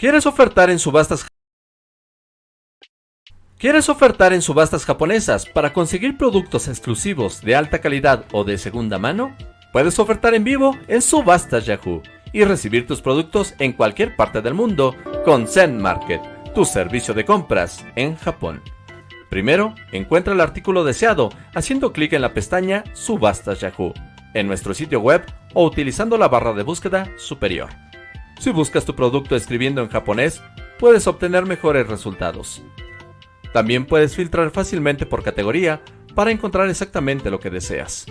¿Quieres ofertar en subastas ¿Quieres ofertar en subastas japonesas para conseguir productos exclusivos de alta calidad o de segunda mano? Puedes ofertar en vivo en Subastas Yahoo y recibir tus productos en cualquier parte del mundo con Zen Market, tu servicio de compras en Japón. Primero, encuentra el artículo deseado haciendo clic en la pestaña Subastas Yahoo en nuestro sitio web o utilizando la barra de búsqueda superior. Si buscas tu producto escribiendo en japonés, puedes obtener mejores resultados. También puedes filtrar fácilmente por categoría para encontrar exactamente lo que deseas.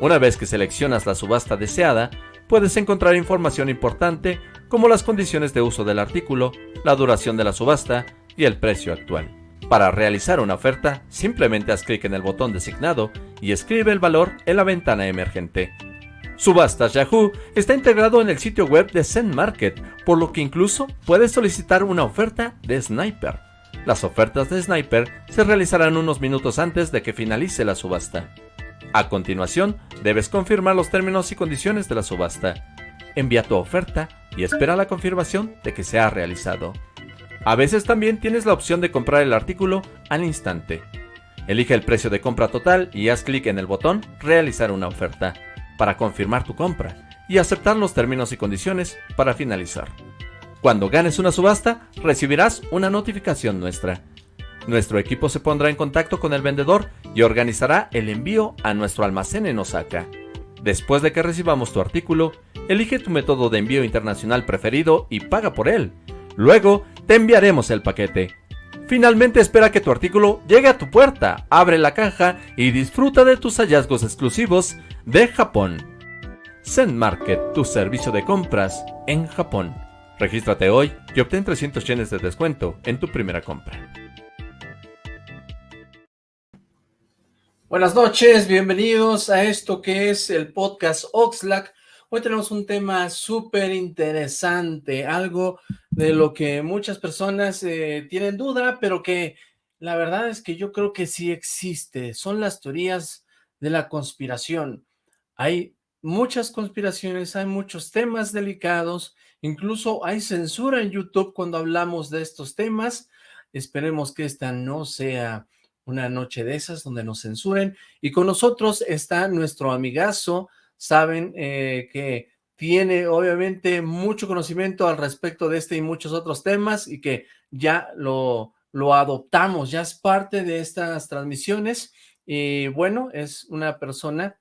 Una vez que seleccionas la subasta deseada, puedes encontrar información importante como las condiciones de uso del artículo, la duración de la subasta y el precio actual. Para realizar una oferta, simplemente haz clic en el botón designado y escribe el valor en la ventana emergente. Subastas Yahoo está integrado en el sitio web de Zen Market, por lo que incluso puedes solicitar una oferta de Sniper. Las ofertas de Sniper se realizarán unos minutos antes de que finalice la subasta. A continuación, debes confirmar los términos y condiciones de la subasta. Envía tu oferta y espera la confirmación de que se ha realizado. A veces también tienes la opción de comprar el artículo al instante. Elige el precio de compra total y haz clic en el botón Realizar una oferta para confirmar tu compra y aceptar los términos y condiciones para finalizar. Cuando ganes una subasta, recibirás una notificación nuestra. Nuestro equipo se pondrá en contacto con el vendedor y organizará el envío a nuestro almacén en Osaka. Después de que recibamos tu artículo, elige tu método de envío internacional preferido y paga por él. Luego, te enviaremos el paquete. Finalmente espera que tu artículo llegue a tu puerta, abre la caja y disfruta de tus hallazgos exclusivos de Japón. Zen Market, tu servicio de compras en Japón. Regístrate hoy y obtén 300 yenes de descuento en tu primera compra. Buenas noches, bienvenidos a esto que es el podcast Oxlack. Hoy tenemos un tema súper interesante, algo de lo que muchas personas eh, tienen duda, pero que la verdad es que yo creo que sí existe. Son las teorías de la conspiración. Hay muchas conspiraciones, hay muchos temas delicados Incluso hay censura en YouTube cuando hablamos de estos temas. Esperemos que esta no sea una noche de esas donde nos censuren. Y con nosotros está nuestro amigazo, saben eh, que tiene obviamente mucho conocimiento al respecto de este y muchos otros temas y que ya lo, lo adoptamos, ya es parte de estas transmisiones. Y bueno, es una persona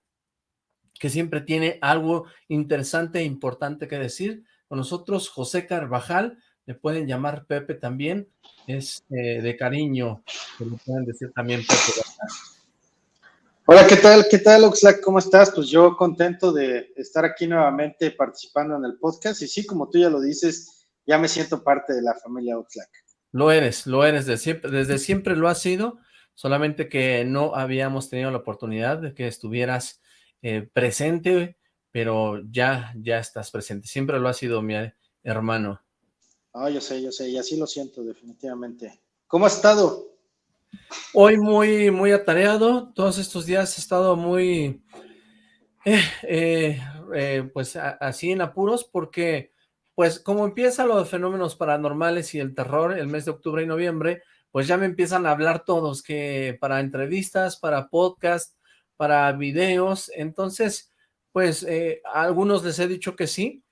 que siempre tiene algo interesante e importante que decir con nosotros José Carvajal, le pueden llamar Pepe también, es eh, de cariño, que le pueden decir también Pepe. Hola, ¿qué tal? ¿Qué tal, Oxlack? ¿Cómo estás? Pues yo contento de estar aquí nuevamente participando en el podcast y sí, como tú ya lo dices, ya me siento parte de la familia Oxlack. Lo eres, lo eres, desde siempre, desde siempre lo has sido, solamente que no habíamos tenido la oportunidad de que estuvieras eh, presente pero ya, ya estás presente. Siempre lo ha sido mi hermano. Ah, yo sé, yo sé, y así lo siento definitivamente. ¿Cómo has estado? Hoy muy, muy atareado. Todos estos días he estado muy, eh, eh, eh, pues así en apuros porque, pues como empieza lo de fenómenos paranormales y el terror el mes de octubre y noviembre, pues ya me empiezan a hablar todos que para entrevistas, para podcast, para videos, entonces pues eh, a algunos les he dicho que sí,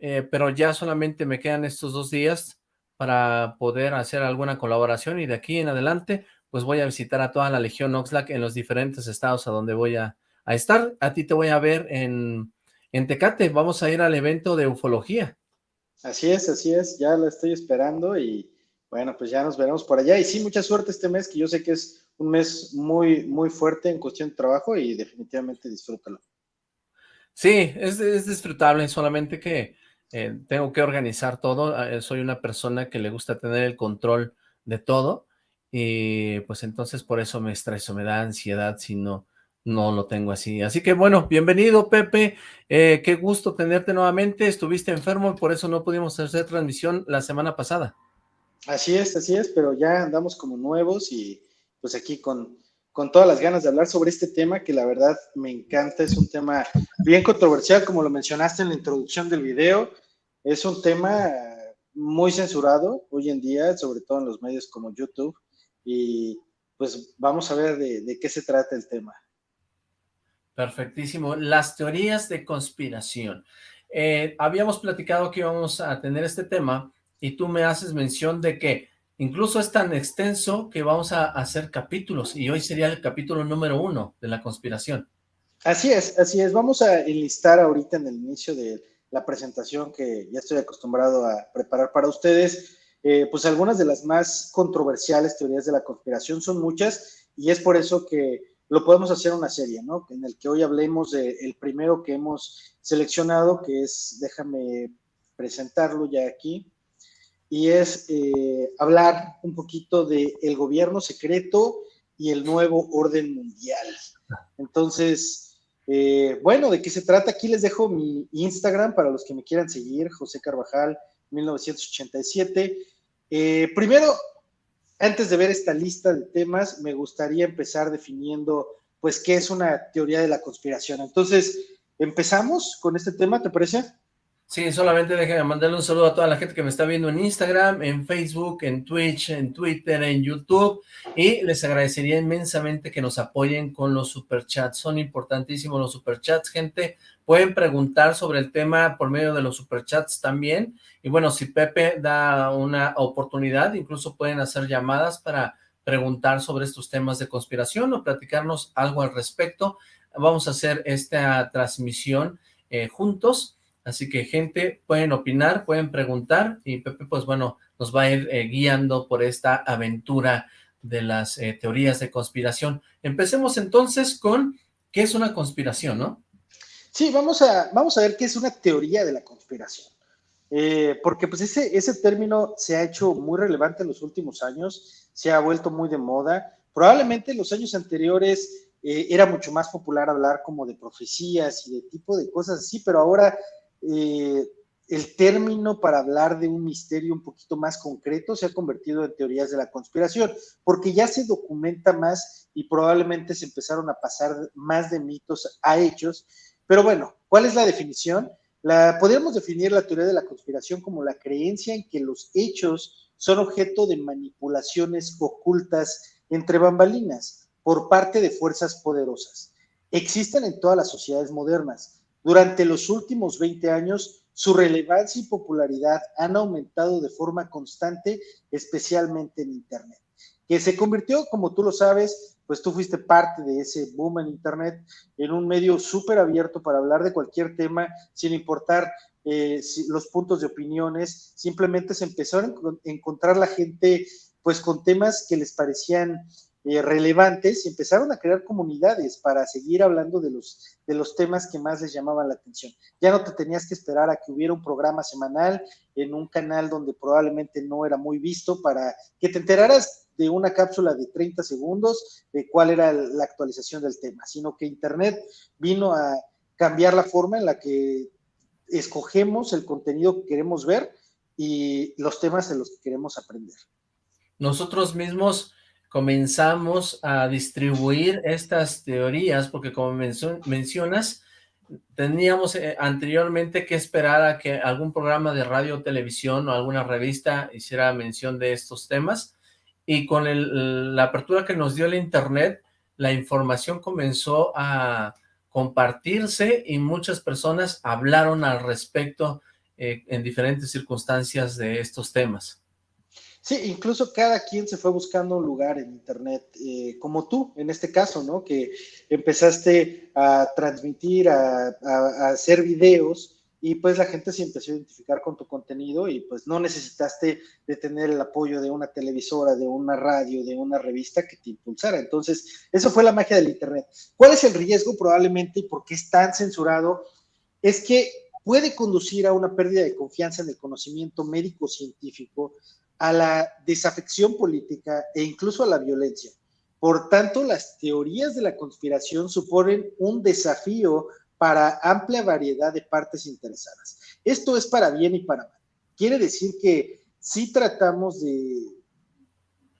eh, pero ya solamente me quedan estos dos días para poder hacer alguna colaboración y de aquí en adelante pues voy a visitar a toda la Legión Oxlack en los diferentes estados a donde voy a, estar. A ti te voy a ver en, en Tecate, vamos a ir al evento de ufología. Así es, así es, ya lo estoy esperando y bueno, pues ya nos veremos por allá. Y sí, mucha suerte este mes, que yo sé que es un mes muy, muy fuerte en cuestión de trabajo y definitivamente disfrútalo. Sí, es, disfrutable, solamente que eh, tengo que organizar todo. Eh, soy una persona que le gusta tener el control de todo y pues entonces por eso me estreso, me da ansiedad si no, no lo tengo así. Así que bueno, bienvenido Pepe, eh, qué gusto tenerte nuevamente. Estuviste enfermo y por eso no pudimos hacer transmisión la semana pasada. Así es, así es, pero ya andamos como nuevos y pues aquí con con todas las ganas de hablar sobre este tema que la verdad me encanta, es un tema bien controversial, como lo mencionaste en la introducción del video, es un tema muy censurado hoy en día, sobre todo en los medios como YouTube, y pues vamos a ver de, qué se trata el tema. Perfectísimo. Las teorías de conspiración. Eh, habíamos platicado que íbamos a tener este tema y tú me haces mención de que incluso es tan extenso que vamos a hacer capítulos y hoy sería el capítulo número uno de la conspiración. Así es, así es. Vamos a enlistar ahorita en el inicio de la presentación que ya estoy acostumbrado a preparar para ustedes, eh, pues algunas de las más controversiales teorías de la conspiración son muchas y es por eso que lo podemos hacer una serie, ¿no? En el que hoy hablemos del primero que hemos seleccionado, que es, déjame presentarlo ya aquí, y es eh, hablar un poquito del el gobierno secreto y el nuevo orden mundial. Entonces, eh, bueno, ¿de qué se trata? Aquí les dejo mi Instagram para los que me quieran seguir, José Carvajal 1987. Eh, primero, antes de ver esta lista de temas, me gustaría empezar definiendo, pues, qué es una teoría de la conspiración. Entonces, empezamos con este tema, ¿te parece? Sí, solamente déjenme mandarle un saludo a toda la gente que me está viendo en Instagram, en Facebook, en Twitch, en Twitter, en YouTube, y les agradecería inmensamente que nos apoyen con los superchats, son importantísimos los superchats, gente, pueden preguntar sobre el tema por medio de los superchats también, y bueno, si Pepe da una oportunidad, incluso pueden hacer llamadas para preguntar sobre estos temas de conspiración o platicarnos algo al respecto, vamos a hacer esta transmisión eh, juntos, Así que gente, pueden opinar, pueden preguntar y Pepe, pues bueno, nos va a ir eh, guiando por esta aventura de las eh, teorías de conspiración. Empecemos entonces con qué es una conspiración, ¿no? Sí, vamos a, vamos a ver qué es una teoría de la conspiración. Eh, porque pues ese, ese término se ha hecho muy relevante en los últimos años, se ha vuelto muy de moda. Probablemente en los años anteriores era mucho más popular hablar como de profecías y de tipo de cosas así, pero ahora eh, el término para hablar de un misterio un poquito más concreto se ha convertido en teorías de la conspiración, porque ya se documenta más y probablemente se empezaron a pasar más de mitos a hechos. Pero bueno, ¿cuál es la definición? La, podríamos definir la teoría de la conspiración como la creencia en que los hechos son objeto de manipulaciones ocultas entre bambalinas por parte de fuerzas poderosas. Existen en todas las sociedades modernas durante los últimos 20 años, su relevancia y popularidad han aumentado de forma constante, especialmente en Internet, que se convirtió, como tú lo sabes, pues tú fuiste parte de ese boom en Internet, en un medio súper abierto para hablar de cualquier tema, sin importar eh, los puntos de opiniones, simplemente se empezó a encontrar la gente pues con temas que les parecían eh, relevantes y empezaron a crear comunidades para seguir hablando de los, de los temas que más les llamaban la atención. Ya no te tenías que esperar a que hubiera un programa semanal en un canal donde probablemente no era muy visto para que te enteraras de una cápsula de 30 segundos de cuál era la actualización del tema, sino que Internet vino a cambiar la forma en la que escogemos el contenido que queremos ver y los temas en los que queremos aprender. Nosotros mismos comenzamos a distribuir estas teorías, porque como mencionas, teníamos eh, anteriormente que esperar a que algún programa de radio o televisión o alguna revista hiciera mención de estos temas, y con la apertura que nos dio el internet, la información comenzó a compartirse y muchas personas hablaron al respecto eh, en diferentes circunstancias de estos temas. Sí, incluso cada quien se fue buscando un lugar en Internet, eh, como tú, en este caso, ¿no? Que empezaste a transmitir, a, hacer videos y pues la gente se empezó a identificar con tu contenido y pues no necesitaste de tener el apoyo de una televisora, de una radio, de una revista que te impulsara. Entonces, eso fue la magia del Internet. ¿Cuál es el riesgo probablemente y por qué es tan censurado? Es que puede conducir a una pérdida de confianza en el conocimiento médico-científico, a la desafección política e incluso a la violencia. Por tanto, las teorías de la conspiración suponen un desafío para amplia variedad de partes interesadas. Esto es para bien y para mal. Quiere decir que si tratamos de,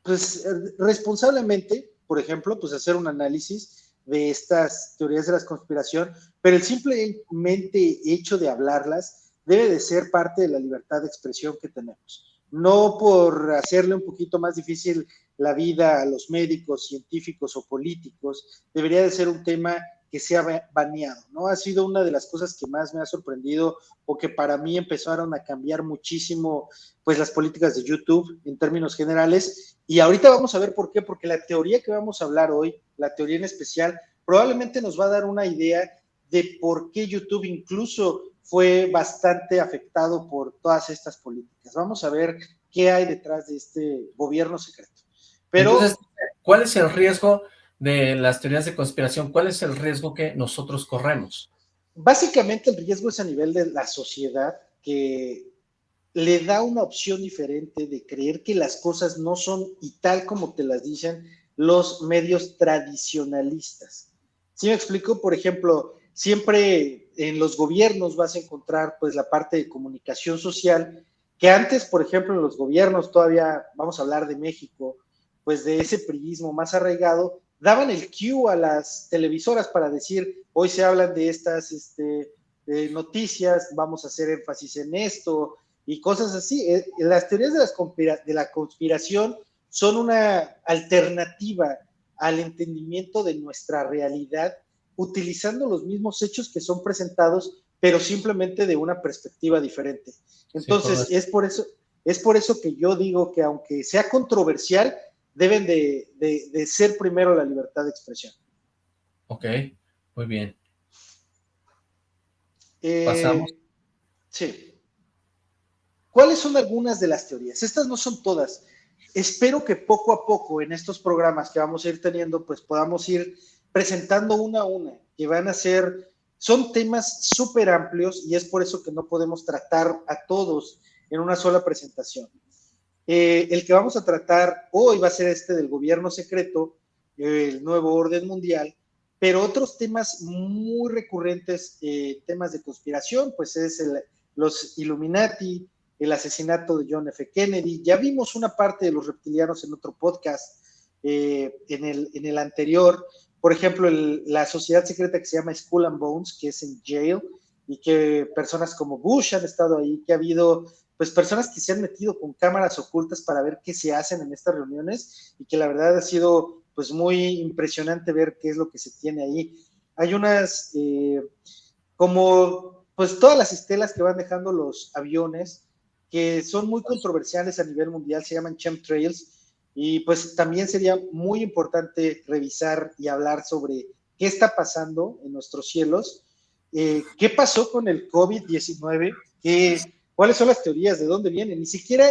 pues, responsablemente, por ejemplo, pues hacer un análisis de estas teorías de la conspiración, pero el simplemente hecho de hablarlas debe de ser parte de la libertad de expresión que tenemos. No por hacerle un poquito más difícil la vida a los médicos, científicos o políticos, debería de ser un tema que se ha baneado, ¿no? Ha sido una de las cosas que más me ha sorprendido o que para mí empezaron a cambiar muchísimo, pues las políticas de YouTube en términos generales. Y ahorita vamos a ver por qué, porque la teoría que vamos a hablar hoy, la teoría en especial, probablemente nos va a dar una idea de por qué YouTube incluso fue bastante afectado por todas estas políticas. Vamos a ver qué hay detrás de este gobierno secreto. Pero, Entonces, ¿cuál es el riesgo de las teorías de conspiración, ¿cuál es el riesgo que nosotros corremos? Básicamente el riesgo es a nivel de la sociedad que le da una opción diferente de creer que las cosas no son y tal como te las dicen los medios tradicionalistas. Si me explico? Por ejemplo, siempre en los gobiernos vas a encontrar pues la parte de comunicación social que antes, por ejemplo, en los gobiernos todavía, vamos a hablar de México, pues de ese priismo más arraigado, daban el cue a las televisoras para decir, hoy se hablan de estas este, noticias, vamos a hacer énfasis en esto y cosas así. Eh, las teorías de, las de la conspiración son una alternativa al entendimiento de nuestra realidad utilizando los mismos hechos que son presentados, pero simplemente de una perspectiva diferente. Entonces, es por eso es por eso que yo digo que aunque sea controversial, deben de, ser primero la libertad de expresión. Ok, muy bien. Eh, Pasamos. Sí. ¿Cuáles son algunas de las teorías? Estas no son todas. Espero que poco a poco en estos programas que vamos a ir teniendo, pues podamos ir presentando una a una, que van a ser, son temas súper amplios y es por eso que no podemos tratar a todos en una sola presentación. Eh, el que vamos a tratar hoy va a ser este del gobierno secreto, el nuevo orden mundial, pero otros temas muy recurrentes, eh, temas de conspiración, pues es los Illuminati, el asesinato de John F. Kennedy. Ya vimos una parte de los reptilianos en otro podcast, eh, en, el, en el anterior. Por ejemplo, la sociedad secreta que se llama Skull and Bones, que es en jail, y que personas como Bush han estado ahí, que ha habido pues personas que se han metido con cámaras ocultas para ver qué se hacen en estas reuniones y que la verdad ha sido pues muy impresionante ver qué es lo que se tiene ahí. Hay unas, eh, como pues todas las estelas que van dejando los aviones, que son muy controversiales a nivel mundial, se llaman chemtrails, y pues también sería muy importante revisar y hablar sobre qué está pasando en nuestros cielos, eh, qué pasó con el COVID-19, qué ¿Cuáles son las teorías? ¿De dónde vienen? Ni siquiera,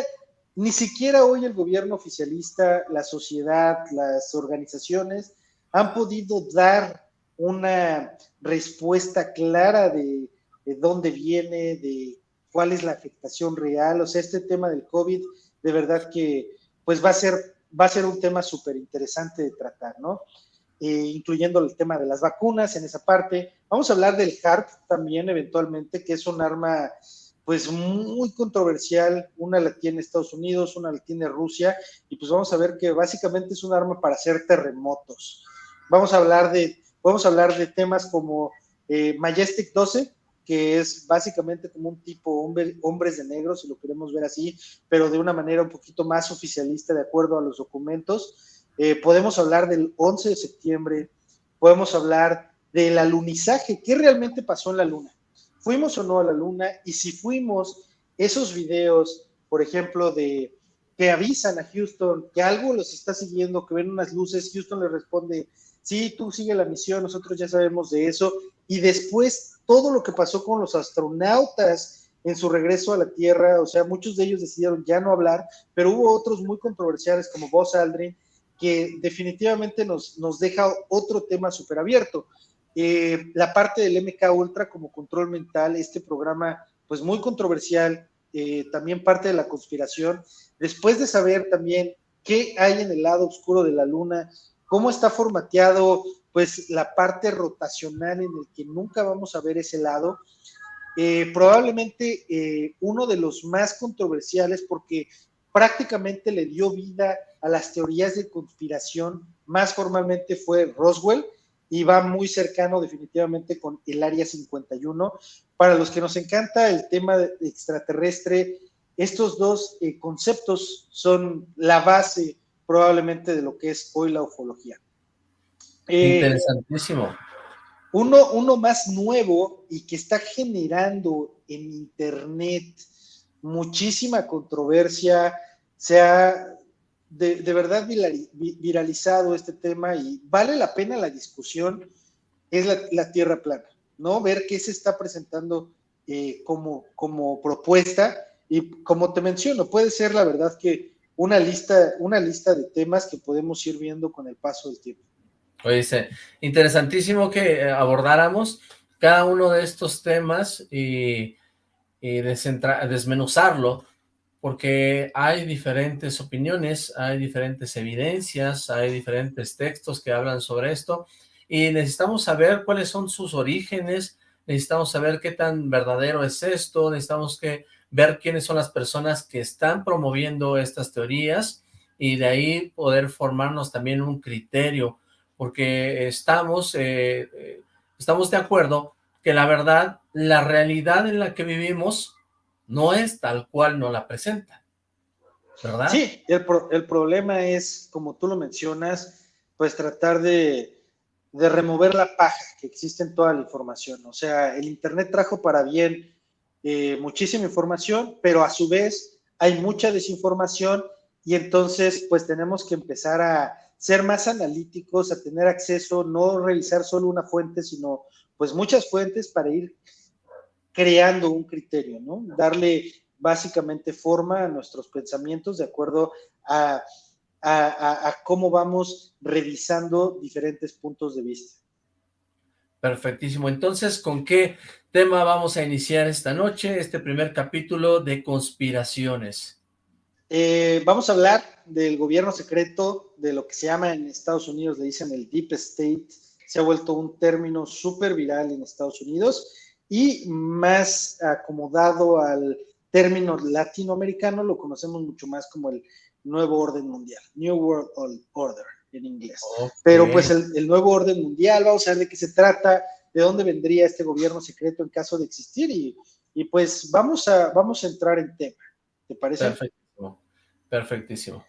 ni siquiera hoy el gobierno oficialista, la sociedad, las organizaciones han podido dar una respuesta clara de, dónde viene, de cuál es la afectación real. O sea, este tema del COVID, de verdad que pues va a ser, va a ser un tema súper interesante de tratar, ¿no? Eh, incluyendo el tema de las vacunas en esa parte. Vamos a hablar del HARP también eventualmente, que es un arma pues muy controversial, una la tiene Estados Unidos, una la tiene Rusia, y pues vamos a ver que básicamente es un arma para hacer terremotos. Vamos a hablar de, a hablar de temas como eh, Majestic 12, que es básicamente como un tipo hombre, hombres de negro, si lo queremos ver así, pero de una manera un poquito más oficialista de acuerdo a los documentos. Eh, podemos hablar del 11 de septiembre, podemos hablar del alunizaje, ¿qué realmente pasó en la luna? fuimos o no a la luna y si fuimos, esos videos, por ejemplo, de que avisan a Houston que algo los está siguiendo, que ven unas luces, Houston le responde, sí, tú sigue la misión, nosotros ya sabemos de eso, y después todo lo que pasó con los astronautas en su regreso a la Tierra, o sea, muchos de ellos decidieron ya no hablar, pero hubo otros muy controversiales como Buzz Aldrin, que definitivamente nos, nos deja otro tema súper abierto. Eh, la parte del MK Ultra como control mental, este programa pues muy controversial, eh, también parte de la conspiración, después de saber también qué hay en el lado oscuro de la luna, cómo está formateado pues la parte rotacional en el que nunca vamos a ver ese lado, eh, probablemente uno de los más controversiales porque prácticamente le dio vida a las teorías de conspiración más formalmente fue Roswell, y va muy cercano definitivamente con el Área 51. Para los que nos encanta el tema extraterrestre, estos dos eh, conceptos son la base probablemente de lo que es hoy la ufología. Eh, Interesantísimo. Uno, uno más nuevo y que está generando en Internet muchísima controversia, se ha de, verdad viralizado este tema y vale la pena la discusión, es la, Tierra plana, ¿no? Ver qué se está presentando eh, como, como propuesta y como te menciono, puede ser la verdad que una lista, una lista de temas que podemos ir viendo con el paso del tiempo. Oye, interesantísimo que eh, abordáramos cada uno de estos temas y, y desmenuzarlo porque hay diferentes opiniones, hay diferentes evidencias, hay diferentes textos que hablan sobre esto, y necesitamos saber cuáles son sus orígenes, necesitamos saber qué tan verdadero es esto, necesitamos que ver quiénes son las personas que están promoviendo estas teorías, y de ahí poder formarnos también un criterio, porque estamos, eh, eh, estamos de acuerdo que la verdad, la realidad en la que vivimos no es tal cual no la presenta, ¿verdad? Sí, el, el problema es, como tú lo mencionas, pues tratar de, de, remover la paja que existe en toda la información. O sea, el Internet trajo para bien eh, muchísima información, pero a su vez hay mucha desinformación y entonces pues tenemos que empezar a ser más analíticos, a tener acceso, no revisar solo una fuente, sino pues muchas fuentes para ir creando un criterio, ¿no? Darle básicamente forma a nuestros pensamientos de acuerdo a, cómo vamos revisando diferentes puntos de vista. Perfectísimo. Entonces, ¿con qué tema vamos a iniciar esta noche, este primer capítulo de conspiraciones? Eh, vamos a hablar del gobierno secreto, de lo que se llama en Estados Unidos, le dicen el Deep State, se ha vuelto un término súper viral en Estados Unidos y más acomodado al término latinoamericano, lo conocemos mucho más como el nuevo orden mundial, New World Order en inglés. Pero pues el, nuevo orden mundial, vamos a ver de qué se trata, de dónde vendría este gobierno secreto en caso de existir y, y pues vamos a, vamos a entrar en tema, ¿te parece? Perfectísimo, perfectísimo.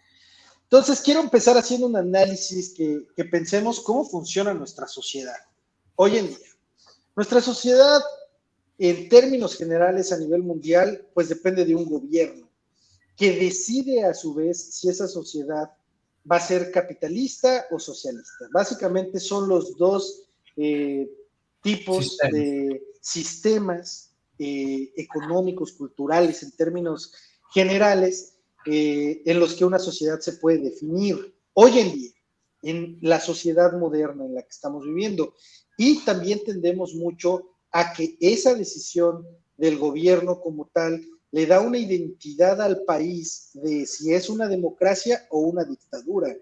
Entonces quiero empezar haciendo un análisis que, que pensemos cómo funciona nuestra sociedad hoy en día. Nuestra sociedad en términos generales a nivel mundial, pues depende de un gobierno que decide a su vez si esa sociedad va a ser capitalista o socialista. Básicamente son los dos eh, tipos de sistemas eh, económicos, culturales, en términos generales, eh, en los que una sociedad se puede definir hoy en día, en la sociedad moderna en la que estamos viviendo. Y también tendemos mucho a que esa decisión del gobierno como tal le da una identidad al país de si es una democracia o una dictadura.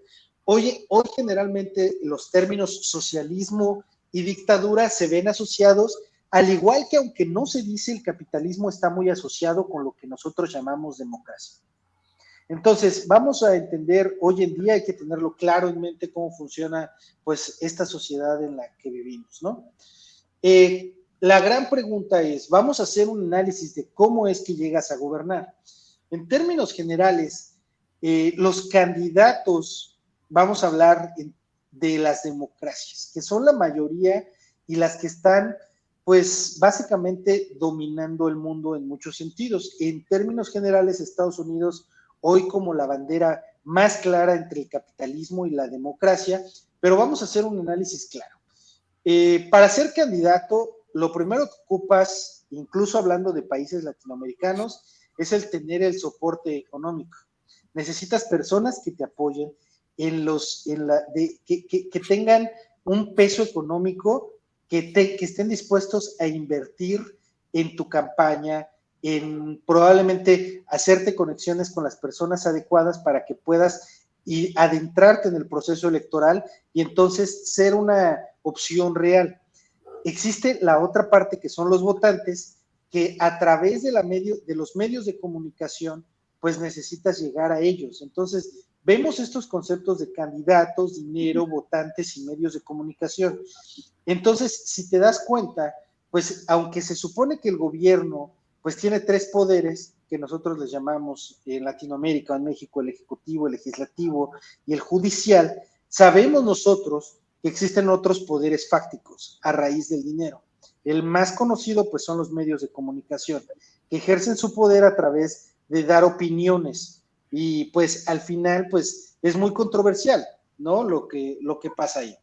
Hoy, hoy generalmente los términos socialismo y dictadura se ven asociados, al igual que aunque no se dice el capitalismo está muy asociado con lo que nosotros llamamos democracia. Entonces, vamos a entender, hoy en día hay que tenerlo claro en mente cómo funciona pues esta sociedad en la que vivimos, ¿no? Eh, la gran pregunta es, vamos a hacer un análisis de cómo es que llegas a gobernar. En términos generales, eh, los candidatos, vamos a hablar de las democracias, que son la mayoría y las que están, pues, básicamente dominando el mundo en muchos sentidos. En términos generales, Estados Unidos, hoy como la bandera más clara entre el capitalismo y la democracia, pero vamos a hacer un análisis claro. Eh, para ser candidato, lo primero que ocupas, incluso hablando de países latinoamericanos, es el tener el soporte económico. Necesitas personas que te apoyen en los, en la, de, que, que, tengan un peso económico, que, te, que estén dispuestos a invertir en tu campaña, en probablemente hacerte conexiones con las personas adecuadas para que puedas y adentrarte en el proceso electoral y entonces ser una opción real existe la otra parte que son los votantes, que a través de, la medio, de los medios de comunicación, pues necesitas llegar a ellos. Entonces, vemos estos conceptos de candidatos, dinero, votantes y medios de comunicación. Entonces, si te das cuenta, pues aunque se supone que el gobierno pues tiene tres poderes que nosotros les llamamos en Latinoamérica, en México, el ejecutivo, el legislativo y el judicial, sabemos nosotros que existen otros poderes fácticos a raíz del dinero. El más conocido pues son los medios de comunicación, que ejercen su poder a través de dar opiniones y pues al final pues es muy controversial, ¿no? Lo que, lo que pasa ahí.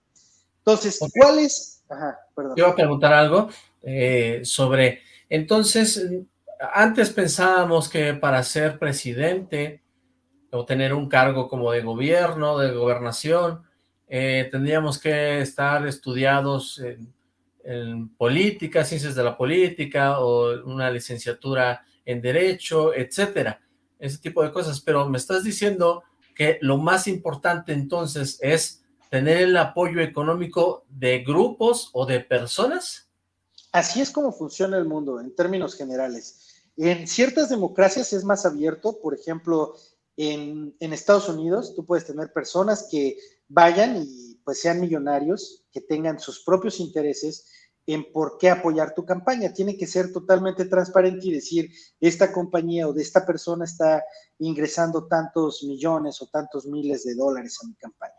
Entonces, ¿cuál es? Ajá, perdón. Yo a preguntar algo eh, sobre, entonces, antes pensábamos que para ser presidente o tener un cargo como de gobierno, de gobernación, eh, tendríamos que estar estudiados en, en, política, ciencias de la política, o una licenciatura en derecho, etcétera, ese tipo de cosas, pero me estás diciendo que lo más importante entonces es tener el apoyo económico de grupos o de personas? Así es como funciona el mundo en términos generales. En ciertas democracias es más abierto, por ejemplo, en, Estados Unidos tú puedes tener personas que vayan y pues sean millonarios, que tengan sus propios intereses en por qué apoyar tu campaña. Tiene que ser totalmente transparente y decir, esta compañía o de esta persona está ingresando tantos millones o tantos miles de dólares a mi campaña.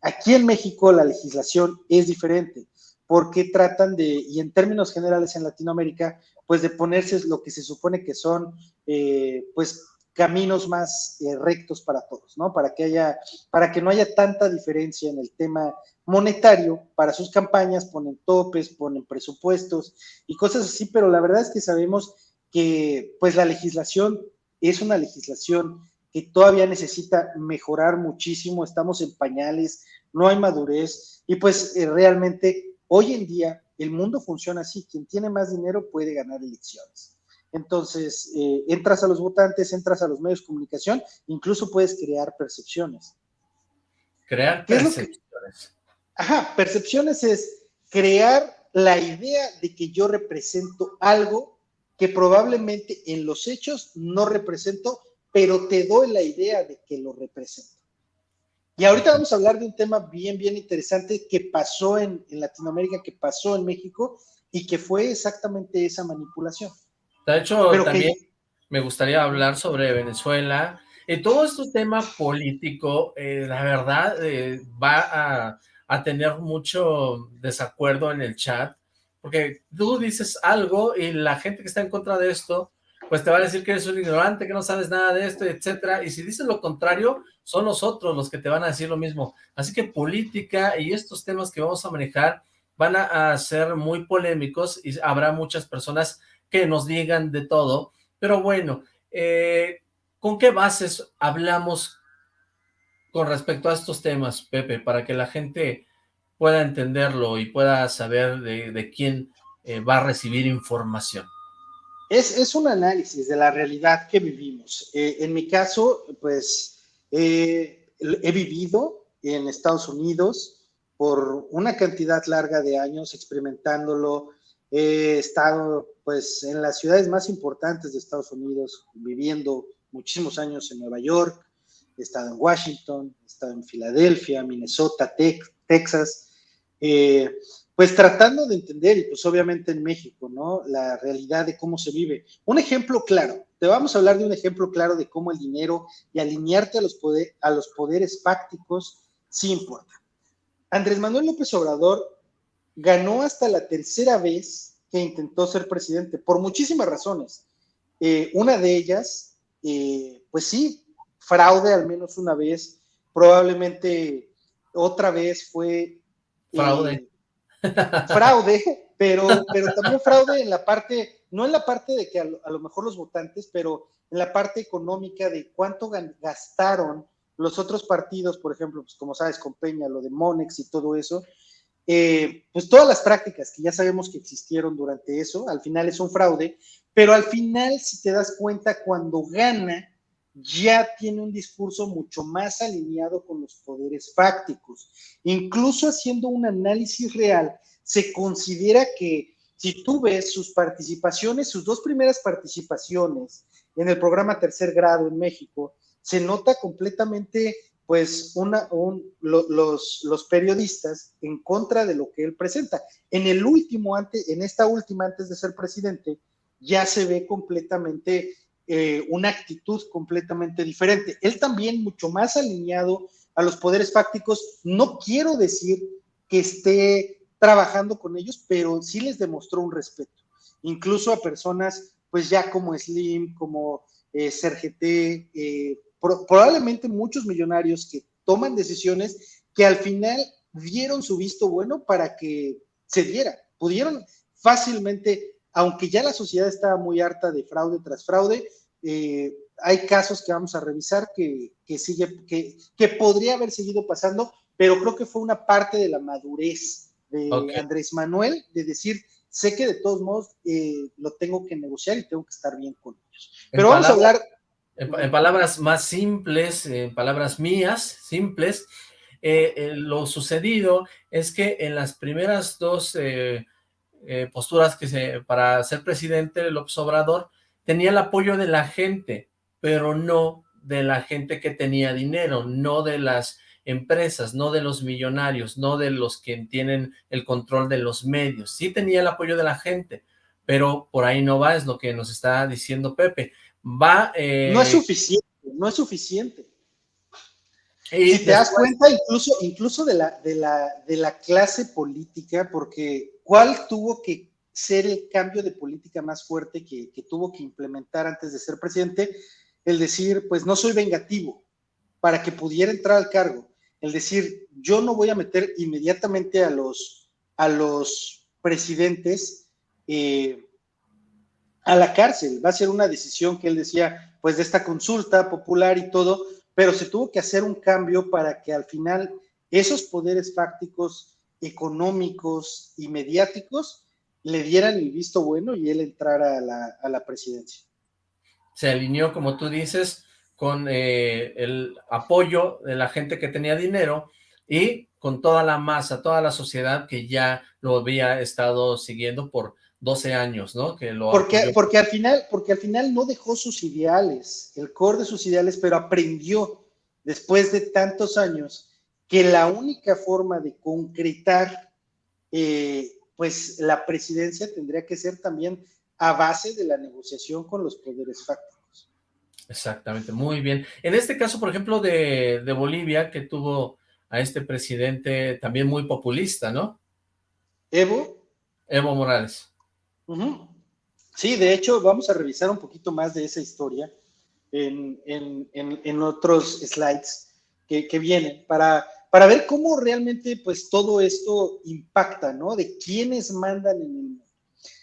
Aquí en México la legislación es diferente porque tratan de, y en términos generales en Latinoamérica, pues de ponerse lo que se supone que son, eh, pues caminos más eh, rectos para todos, ¿no? Para que haya, para que no haya tanta diferencia en el tema monetario para sus campañas, ponen topes, ponen presupuestos y cosas así, pero la verdad es que sabemos que pues la legislación es una legislación que todavía necesita mejorar muchísimo, estamos en pañales, no hay madurez y pues eh, realmente hoy en día el mundo funciona así, quien tiene más dinero puede ganar elecciones. Entonces, eh, entras a los votantes, entras a los medios de comunicación, incluso puedes crear percepciones. Crear percepciones. Ajá, percepciones es crear la idea de que yo represento algo que probablemente en los hechos no represento, pero te doy la idea de que lo represento. Y ahorita vamos a hablar de un tema bien, bien interesante que pasó en, Latinoamérica, que pasó en México y que fue exactamente esa manipulación. De hecho, también me gustaría hablar sobre Venezuela. Y todo este tema político, eh, la verdad, eh, va a a tener mucho desacuerdo en el chat, porque tú dices algo y la gente que está en contra de esto, pues te va a decir que eres un ignorante, que no sabes nada de esto, etcétera, y si dices lo contrario, son los otros los que te van a decir lo mismo. Así que política y estos temas que vamos a manejar van a, ser muy polémicos y habrá muchas personas que nos digan de todo, pero bueno, eh, ¿con qué bases hablamos con respecto a estos temas, Pepe, para que la gente pueda entenderlo y pueda saber de, quién eh, va a recibir información? Es, un análisis de la realidad que vivimos. Eh, en mi caso, pues, he vivido en Estados Unidos por una cantidad larga de años experimentándolo. He estado, pues, en las ciudades más importantes de Estados Unidos, viviendo muchísimos años en Nueva York, he estado en Washington, he estado en Filadelfia, Minnesota, Texas, eh, pues tratando de entender, y pues obviamente en México, ¿no? La realidad de cómo se vive. Un ejemplo claro, te vamos a hablar de un ejemplo claro de cómo el dinero y alinearte a los, poderes fácticos sí importa. Andrés Manuel López Obrador ganó hasta la tercera vez que intentó ser presidente, por muchísimas razones. Eh, una de ellas, eh, pues sí, fraude al menos una vez, probablemente otra vez fue... Fraude. Eh, fraude, pero, pero también fraude en la parte, no en la parte de que a lo, mejor los votantes, pero en la parte económica de cuánto gastaron los otros partidos, por ejemplo, pues como sabes, con Peña, lo de Monex y todo eso, eh, pues todas las prácticas que ya sabemos que existieron durante eso, al final es un fraude, pero al final, si te das cuenta, cuando gana, ya tiene un discurso mucho más alineado con los poderes fácticos. Incluso haciendo un análisis real, se considera que si tú ves sus participaciones, sus dos primeras participaciones en el programa tercer grado en México, se nota completamente pues los, periodistas en contra de lo que él presenta. En el último, en esta última, antes de ser presidente, ya se ve completamente eh, una actitud completamente diferente. Él también mucho más alineado a los poderes fácticos. No quiero decir que esté trabajando con ellos, pero sí les demostró un respeto, incluso a personas pues ya como Slim, como eh, Sergete, eh, probablemente muchos millonarios que toman decisiones que al final dieron su visto bueno para que se diera. Pudieron fácilmente, aunque ya la sociedad estaba muy harta de fraude tras fraude, eh, hay casos que vamos a revisar que, sigue, que, que, podría haber seguido pasando, pero creo que fue una parte de la madurez de Andrés Manuel de decir, sé que de todos modos eh, lo tengo que negociar y tengo que estar bien con ellos. Pero vamos a hablar en, palabras más simples, en palabras mías, simples, eh, eh, lo sucedido es que en las primeras dos posturas que se, para ser presidente López Obrador, tenía el apoyo de la gente, pero no de la gente que tenía dinero, no de las empresas, no de los millonarios, no de los que tienen el control de los medios. Sí tenía el apoyo de la gente, pero por ahí no va, es lo que nos está diciendo Pepe va... Eh, no es suficiente, no es suficiente. Y si te das cuenta incluso, incluso de, la, de, la, de la clase política, porque ¿cuál tuvo que ser el cambio de política más fuerte que, tuvo que implementar antes de ser presidente? El decir, pues no soy vengativo, para que pudiera entrar al cargo. El decir, yo no voy a meter inmediatamente a los, a los presidentes eh, a la cárcel. Va a ser una decisión que él decía, pues de esta consulta popular y todo, pero se tuvo que hacer un cambio para que al final esos poderes fácticos, económicos y mediáticos le dieran el visto bueno y él entrara a la, presidencia. Se alineó, como tú dices, con eh, el apoyo de la gente que tenía dinero y con toda la masa, toda la sociedad que ya lo había estado siguiendo por 12 años, ¿no? Que lo porque, porque, al final, porque al final no dejó sus ideales, el core de sus ideales, pero aprendió después de tantos años que la única forma de concretar eh, pues la presidencia tendría que ser también a base de la negociación con los poderes fácticos. Exactamente, muy bien. En este caso, por ejemplo, de, de Bolivia, que tuvo a este presidente también muy populista, ¿no? Evo. Evo Morales. Sí, de hecho, vamos a revisar un poquito más de esa historia en, otros slides que, vienen para, para ver cómo realmente pues todo esto impacta, ¿no? De quiénes mandan en el mundo.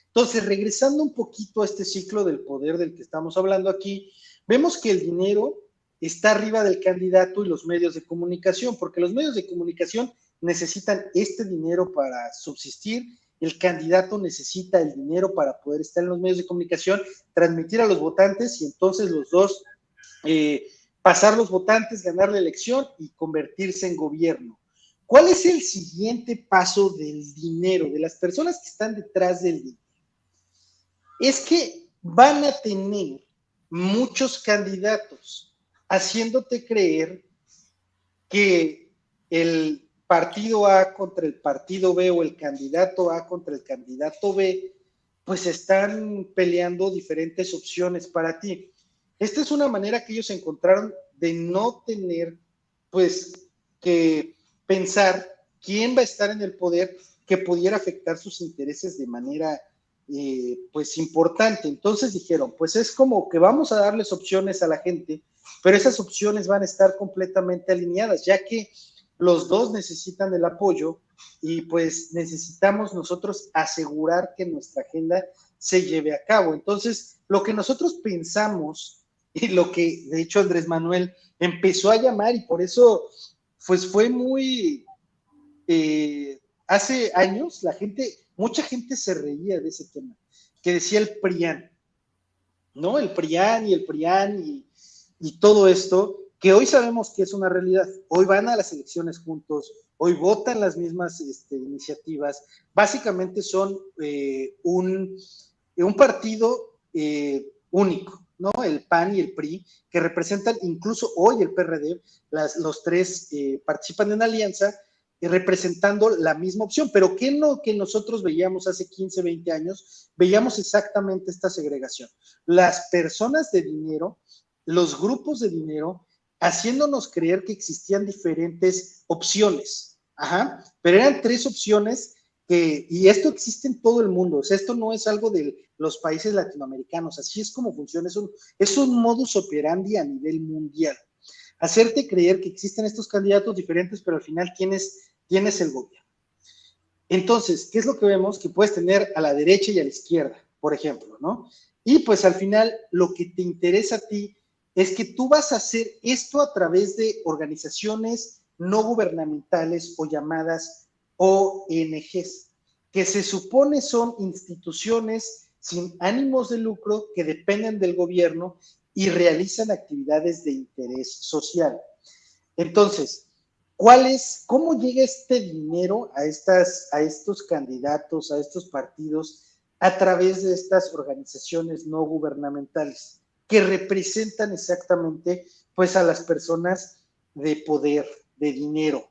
Entonces, regresando un poquito a este ciclo del poder del que estamos hablando aquí, vemos que el dinero está arriba del candidato y los medios de comunicación, porque los medios de comunicación necesitan este dinero para subsistir el candidato necesita el dinero para poder estar en los medios de comunicación, transmitir a los votantes y entonces los dos eh, pasar los votantes, ganar la elección y convertirse en gobierno. ¿Cuál es el siguiente paso del dinero, de las personas que están detrás del dinero? Es que van a tener muchos candidatos haciéndote creer que el partido A contra el partido B o el candidato A contra el candidato B, pues están peleando diferentes opciones para ti. Esta es una manera que ellos encontraron de no tener, pues, que pensar quién va a estar en el poder que pudiera afectar sus intereses de manera, eh, pues, importante. Entonces dijeron, pues es como que vamos a darles opciones a la gente, pero esas opciones van a estar completamente alineadas, ya que los dos necesitan el apoyo y pues necesitamos nosotros asegurar que nuestra agenda se lleve a cabo. Entonces, lo que nosotros pensamos y lo que de hecho Andrés Manuel empezó a llamar y por eso pues fue muy... Eh, hace años la gente, mucha gente se reía de ese tema, que decía el PRIAN, ¿no? El PRIAN y el PRIAN y, todo esto, que hoy sabemos que es una realidad. Hoy van a las elecciones juntos, hoy votan las mismas este, iniciativas. Básicamente son eh, un, un, partido eh, único. ¿No? El PAN y el PRI, que representan incluso hoy el PRD, las, los tres eh, participan en alianza y representando la misma opción. Pero ¿qué no que nosotros veíamos hace 15, 20 años? Veíamos exactamente esta segregación. Las personas de dinero, los grupos de dinero, haciéndonos creer que existían diferentes opciones. Ajá, pero eran tres opciones y esto existe en todo el mundo, o sea, esto no es algo de los países latinoamericanos, así es como funciona, es un, es un modus operandi a nivel mundial. Hacerte creer que existen estos candidatos diferentes, pero al final tienes, tienes el gobierno. Entonces, ¿qué es lo que vemos? Que puedes tener a la derecha y a la izquierda, por ejemplo, ¿no? Y pues al final lo que te interesa a ti es que tú vas a hacer esto a través de organizaciones no gubernamentales o llamadas ONGs, que se supone son instituciones sin ánimos de lucro que dependen del gobierno y realizan actividades de interés social. Entonces, ¿cuál es, cómo llega este dinero a, estas, a estos candidatos, a estos partidos, a través de estas organizaciones no gubernamentales? que representan exactamente pues a las personas de poder, de dinero.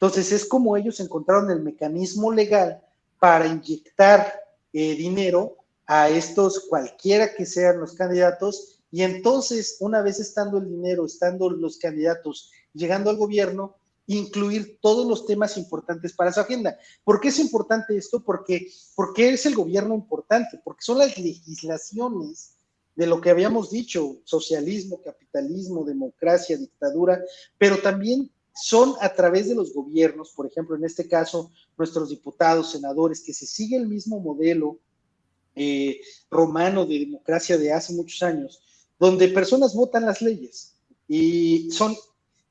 Entonces es como ellos encontraron el mecanismo legal para inyectar eh, dinero a estos, cualquiera que sean los candidatos, y entonces una vez estando el dinero, estando los candidatos, llegando al gobierno, incluir todos los temas importantes para su agenda. ¿Por qué es importante esto? Porque, porque es el gobierno importante, porque son las legislaciones de lo que habíamos dicho, socialismo, capitalismo, democracia, dictadura, pero también son a través de los gobiernos, por ejemplo, en este caso, nuestros diputados, senadores, que se sigue el mismo modelo eh, romano de democracia de hace muchos años, donde personas votan las leyes y son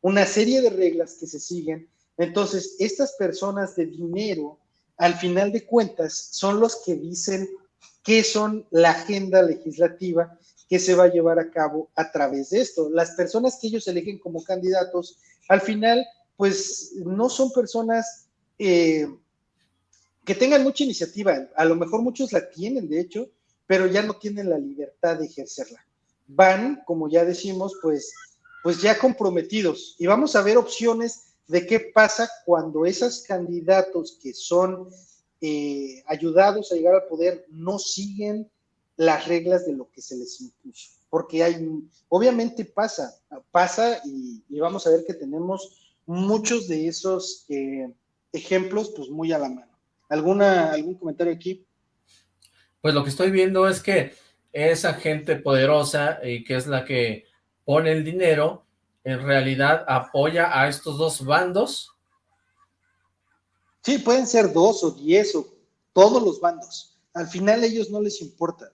una serie de reglas que se siguen. Entonces, estas personas de dinero, al final de cuentas, son los que dicen qué son la agenda legislativa que se va a llevar a cabo a través de esto. Las personas que ellos eligen como candidatos, al final, pues no son personas eh, que tengan mucha iniciativa. A lo mejor muchos la tienen, de hecho, pero ya no tienen la libertad de ejercerla. Van, como ya decimos, pues, pues ya comprometidos. Y vamos a ver opciones de qué pasa cuando esos candidatos que son eh, ayudados a llegar al poder no siguen las reglas de lo que se les impuso. Porque hay, obviamente pasa, pasa y, vamos a ver que tenemos muchos de esos eh, ejemplos pues muy a la mano. ¿Alguna, ¿Algún comentario aquí? Pues lo que estoy viendo es que esa gente poderosa y que es la que pone el dinero, en realidad apoya a estos dos bandos Sí, pueden ser dos o diez o todos los bandos. Al final ellos no les importa.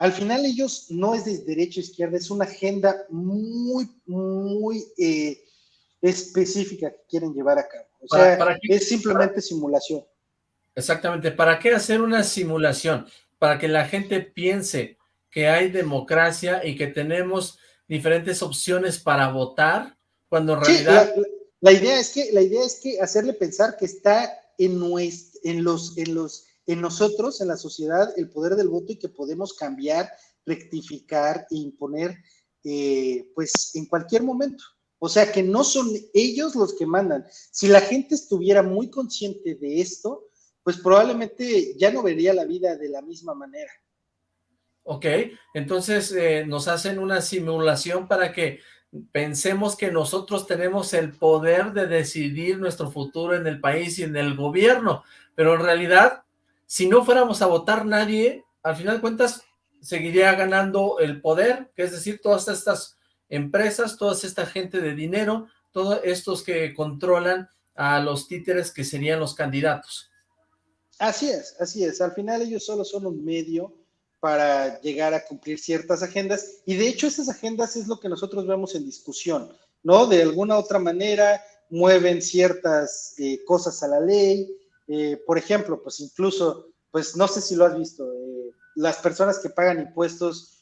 Al final ellos no es de derecha o izquierda, es una agenda muy, muy eh, específica que quieren llevar a cabo. O sea, es simplemente simulación. Exactamente. ¿Para qué hacer una simulación? Para que la gente piense que hay democracia y que tenemos diferentes opciones para votar, cuando en realidad... La idea es que, la idea es que hacerle pensar que está en, en, los, en, los, en nosotros, en la sociedad, el poder del voto y que podemos cambiar, rectificar e imponer, eh, pues, en cualquier momento. O sea, que no son ellos los que mandan. Si la gente estuviera muy consciente de esto, pues probablemente ya no vería la vida de la misma manera. Ok, entonces eh, nos hacen una simulación para que pensemos que nosotros tenemos el poder de decidir nuestro futuro en el país y en el gobierno, pero en realidad, si no fuéramos a votar nadie, al final de cuentas, seguiría ganando el poder, que es decir, todas estas empresas, toda esta gente de dinero, todos estos que controlan a los títeres que serían los candidatos. Así es, así es. Al final ellos solo son un medio para llegar a cumplir ciertas agendas. Y de hecho esas agendas es lo que nosotros vemos en discusión, ¿no? De alguna otra manera mueven ciertas eh, cosas a la ley. Eh, por ejemplo, pues incluso, pues no sé si lo has visto, eh, las personas que pagan impuestos,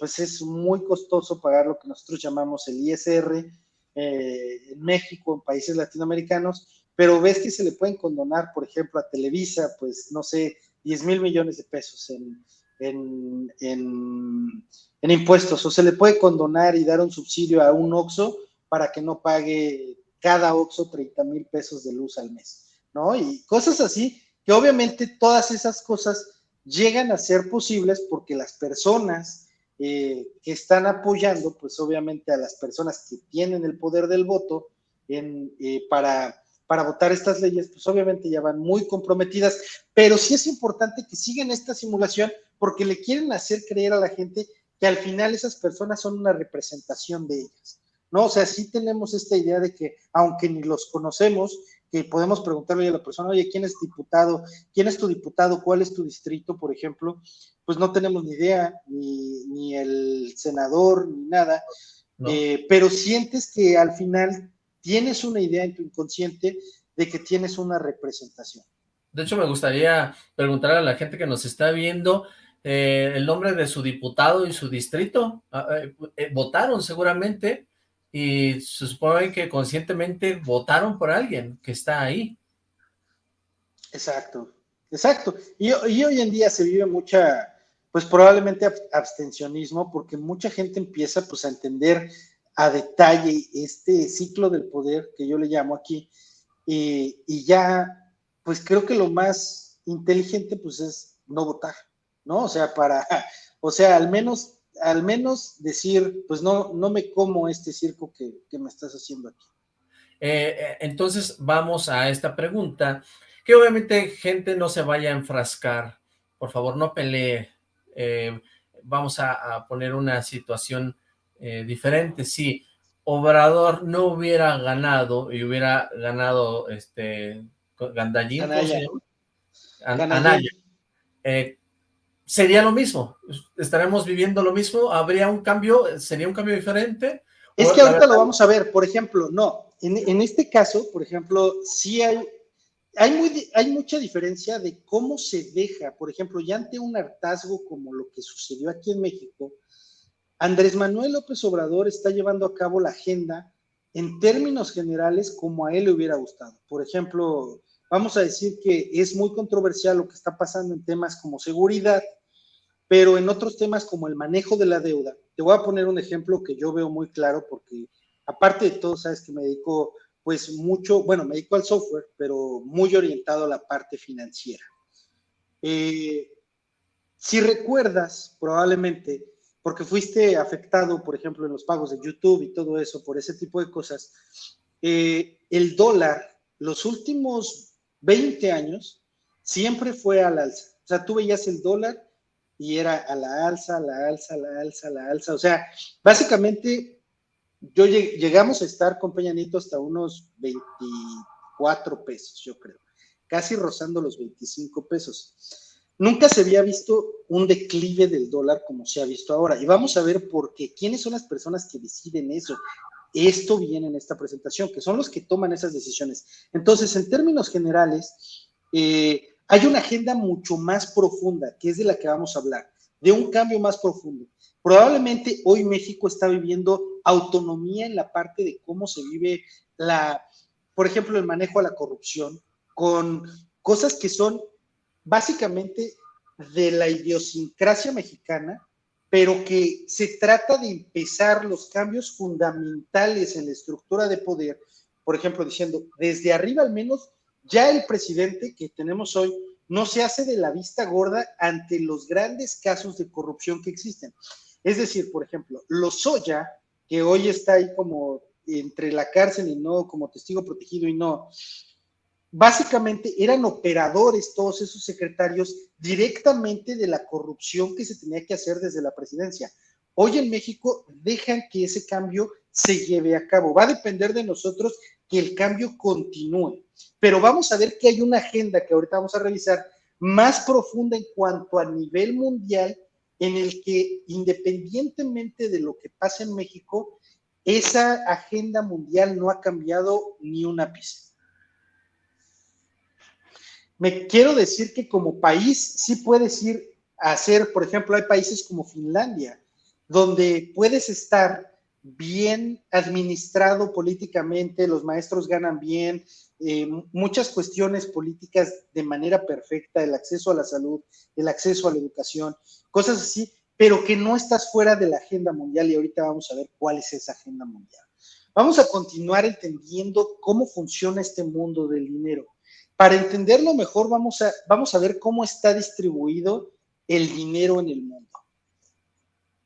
pues es muy costoso pagar lo que nosotros llamamos el ISR en México, en países latinoamericanos, pero ves que se le pueden condonar, por ejemplo, a Televisa, pues no sé, 10 mil millones de pesos en, en, en, impuestos o se le puede condonar y dar un subsidio a un OXO para que no pague cada OXO 30 mil pesos de luz al mes, ¿no? Y cosas así, que obviamente todas esas cosas llegan a ser posibles porque las personas eh, que están apoyando, pues obviamente a las personas que tienen el poder del voto en, eh, para, para votar estas leyes, pues obviamente ya van muy comprometidas, pero sí es importante que sigan esta simulación porque le quieren hacer creer a la gente que al final esas personas son una representación de ellas. ¿no? O sea, sí tenemos esta idea de que, aunque ni los conocemos, que podemos preguntarle a la persona, oye, ¿quién es diputado? ¿Quién es tu diputado? ¿Cuál es tu distrito, por ejemplo? Pues no tenemos ni idea, ni, el senador, ni nada, eh, pero sientes que al final tienes una idea en tu inconsciente de que tienes una representación. De hecho, me gustaría preguntar a la gente que nos está viendo, eh, el nombre de su diputado y su distrito. Ah, eh, votaron seguramente y se que conscientemente votaron por alguien que está ahí. Exacto, exacto. Y, hoy en día se vive mucha, pues probablemente abstencionismo, porque mucha gente empieza pues a entender a detalle este ciclo del poder que yo le llamo aquí, y, y ya, pues creo que lo más inteligente pues es no votar. ¿no? O sea, para, o sea, al menos, al menos decir, pues no, no me como este circo que, me estás haciendo aquí. Eh, eh, entonces vamos a esta pregunta, que obviamente gente no se vaya a enfrascar, por favor no pelee, eh, vamos a, poner una situación diferente, si Obrador no hubiera ganado y hubiera ganado este Gandallín, Anaya, Anaya. Sería lo mismo, estaremos viviendo lo mismo, habría un cambio, sería un cambio diferente. Es que ahorita lo vamos a ver, por ejemplo, no, en, este caso, por ejemplo, sí hay, hay, muy, hay mucha diferencia de cómo se deja, por ejemplo, ya ante un hartazgo como lo que sucedió aquí en México, Andrés Manuel López Obrador está llevando a cabo la agenda en términos generales como a él le hubiera gustado. Por ejemplo, vamos a decir que es muy controversial lo que está pasando en temas como seguridad, pero en otros temas como el manejo de la deuda, te voy a poner un ejemplo que yo veo muy claro porque aparte de todo, sabes que me dedico pues mucho, bueno, me dedico al software, pero muy orientado a la parte financiera. Eh, si recuerdas, probablemente, porque fuiste afectado, por ejemplo, en los pagos de YouTube y todo eso, por ese tipo de cosas, eh, el dólar, los últimos 20 años, siempre fue al alza. O sea, tú veías el dólar y era a la alza, a la alza, a la alza, a la alza. O sea, básicamente yo llegamos a estar con Peñanito hasta unos 24 pesos, yo creo, casi rozando los 25 pesos. Nunca se había visto un declive del dólar como se ha visto ahora. Y vamos a ver por qué. ¿Quiénes son las personas que deciden eso? Esto viene en esta presentación, que son los que toman esas decisiones. Entonces, en términos generales, eh, hay una agenda mucho más profunda, que es de la que vamos a hablar, de un cambio más profundo. Probablemente hoy México está viviendo autonomía en la parte de cómo se vive la, por ejemplo, el manejo a la corrupción, con cosas que son básicamente de la idiosincrasia mexicana, pero que se trata de empezar los cambios fundamentales en la estructura de poder, por ejemplo, diciendo, desde arriba al menos ya el presidente que tenemos hoy no se hace de la vista gorda ante los grandes casos de corrupción que existen. Es decir, por ejemplo, Lozoya, que hoy está ahí como entre la cárcel y no, como testigo protegido y no, básicamente eran operadores todos esos secretarios directamente de la corrupción que se tenía que hacer desde la presidencia. Hoy en México dejan que ese cambio se lleve a cabo. Va a depender de nosotros que el cambio continúe. Pero vamos a ver que hay una agenda que ahorita vamos a revisar más profunda en cuanto a nivel mundial, en el que independientemente de lo que pase en México, esa agenda mundial no ha cambiado ni una pizca. Me quiero decir que como país sí puedes ir a hacer, por ejemplo, hay países como Finlandia, donde puedes estar bien administrado políticamente, los maestros ganan bien, eh, muchas cuestiones políticas de manera perfecta, el acceso a la salud, el acceso a la educación, cosas así, pero que no estás fuera de la agenda mundial y ahorita vamos a ver cuál es esa agenda mundial. Vamos a continuar entendiendo cómo funciona este mundo del dinero. Para entenderlo mejor, vamos a, vamos a ver cómo está distribuido el dinero en el mundo.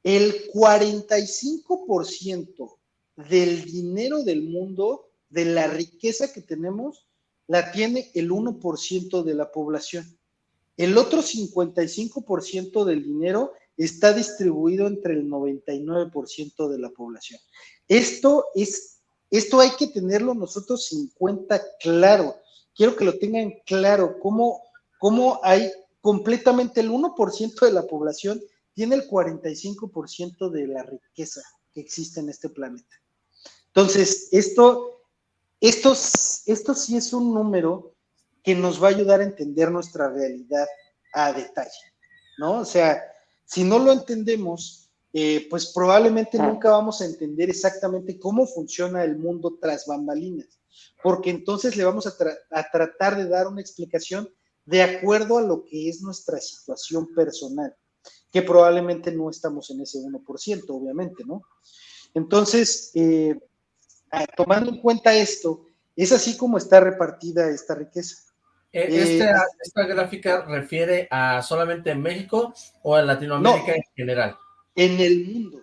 El 45% del dinero del mundo, de la riqueza que tenemos, la tiene el 1% de la población. El otro 55% del dinero está distribuido entre el 99% de la población. Esto es, esto hay que tenerlo nosotros en cuenta claro. Quiero que lo tengan claro, cómo, cómo hay completamente el 1% de la población tiene el 45% de la riqueza que existe en este planeta. Entonces, esto, esto, esto sí es un número que nos va a ayudar a entender nuestra realidad a detalle, ¿no? O sea, si no lo entendemos, eh, pues probablemente nunca vamos a entender exactamente cómo funciona el mundo tras bambalinas, porque entonces le vamos a, a tratar de dar una explicación de acuerdo a lo que es nuestra situación personal, que probablemente no estamos en ese 1%, obviamente, ¿no? Entonces, eh, tomando en cuenta esto, es así como está repartida esta riqueza. Este, eh, ¿Esta, gráfica refiere a solamente México o a Latinoamérica en general? En el mundo.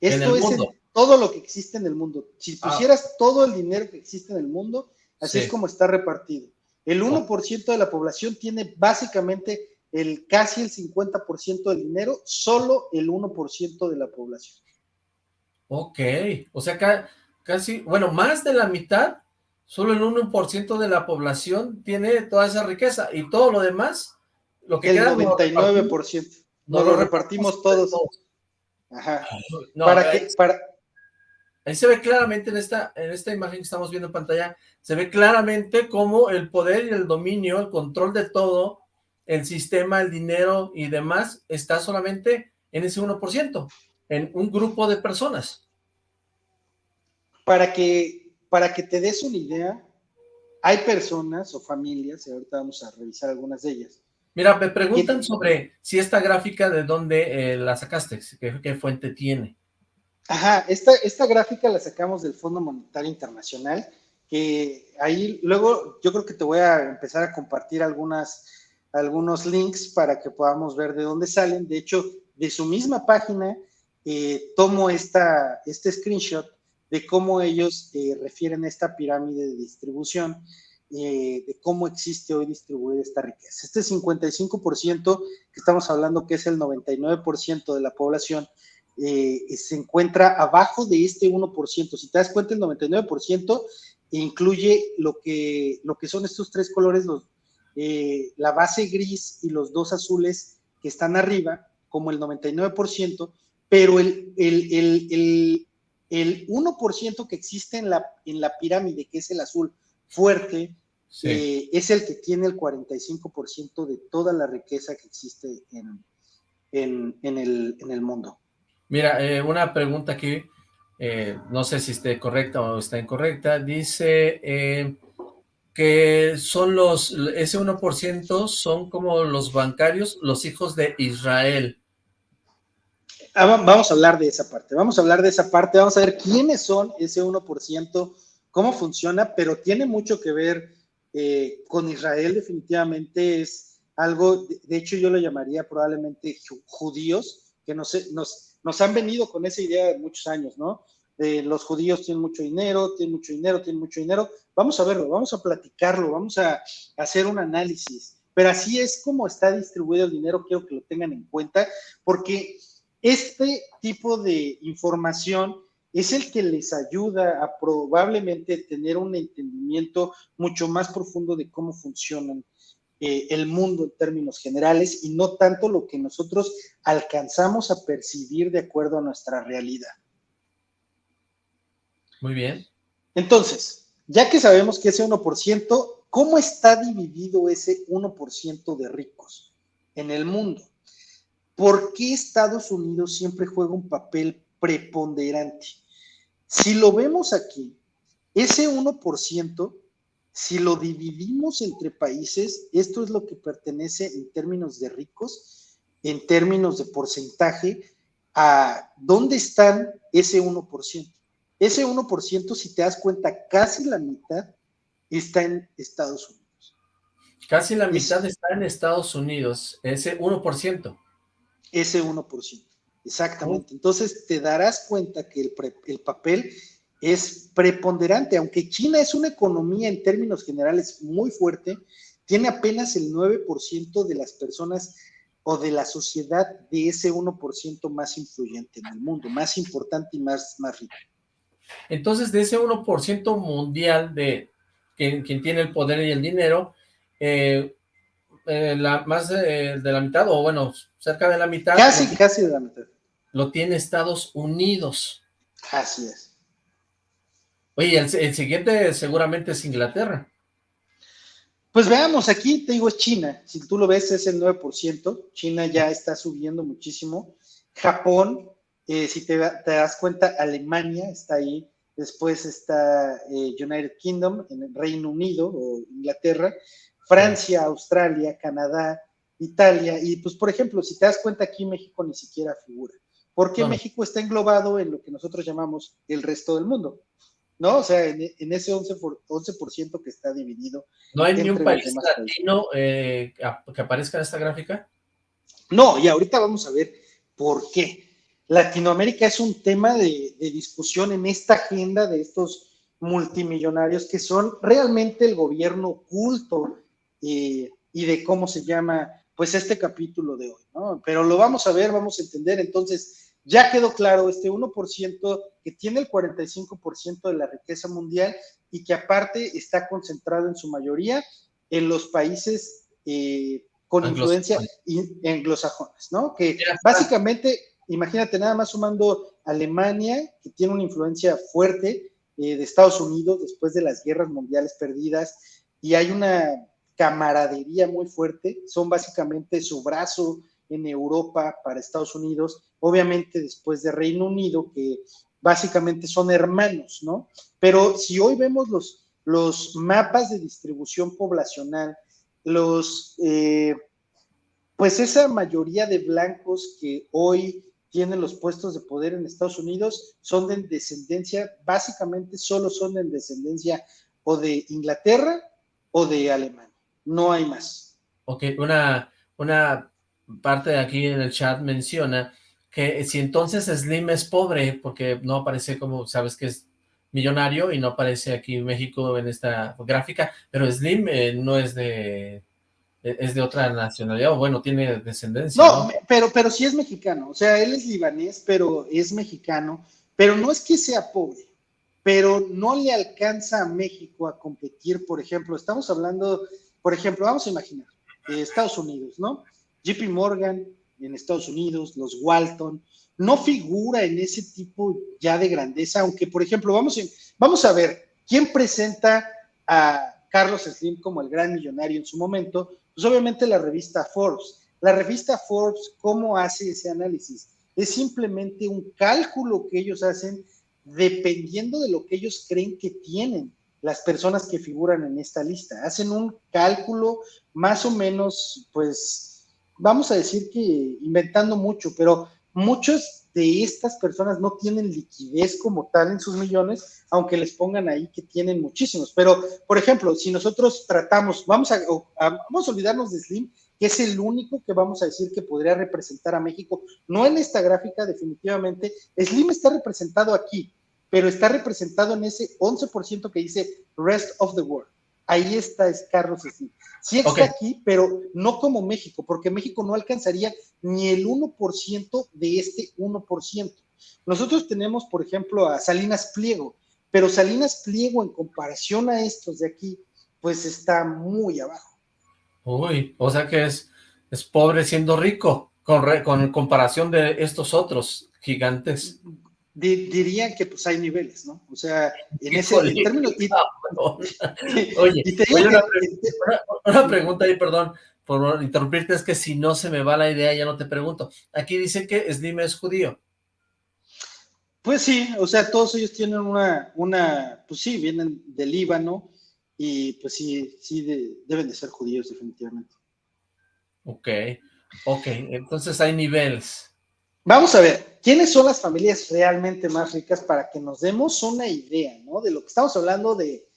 Esto es todo lo que existe en el mundo. Si ah. pusieras todo el dinero que existe en el mundo, así es como está repartido. El 1% de la población tiene básicamente el casi el 50% del dinero, solo el 1% de la población. Ok, o sea, casi, bueno, más de la mitad solo el 1% de la población tiene toda esa riqueza y todo lo demás, lo que el 99%. Nos lo repartimos todos. Ajá. para que, para... Ahí se ve claramente en esta, en esta imagen que estamos viendo en pantalla, se ve claramente cómo el poder y el dominio, el control de todo, el sistema, el dinero y demás, está solamente en ese 1%, en un grupo de personas. Para que para que te des una idea, hay personas o familias, y ahorita vamos a revisar algunas de ellas. Mira, me preguntan sobre si esta gráfica de dónde eh, la sacaste, ¿Qué, fuente tiene. Ajá, esta, esta gráfica la sacamos del Fondo Monetario Internacional, que ahí luego yo creo que te voy a empezar a compartir algunas, algunos links para que podamos ver de dónde salen. De hecho, de su misma página eh, tomo esta, este screenshot de cómo ellos eh, refieren esta pirámide de distribución, eh, de cómo existe hoy distribuir esta riqueza. Este 55% que estamos hablando que es el 99% de la población, eh, se encuentra abajo de este 1%. Si te das cuenta, el 99% incluye lo que, lo que son estos tres colores, los, la base gris y los dos azules que están arriba, como el 99%, pero el, el el 1% que existe en la, en la pirámide, que es el azul fuerte, eh, es el que tiene el 45% de toda la riqueza que existe en, el, mundo. Mira, eh, una pregunta aquí, eh, no sé si esté correcta o está incorrecta, dice que son los, ese 1% son como los bancarios, los hijos de Israel. Ah, vamos a hablar de esa parte, vamos a hablar de esa parte, vamos a ver quiénes son ese 1%, cómo funciona, pero tiene mucho que ver eh, con Israel, definitivamente es algo, de hecho yo lo llamaría probablemente judíos, que nos, nos, nos han venido con esa idea de muchos años, ¿no? De los judíos tienen mucho dinero, tienen mucho dinero, tienen mucho dinero. Vamos a verlo, vamos a platicarlo, vamos a hacer un análisis. Pero así es como está distribuido el dinero, quiero que lo tengan en cuenta, porque este tipo de información es el que les ayuda a probablemente tener un entendimiento mucho más profundo de cómo funciona eh, el mundo en términos generales y no tanto lo que nosotros alcanzamos a percibir de acuerdo a nuestra realidad. Muy bien. Entonces, ya que sabemos que ese 1%, ¿cómo está dividido ese 1% de ricos en el mundo? ¿Por qué Estados Unidos siempre juega un papel preponderante? Si lo vemos aquí, ese 1%, si lo dividimos entre países, esto es lo que pertenece en términos de ricos, en términos de porcentaje, a dónde están ese 1%. Ese 1%, si te das cuenta, casi la mitad está en Estados Unidos. Casi la mitad está en Estados Unidos, ese 1%. Ese 1%, exactamente. Entonces te darás cuenta que el, el papel es preponderante, aunque China es una economía en términos generales muy fuerte, tiene apenas el 9% de las personas o de la sociedad de ese 1% más influyente en el mundo, más importante y más, más rico. Entonces, de ese 1% mundial de quien, tiene el poder y el dinero, eh, eh, la, más de, la mitad, o bueno, cerca de la mitad. Casi, casi de la mitad. Lo tiene Estados Unidos. Así es. Oye, el, siguiente seguramente es Inglaterra. Pues veamos, aquí te digo es China, si tú lo ves es el 9%, China ya está subiendo muchísimo, Japón, eh, si te, das cuenta, Alemania está ahí, después está eh, United Kingdom, en el Reino Unido o Inglaterra, Francia, Australia, Canadá, Italia, y pues por ejemplo, si te das cuenta aquí México ni siquiera figura, porque México está englobado en lo que nosotros llamamos el resto del mundo. ¿no? O sea, en, ese 11%, por, 11 que está dividido. ¿No hay ni un país latino eh, que aparezca en esta gráfica? No, y ahorita vamos a ver por qué. Latinoamérica es un tema de, discusión en esta agenda de estos multimillonarios que son realmente el gobierno oculto eh, y de cómo se llama, pues, este capítulo de hoy, ¿no? Pero lo vamos a ver, vamos a entender entonces ya quedó claro este 1% que tiene el 45% de la riqueza mundial y que aparte está concentrado en su mayoría en los países eh, con influencia anglosajones, ¿no? Que básicamente, imagínate nada más sumando Alemania, que tiene una influencia fuerte eh, de Estados Unidos después de las guerras mundiales perdidas, y hay una camaradería muy fuerte, son básicamente su brazo en Europa para Estados Unidos, obviamente después de Reino Unido, que básicamente son hermanos, ¿no? Pero si hoy vemos los, los mapas de distribución poblacional, los, eh, pues esa mayoría de blancos que hoy tienen los puestos de poder en Estados Unidos son de descendencia, básicamente solo son de descendencia o de Inglaterra o de Alemania, no hay más. Ok, una, una parte de aquí en el chat menciona que si entonces Slim es pobre, porque no aparece como, sabes que es millonario y no aparece aquí en México en esta gráfica, pero Slim eh, no es de es de otra nacionalidad, o bueno, tiene descendencia. No, pero, pero sí es mexicano, o sea, él es libanés, pero es mexicano, pero no es que sea pobre, pero no le alcanza a México a competir, por ejemplo, estamos hablando, por ejemplo, vamos a imaginar, eh, Estados Unidos, ¿no? JP Morgan en Estados Unidos, los Walton, no figura en ese tipo ya de grandeza, aunque por ejemplo, vamos, vamos a ver, ¿quién presenta a Carlos Slim como el gran millonario en su momento? Pues obviamente la revista Forbes. La revista Forbes, ¿cómo hace ese análisis? Es simplemente un cálculo que ellos hacen dependiendo de lo que ellos creen que tienen las personas que figuran en esta lista. Hacen un cálculo más o menos, pues, vamos a decir que inventando mucho, pero muchos de estas personas no tienen liquidez como tal en sus millones, aunque les pongan ahí que tienen muchísimos. Pero, por ejemplo, si nosotros tratamos, vamos a, vamos a olvidarnos de Slim, que es el único que vamos a decir que podría representar a México, no en esta gráfica definitivamente, Slim está representado aquí, pero está representado en ese 11% que dice Rest of the World. Ahí está es Carlos Slim. Sí está aquí, pero no como México, porque México no alcanzaría ni el 1% de este 1%. Nosotros tenemos, por ejemplo, a Salinas Pliego, pero Salinas Pliego en comparación a estos de aquí, pues está muy abajo. Uy, o sea que es, es pobre siendo rico, con, con comparación de estos otros gigantes dirían que pues hay niveles, ¿no? O sea, en ese término... Oye, una, pregunta ahí, perdón, por interrumpirte, es que si no se me va la idea, ya no te pregunto. Aquí dice que Slim es judío. Pues sí, o sea, todos ellos tienen una, una pues sí, vienen del Líbano y pues sí, sí deben de ser judíos definitivamente. Ok, ok, entonces hay niveles. Vamos a ver, ¿quiénes son las familias realmente más ricas para que nos demos una idea, ¿no? De lo que estamos hablando de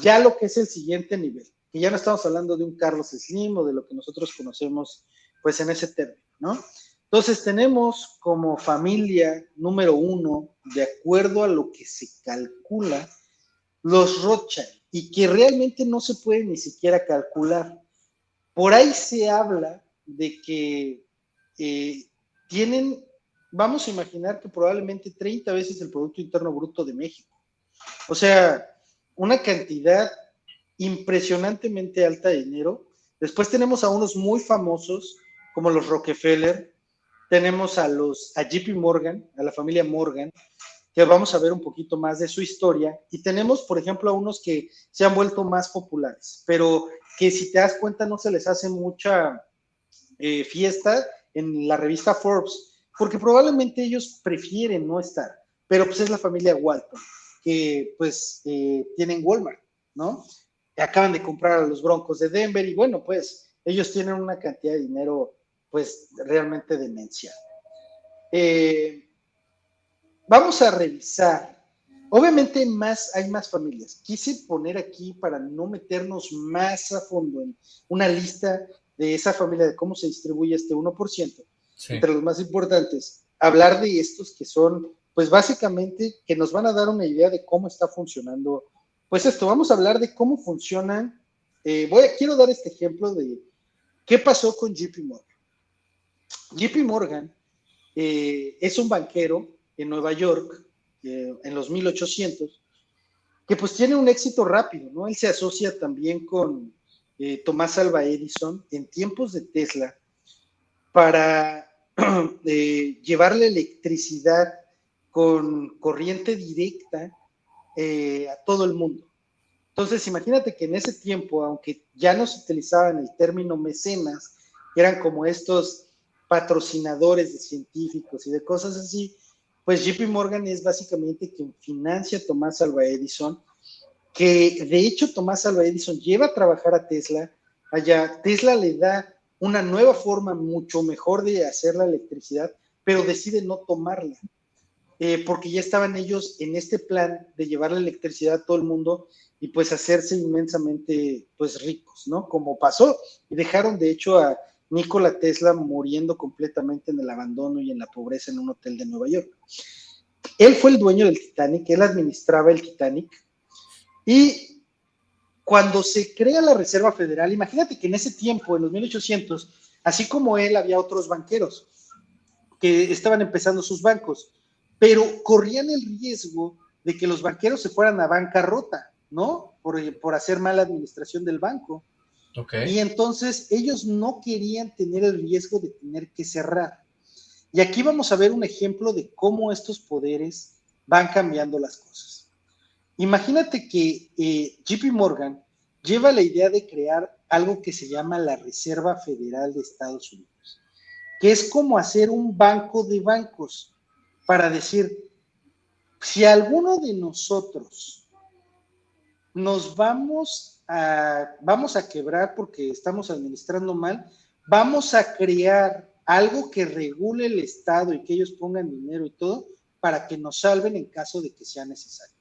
ya lo que es el siguiente nivel, que ya no estamos hablando de un Carlos Slim o de lo que nosotros conocemos pues en ese término, ¿no? Entonces tenemos como familia número uno, de acuerdo a lo que se calcula, los Rothschild, y que realmente no se puede ni siquiera calcular. Por ahí se habla de que eh, tienen, vamos a imaginar que probablemente 30 veces el Producto Interno Bruto de México. O sea, una cantidad impresionantemente alta de dinero. Después tenemos a unos muy famosos como los Rockefeller, tenemos a los a JP Morgan, a la familia Morgan, que vamos a ver un poquito más de su historia, y tenemos, por ejemplo, a unos que se han vuelto más populares, pero que si te das cuenta no se les hace mucha eh, fiesta en la revista Forbes, porque probablemente ellos prefieren no estar, pero pues es la familia Walton, que pues eh, tienen Walmart, ¿no? Acaban de comprar a los Broncos de Denver y bueno, pues ellos tienen una cantidad de dinero pues realmente demencia. Eh, vamos a revisar. Obviamente más, hay más familias. Quise poner aquí para no meternos más a fondo en una lista de esa familia, de cómo se distribuye este 1%, entre los más importantes, hablar de estos que son, pues básicamente, que nos van a dar una idea de cómo está funcionando. Pues esto, vamos a hablar de cómo funcionan. Eh, voy a, quiero dar este ejemplo de qué pasó con JP Morgan. JP Morgan eh, es un banquero en Nueva York eh, en los 1800 que pues tiene un éxito rápido, ¿no? Él se asocia también con Tomás Alva Edison en tiempos de Tesla para llevarle electricidad con corriente directa a todo el mundo. Entonces, imagínate que en ese tiempo, aunque ya no se utilizaban el término mecenas, eran como estos patrocinadores de científicos y de cosas así, pues JP Morgan es básicamente quien financia a Tomás Alva Edison, que de hecho Tomás Alva Edison lleva a trabajar a Tesla, allá Tesla le da una nueva forma mucho mejor de hacer la electricidad, pero decide no tomarla, eh, porque ya estaban ellos en este plan de llevar la electricidad a todo el mundo y pues hacerse inmensamente pues ricos, ¿no? Como pasó, y dejaron de hecho a Nikola Tesla muriendo completamente en el abandono y en la pobreza en un hotel de Nueva York. Él fue el dueño del Titanic, él administraba el Titanic y cuando se crea la Reserva Federal, imagínate que en ese tiempo, en los 1800, así como él, había otros banqueros que estaban empezando sus bancos, pero corrían el riesgo de que los banqueros se fueran a bancarrota, ¿no? Por, por hacer mala administración del banco. Y entonces ellos no querían tener el riesgo de tener que cerrar. Y aquí vamos a ver un ejemplo de cómo estos poderes van cambiando las cosas. Imagínate que eh, JP Morgan lleva la idea de crear algo que se llama la Reserva Federal de Estados Unidos, que es como hacer un banco de bancos para decir, si alguno de nosotros nos vamos vamos a quebrar porque estamos administrando mal, vamos a crear algo que regule el Estado y que ellos pongan dinero y todo para que nos salven en caso de que sea necesario.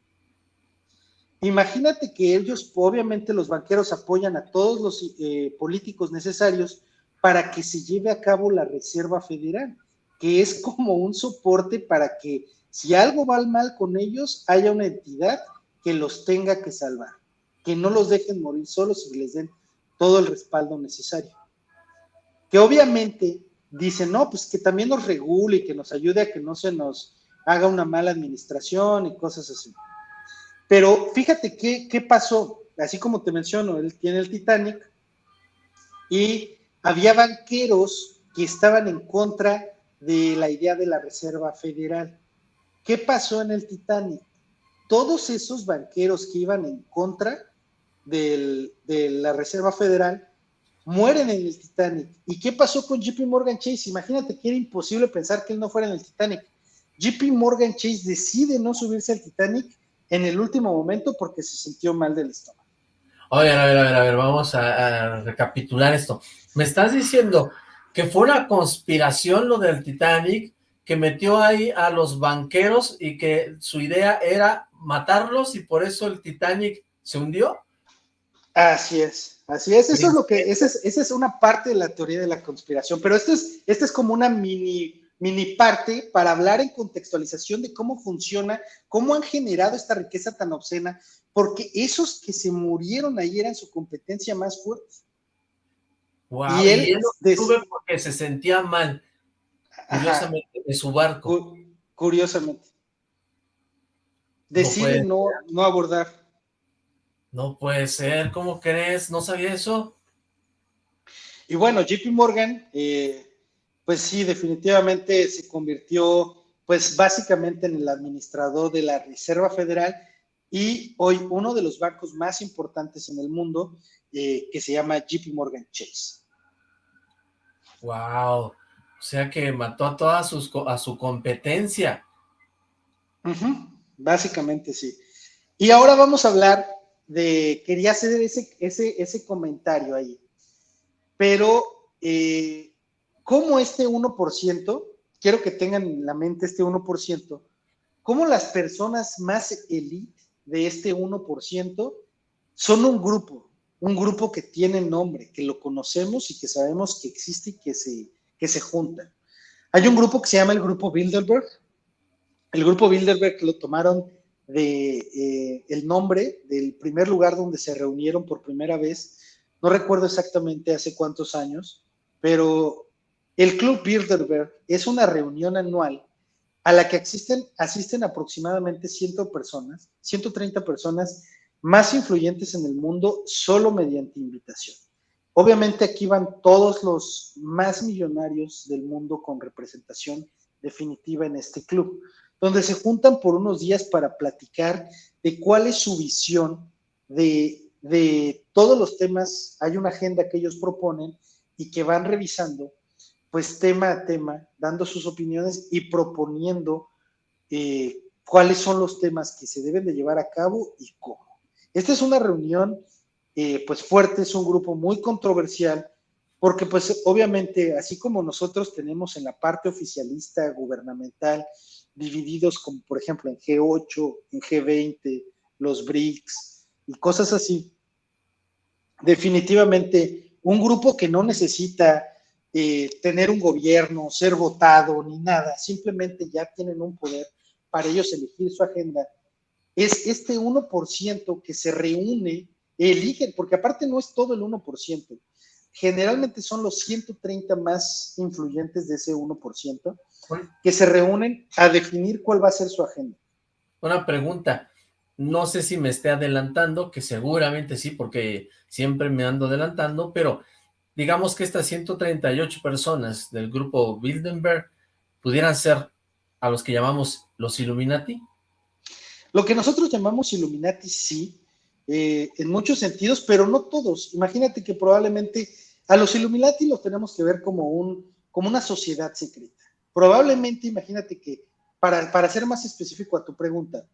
Imagínate que ellos, obviamente los banqueros apoyan a todos los eh, políticos necesarios para que se lleve a cabo la Reserva Federal, que es como un soporte para que si algo va mal con ellos, haya una entidad que los tenga que salvar que no los dejen morir solos y les den todo el respaldo necesario. Que obviamente dicen, no, pues que también nos regule y que nos ayude a que no se nos haga una mala administración y cosas así. Pero fíjate qué, qué pasó. Así como te menciono, él tiene el Titanic y había banqueros que estaban en contra de la idea de la Reserva Federal. ¿Qué pasó en el Titanic? Todos esos banqueros que iban en contra de la Reserva Federal mueren en el Titanic. ¿Y qué pasó con JP Morgan Chase? Imagínate que era imposible pensar que él no fuera en el Titanic. JP Morgan Chase decide no subirse al Titanic en el último momento porque se sintió mal del estómago. A ver, a ver, a ver, a ver, vamos a, recapitular esto. Me estás diciendo que fue una conspiración lo del Titanic, que metió ahí a los banqueros y que su idea era matarlos y por eso el Titanic se hundió. Así es, así es, eso es lo que, esa es, esa es una parte de la teoría de la conspiración, pero esto es, esto es como una mini mini parte para hablar en contextualización de cómo funciona, cómo han generado esta riqueza tan obscena, porque esos que se murieron ahí eran su competencia más fuerte. y él, porque se sentía mal, curiosamente, de su barco. curiosamente. Decide no, no, abordar. No puede ser, ¿cómo crees? ¿No sabía eso? Y bueno, JP Morgan eh, pues sí, definitivamente se convirtió, pues básicamente en el administrador de la Reserva Federal y hoy uno de los bancos más importantes en el mundo, eh, que se llama JP Morgan Chase. Wow, o sea que mató a toda sus, a su competencia. Básicamente sí. Y ahora vamos a hablar de, quería hacer ese, ese, ese comentario ahí, pero eh, cómo este 1%, quiero que tengan en la mente este 1%, cómo las personas más elite de este 1% son un grupo, un grupo que tiene nombre, que lo conocemos y que sabemos que existe y que se, que se junta. Hay un grupo que se llama el Grupo Bilderberg. El Grupo Bilderberg lo tomaron de eh, el nombre del primer lugar donde se reunieron por primera vez. No recuerdo exactamente hace cuántos años, pero el Club Bilderberg es una reunión anual a la que asisten, aproximadamente 100 personas, 130 personas más influyentes en el mundo solo mediante invitación. Obviamente aquí van todos los más millonarios del mundo con representación definitiva en este club, donde se juntan por unos días para platicar de cuál es su visión de, de todos los temas. Hay una agenda que ellos proponen y que van revisando pues tema a tema, dando sus opiniones y proponiendo eh, cuáles son los temas que se deben de llevar a cabo y cómo. Esta es una reunión eh, pues fuerte, es un grupo muy controversial, porque pues obviamente así como nosotros tenemos en la parte oficialista gubernamental divididos como por ejemplo en G8, en G20, los BRICS y cosas así, definitivamente un grupo que no necesita eh, tener un gobierno, ser votado, ni nada, simplemente ya tienen un poder para ellos elegir su agenda, es este 1% que se reúne, eligen, porque aparte no es todo el 1%, generalmente son los 130 más influyentes de ese 1%, que se reúnen a definir cuál va a ser su agenda. Una pregunta, no sé si me esté adelantando, que seguramente sí, porque siempre me ando adelantando, pero digamos que estas 138 personas del grupo Bilderberg pudieran ser a los que llamamos los Illuminati? Lo que nosotros llamamos Illuminati, sí, eh, en muchos sentidos, pero no todos. Imagínate que probablemente a los Illuminati los tenemos que ver como, un, como una sociedad secreta. Probablemente, imagínate que, para, para ser más específico a tu pregunta,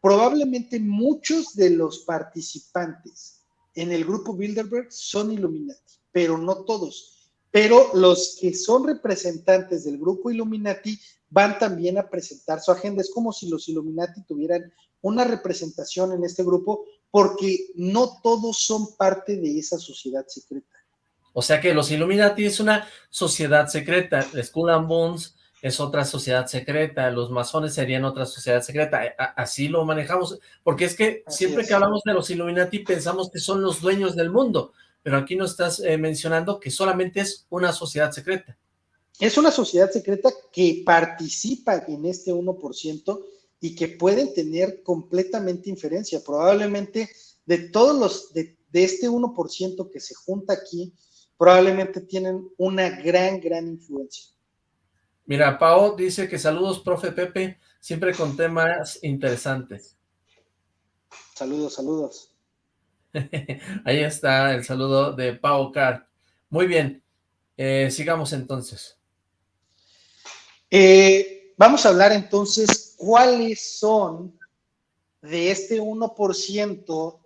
probablemente muchos de los participantes en el grupo Bilderberg son Illuminati pero no todos. Pero los que son representantes del grupo Illuminati van también a presentar su agenda. Es como si los Illuminati tuvieran una representación en este grupo, porque no todos son parte de esa sociedad secreta. O sea que los Illuminati es una sociedad secreta, Skull and Bones es otra sociedad secreta, los masones serían otra sociedad secreta, así lo manejamos, porque es que siempre que hablamos de los Illuminati pensamos que son los dueños del mundo, pero aquí nos estás eh, mencionando que solamente es una sociedad secreta. Es una sociedad secreta que participa en este 1% y que pueden tener completamente inferencia. Probablemente de todos los, de, de este 1% que se junta aquí, probablemente tienen una gran, gran influencia. Mira, Pau dice que saludos, profe Pepe, siempre con temas interesantes. Saludos, saludos. Ahí está el saludo de Pau Car. Muy bien, eh, sigamos entonces. Eh, vamos a hablar entonces cuáles son de este 1%,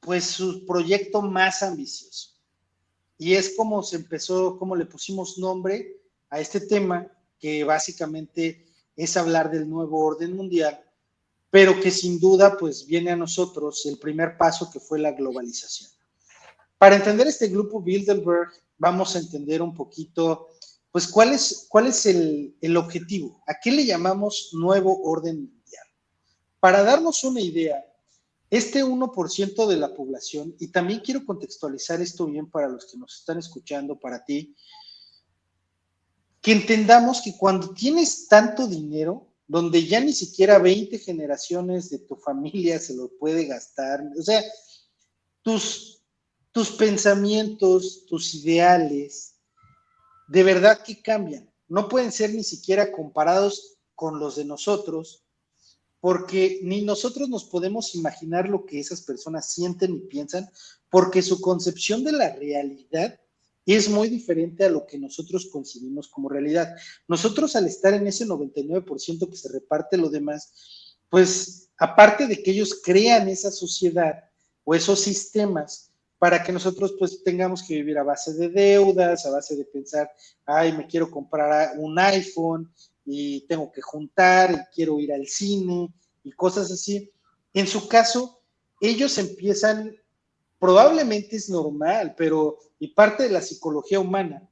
pues su proyecto más ambicioso. Y es como se empezó, como le pusimos nombre a este tema, que básicamente es hablar del nuevo orden mundial, pero que sin duda pues viene a nosotros el primer paso que fue la globalización. Para entender este grupo Bilderberg, vamos a entender un poquito, pues, cuál es, cuál es el, el objetivo, a qué le llamamos nuevo orden mundial. Para darnos una idea, este 1% de la población, y también quiero contextualizar esto bien para los que nos están escuchando, para ti, que entendamos que cuando tienes tanto dinero, donde ya ni siquiera 20 generaciones de tu familia se lo puede gastar, o sea, tus, tus pensamientos, tus ideales, de verdad que cambian. No pueden ser ni siquiera comparados con los de nosotros, porque ni nosotros nos podemos imaginar lo que esas personas sienten y piensan, porque su concepción de la realidad es muy diferente a lo que nosotros concebimos como realidad. Nosotros al estar en ese 99% que se reparte lo demás, pues aparte de que ellos crean esa sociedad o esos sistemas para que nosotros pues tengamos que vivir a base de deudas, a base de pensar, ay, me quiero comprar un iPhone, y tengo que juntar y quiero ir al cine y cosas así. En su caso, ellos empiezan, probablemente es normal, pero y parte de la psicología humana,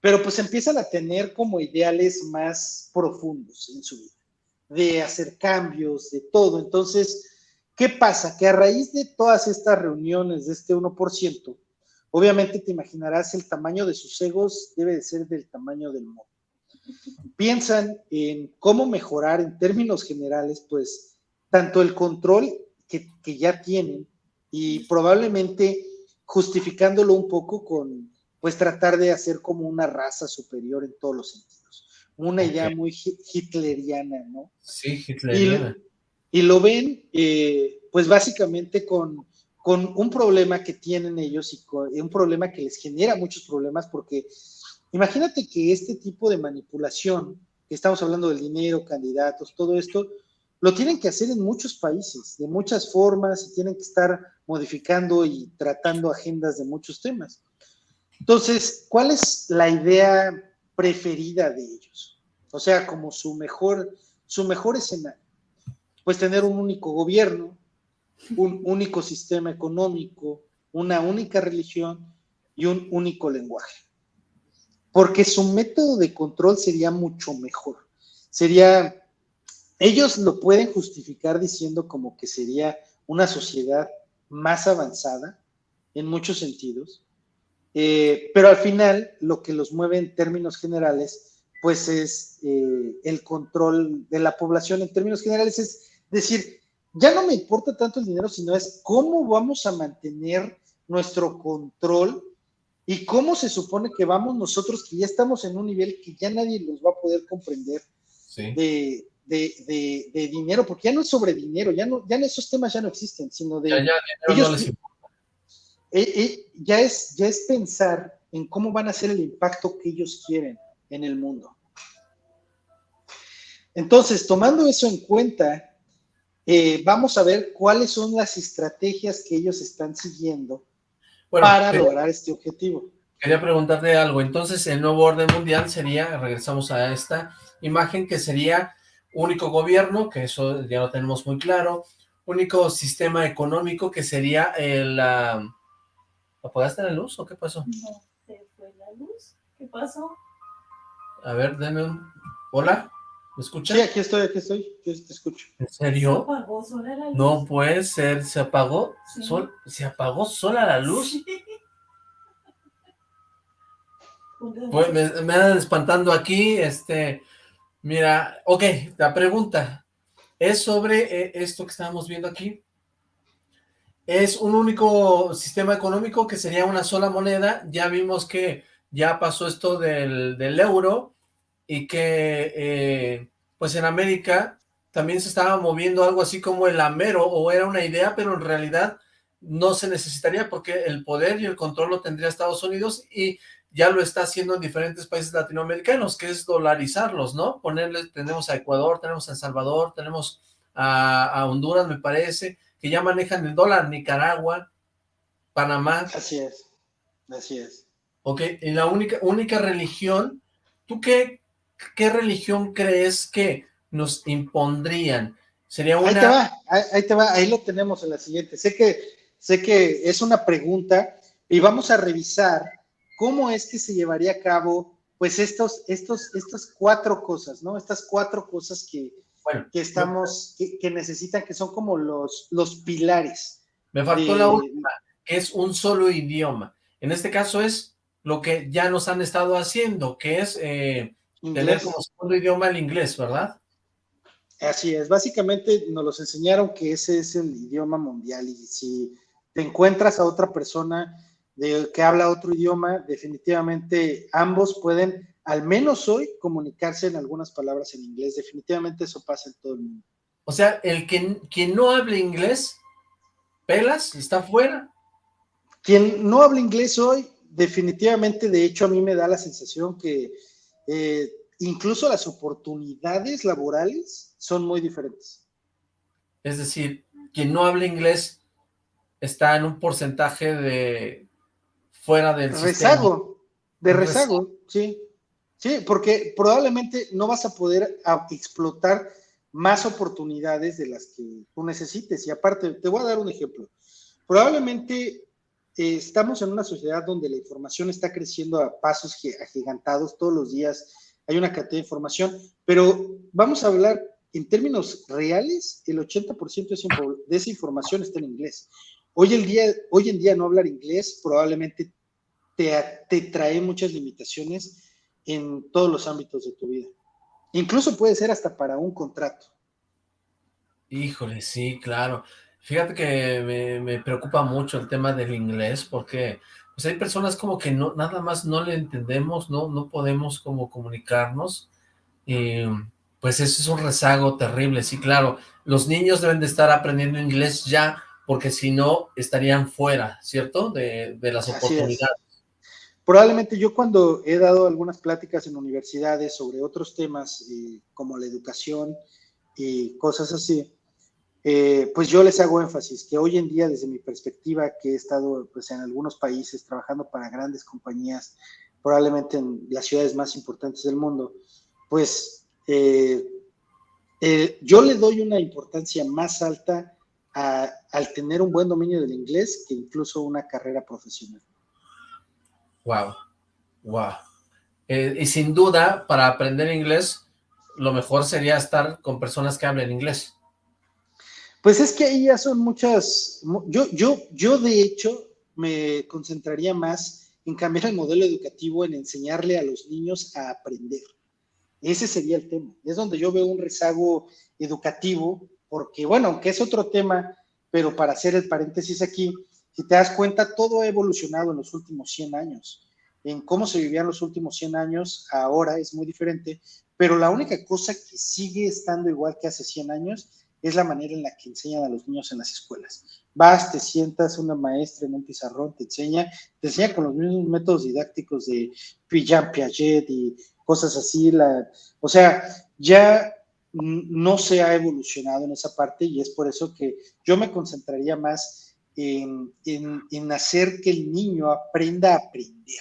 pero pues empiezan a tener como ideales más profundos en su vida, de hacer cambios, de todo. Entonces, ¿qué pasa? Que a raíz de todas estas reuniones de este 1%, obviamente te imaginarás el tamaño de sus egos debe de ser del tamaño del mundo piensan en cómo mejorar en términos generales, pues, tanto el control que, ya tienen y probablemente justificándolo un poco con, pues, tratar de hacer como una raza superior en todos los sentidos. Una idea muy hitleriana, ¿no? Sí, hitleriana. Y, lo ven, eh, pues, básicamente con, con un problema que tienen ellos y un problema que les genera muchos problemas porque Imagínate que este tipo de manipulación, que estamos hablando del dinero, candidatos, todo esto, lo tienen que hacer en muchos países, de muchas formas, y tienen que estar modificando y tratando agendas de muchos temas. Entonces, ¿cuál es la idea preferida de ellos? O sea, como su mejor, su mejor escenario. Pues tener un único gobierno, un único sistema económico, una única religión y un único lenguaje porque su método de control sería mucho mejor. Sería, ellos lo pueden justificar diciendo como que sería una sociedad más avanzada en muchos sentidos, eh, pero al final lo que los mueve en términos generales, pues es eh, el control de la población. En términos generales, es decir, ya no me importa tanto el dinero, sino es cómo vamos a mantener nuestro control ¿Y cómo se supone que vamos nosotros, que ya estamos en un nivel que ya nadie los va a poder comprender de, dinero? Porque ya no es sobre dinero, ya no, ya esos temas ya no existen, sino de... Ya, ellos, eh, eh, ya, es, ya es pensar en cómo van a ser el impacto que ellos quieren en el mundo. Entonces, tomando eso en cuenta, eh, vamos a ver cuáles son las estrategias que ellos están siguiendo para lograr este objetivo. Quería preguntarte algo, entonces el nuevo orden mundial sería, regresamos a esta imagen, que sería único gobierno, que eso ya lo tenemos muy claro, único sistema económico, que sería el... ¿Apagaste la luz o qué pasó? No, se fue la luz. ¿Qué pasó? A ver, deme un... ¿Hola? ¿Me escucha? Sí, aquí estoy, aquí estoy, yo te escucho. ¿En serio? ¿Se apagó sola la luz? No puede ser, ¿se apagó? Sol, ¿Se apagó sola la luz? Sí. Pues me, me andan espantando aquí, este, mira, ok, la pregunta es sobre eh, esto que estamos viendo aquí. Es un único sistema económico que sería una sola moneda, ya vimos que ya pasó esto del, del euro, y que eh, pues en América también se estaba moviendo algo así como el amero o era una idea, pero en realidad no se necesitaría porque el poder y el control lo tendría Estados Unidos y ya lo está haciendo en diferentes países latinoamericanos, que es dolarizarlos, ¿no? Ponerles, tenemos a Ecuador, tenemos a El Salvador, tenemos a, Honduras, me parece, que ya manejan el dólar, Nicaragua, Panamá. Así es, así es. Ok, y la única, única religión, ¿tú qué, qué religión crees que nos impondrían? Sería una... Ahí te va, ahí, te va, ahí lo tenemos en la siguiente. Sé que, sé que es una pregunta y vamos a revisar cómo es que se llevaría a cabo, pues, estos, estos, estas cuatro cosas, ¿no? Estas cuatro cosas que, que estamos, que, necesitan, que son como los, los pilares. Me faltó la última, que es un solo idioma. En este caso es lo que ya nos han estado haciendo, que es eh, tener como segundo idioma el inglés, ¿verdad? Así es, básicamente nos los enseñaron que ese es el idioma mundial y si te encuentras a otra persona de, que habla otro idioma, definitivamente ambos pueden, al menos hoy, comunicarse en algunas palabras en inglés. Definitivamente eso pasa en todo el mundo. O sea, el que quien no hable inglés, pelas, está fuera. Quien no habla inglés hoy, definitivamente, de hecho, a mí me da la sensación que eh, incluso las oportunidades laborales son muy diferentes. Es decir, quien no habla inglés está en un porcentaje de fuera del rezago, de rezago, sí. Sí, porque probablemente no vas a poder explotar más oportunidades de las que tú necesites. Y aparte, te voy a dar un ejemplo. Probablemente eh, estamos en una sociedad donde la información está creciendo a pasos agigantados todos los días. Hay una cantidad de información, pero vamos a hablar en términos reales, el 80% de esa información está en inglés. Hoy, día, hoy en día no hablar inglés probablemente te, trae muchas limitaciones en todos los ámbitos de tu vida. Incluso puede ser hasta para un contrato. Híjole, sí, claro. Fíjate que me, preocupa mucho el tema del inglés porque pues hay personas como que no nada más no le entendemos, no, no podemos como comunicarnos. Pues eso es un rezago terrible, sí, claro. Los niños deben de estar aprendiendo inglés ya porque si no estarían fuera, ¿cierto? De, de las oportunidades. Probablemente yo cuando he dado algunas pláticas en universidades sobre otros temas eh, como la educación y cosas así, eh, pues yo les hago énfasis que hoy en día desde mi perspectiva que he estado pues en algunos países trabajando para grandes compañías, probablemente en las ciudades más importantes del mundo, pues eh, yo le doy una importancia más alta al tener un buen dominio del inglés que incluso una carrera profesional. Wow, wow. Eh, y sin duda, para aprender inglés, lo mejor sería estar con personas que hablen inglés. Pues es que ahí ya son muchas, yo, yo, yo de hecho me concentraría más en cambiar el modelo educativo, en enseñarle a los niños a aprender. Ese sería el tema. Es donde yo veo un rezago educativo, porque bueno, aunque es otro tema, pero para hacer el paréntesis aquí, si te das cuenta, todo ha evolucionado en los últimos 100 años. En cómo se vivían los últimos 100 años, ahora es muy diferente, pero la única cosa que sigue estando igual que hace 100 años es la manera en la que enseñan a los niños en las escuelas. Vas, te sientas, una maestra en un pizarrón te enseña, te enseña con los mismos métodos didácticos de Piaget y cosas así. La, o sea, ya no se ha evolucionado en esa parte y es por eso que yo me concentraría más en, hacer que el niño aprenda a aprender,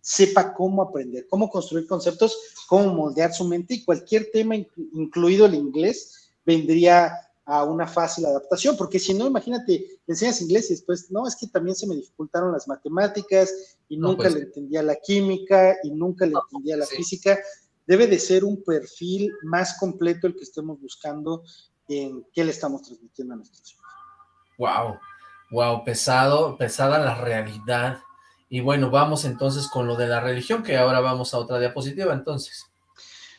sepa cómo aprender, cómo construir conceptos, cómo moldear su mente y cualquier tema, incluido el inglés, vendría a una fácil adaptación, porque si no, imagínate, le enseñas inglés y después, no, es que también se me dificultaron las matemáticas y nunca pues le entendía la química y nunca le entendía la física. Debe de ser un perfil más completo el que estemos buscando en qué le estamos transmitiendo a nuestros hijos. Wow, Wow, pesado, pesada la realidad. Y bueno, vamos entonces con lo de la religión, que ahora vamos a otra diapositiva entonces.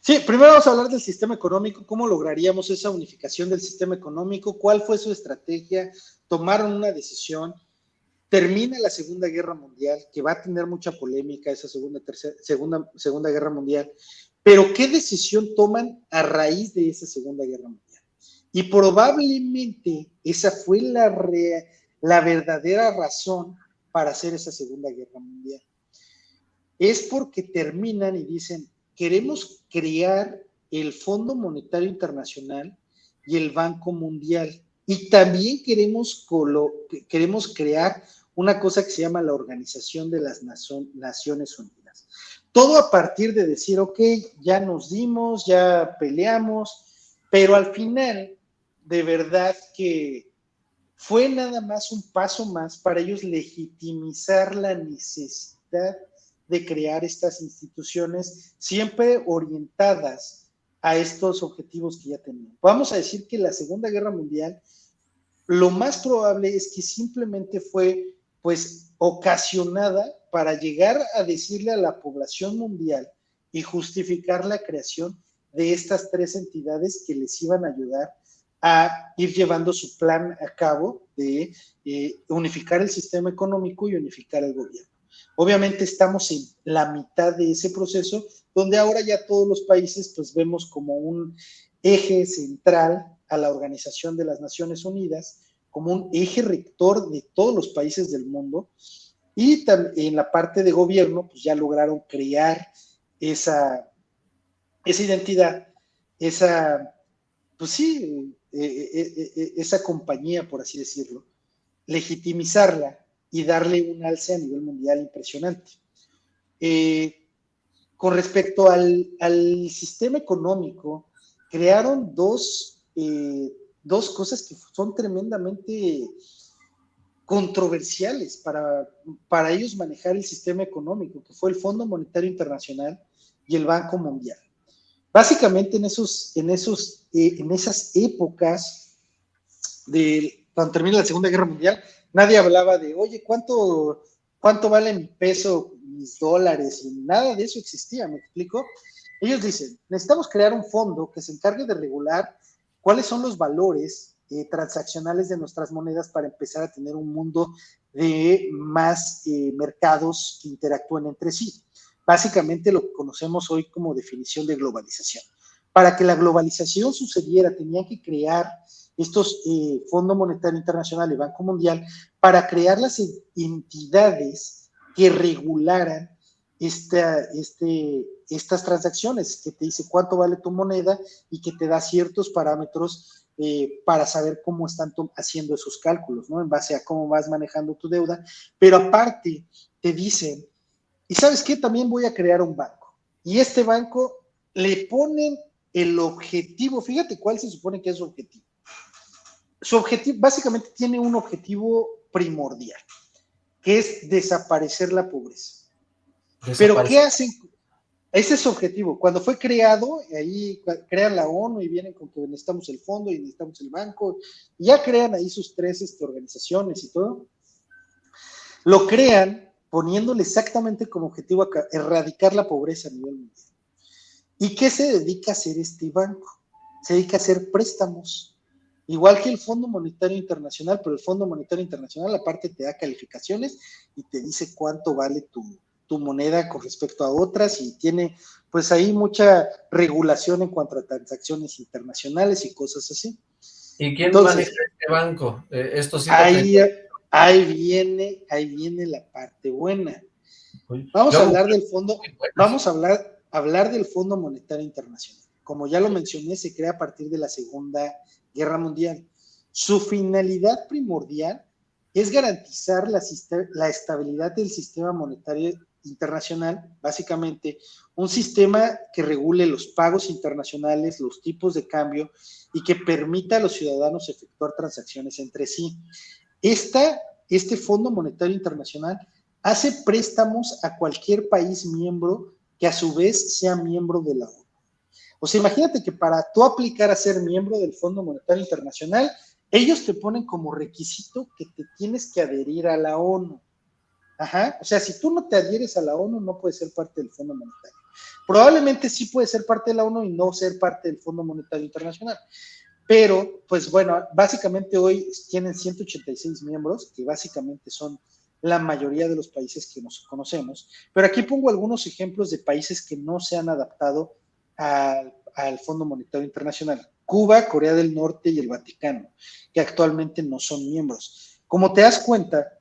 Sí, primero vamos a hablar del sistema económico, cómo lograríamos esa unificación del sistema económico, cuál fue su estrategia, tomaron una decisión, termina la Segunda Guerra Mundial, que va a tener mucha polémica esa segunda, tercera, segunda, segunda Guerra Mundial, pero ¿qué decisión toman a raíz de esa Segunda Guerra Mundial? Y probablemente esa fue la, la verdadera razón para hacer esa Segunda Guerra Mundial. es porque terminan y dicen, queremos crear el Fondo Monetario Internacional y el Banco Mundial. Y también queremos, queremos crear una cosa que se llama la Organización de las Naciones Unidas. Todo a partir de decir, ok, ya nos dimos, ya peleamos, pero al final, de verdad que fue nada más un paso más para ellos legitimizar la necesidad de crear estas instituciones siempre orientadas a estos objetivos que ya tenían. Vamos a decir que la Segunda Guerra Mundial, lo más probable es que simplemente fue pues ocasionada para llegar a decirle a la población mundial y justificar la creación de estas tres entidades que les iban a ayudar a ir llevando su plan a cabo de eh, unificar el sistema económico y unificar el gobierno. Obviamente estamos en la mitad de ese proceso, donde ahora ya todos los países pues vemos como un eje central a la Organización de las Naciones Unidas, como un eje rector de todos los países del mundo, y en la parte de gobierno pues ya lograron crear esa, esa identidad, esa, pues sí, eh, eh, eh, esa compañía, por así decirlo, legitimizarla y darle un alce a nivel mundial impresionante. con respecto al, sistema económico, crearon dos, dos cosas que son tremendamente controversiales para, para ellos manejar el sistema económico, que fue el Fondo Monetario Internacional y el Banco Mundial. Básicamente en, esos, en, esos, eh, en esas épocas, de, cuando termina la Segunda Guerra Mundial, nadie hablaba de, oye, ¿cuánto, cuánto vale mi peso, mis dólares? Nada de eso existía, ¿me explico? Ellos dicen, necesitamos crear un fondo que se encargue de regular cuáles son los valores eh, transaccionales de nuestras monedas para empezar a tener un mundo de más eh, mercados que interactúen entre sí básicamente lo que conocemos hoy como definición de globalización. Para que la globalización sucediera, tenían que crear estos eh, Fondo Monetario Internacional y Banco Mundial para crear las entidades que regularan este, estas transacciones, que te dice cuánto vale tu moneda y que te da ciertos parámetros eh, para saber cómo están haciendo esos cálculos, ¿no? En base a cómo vas manejando tu deuda, pero aparte te dicen y sabes qué, también voy a crear un banco. Y este banco le ponen el objetivo, fíjate cuál se supone que es su objetivo. Su objetivo, básicamente tiene un objetivo primordial, que es desaparecer la pobreza. Pero ¿qué hacen? Ese es su objetivo. Cuando fue creado, ahí crean la ONU y vienen con que necesitamos el fondo y necesitamos el banco, y ya crean ahí sus tres este, organizaciones y todo. Lo crean poniéndole exactamente como objetivo erradicar la pobreza a nivel mundial. ¿Y qué se dedica a hacer este banco? Se dedica a hacer préstamos, igual que el Fondo Monetario Internacional, pero el Fondo Monetario Internacional aparte te da calificaciones y te dice cuánto vale tu, tu moneda con respecto a otras y tiene pues ahí mucha regulación en cuanto a transacciones internacionales y cosas así. ¿Y quién maneja este banco? Eh, ahí, ahí viene, ahí viene la parte buena. Vamos a hablar del fondo, vamos a hablar, hablar del Fondo Monetario Internacional. Como ya lo mencioné, se crea a partir de la Segunda Guerra Mundial. Su finalidad primordial es garantizar la, la estabilidad del sistema monetario internacional, básicamente un sistema que regule los pagos internacionales, los tipos de cambio y que permita a los ciudadanos efectuar transacciones entre sí este Fondo Monetario Internacional hace préstamos a cualquier país miembro que a su vez sea miembro de la ONU. O sea, imagínate que para tú aplicar a ser miembro del Fondo Monetario Internacional, ellos te ponen como requisito que te tienes que adherir a la ONU. Ajá. O sea, si tú no te adhieres a la ONU, no puedes ser parte del Fondo Monetario. Probablemente sí puedes ser parte de la ONU y no ser parte del Fondo Monetario Internacional. Pero, pues bueno, básicamente hoy tienen 186 miembros, que básicamente son la mayoría de los países que nos conocemos. Pero aquí pongo algunos ejemplos de países que no se han adaptado al, Fondo Monetario Internacional. Cuba, Corea del Norte y el Vaticano, que actualmente no son miembros. Como te das cuenta,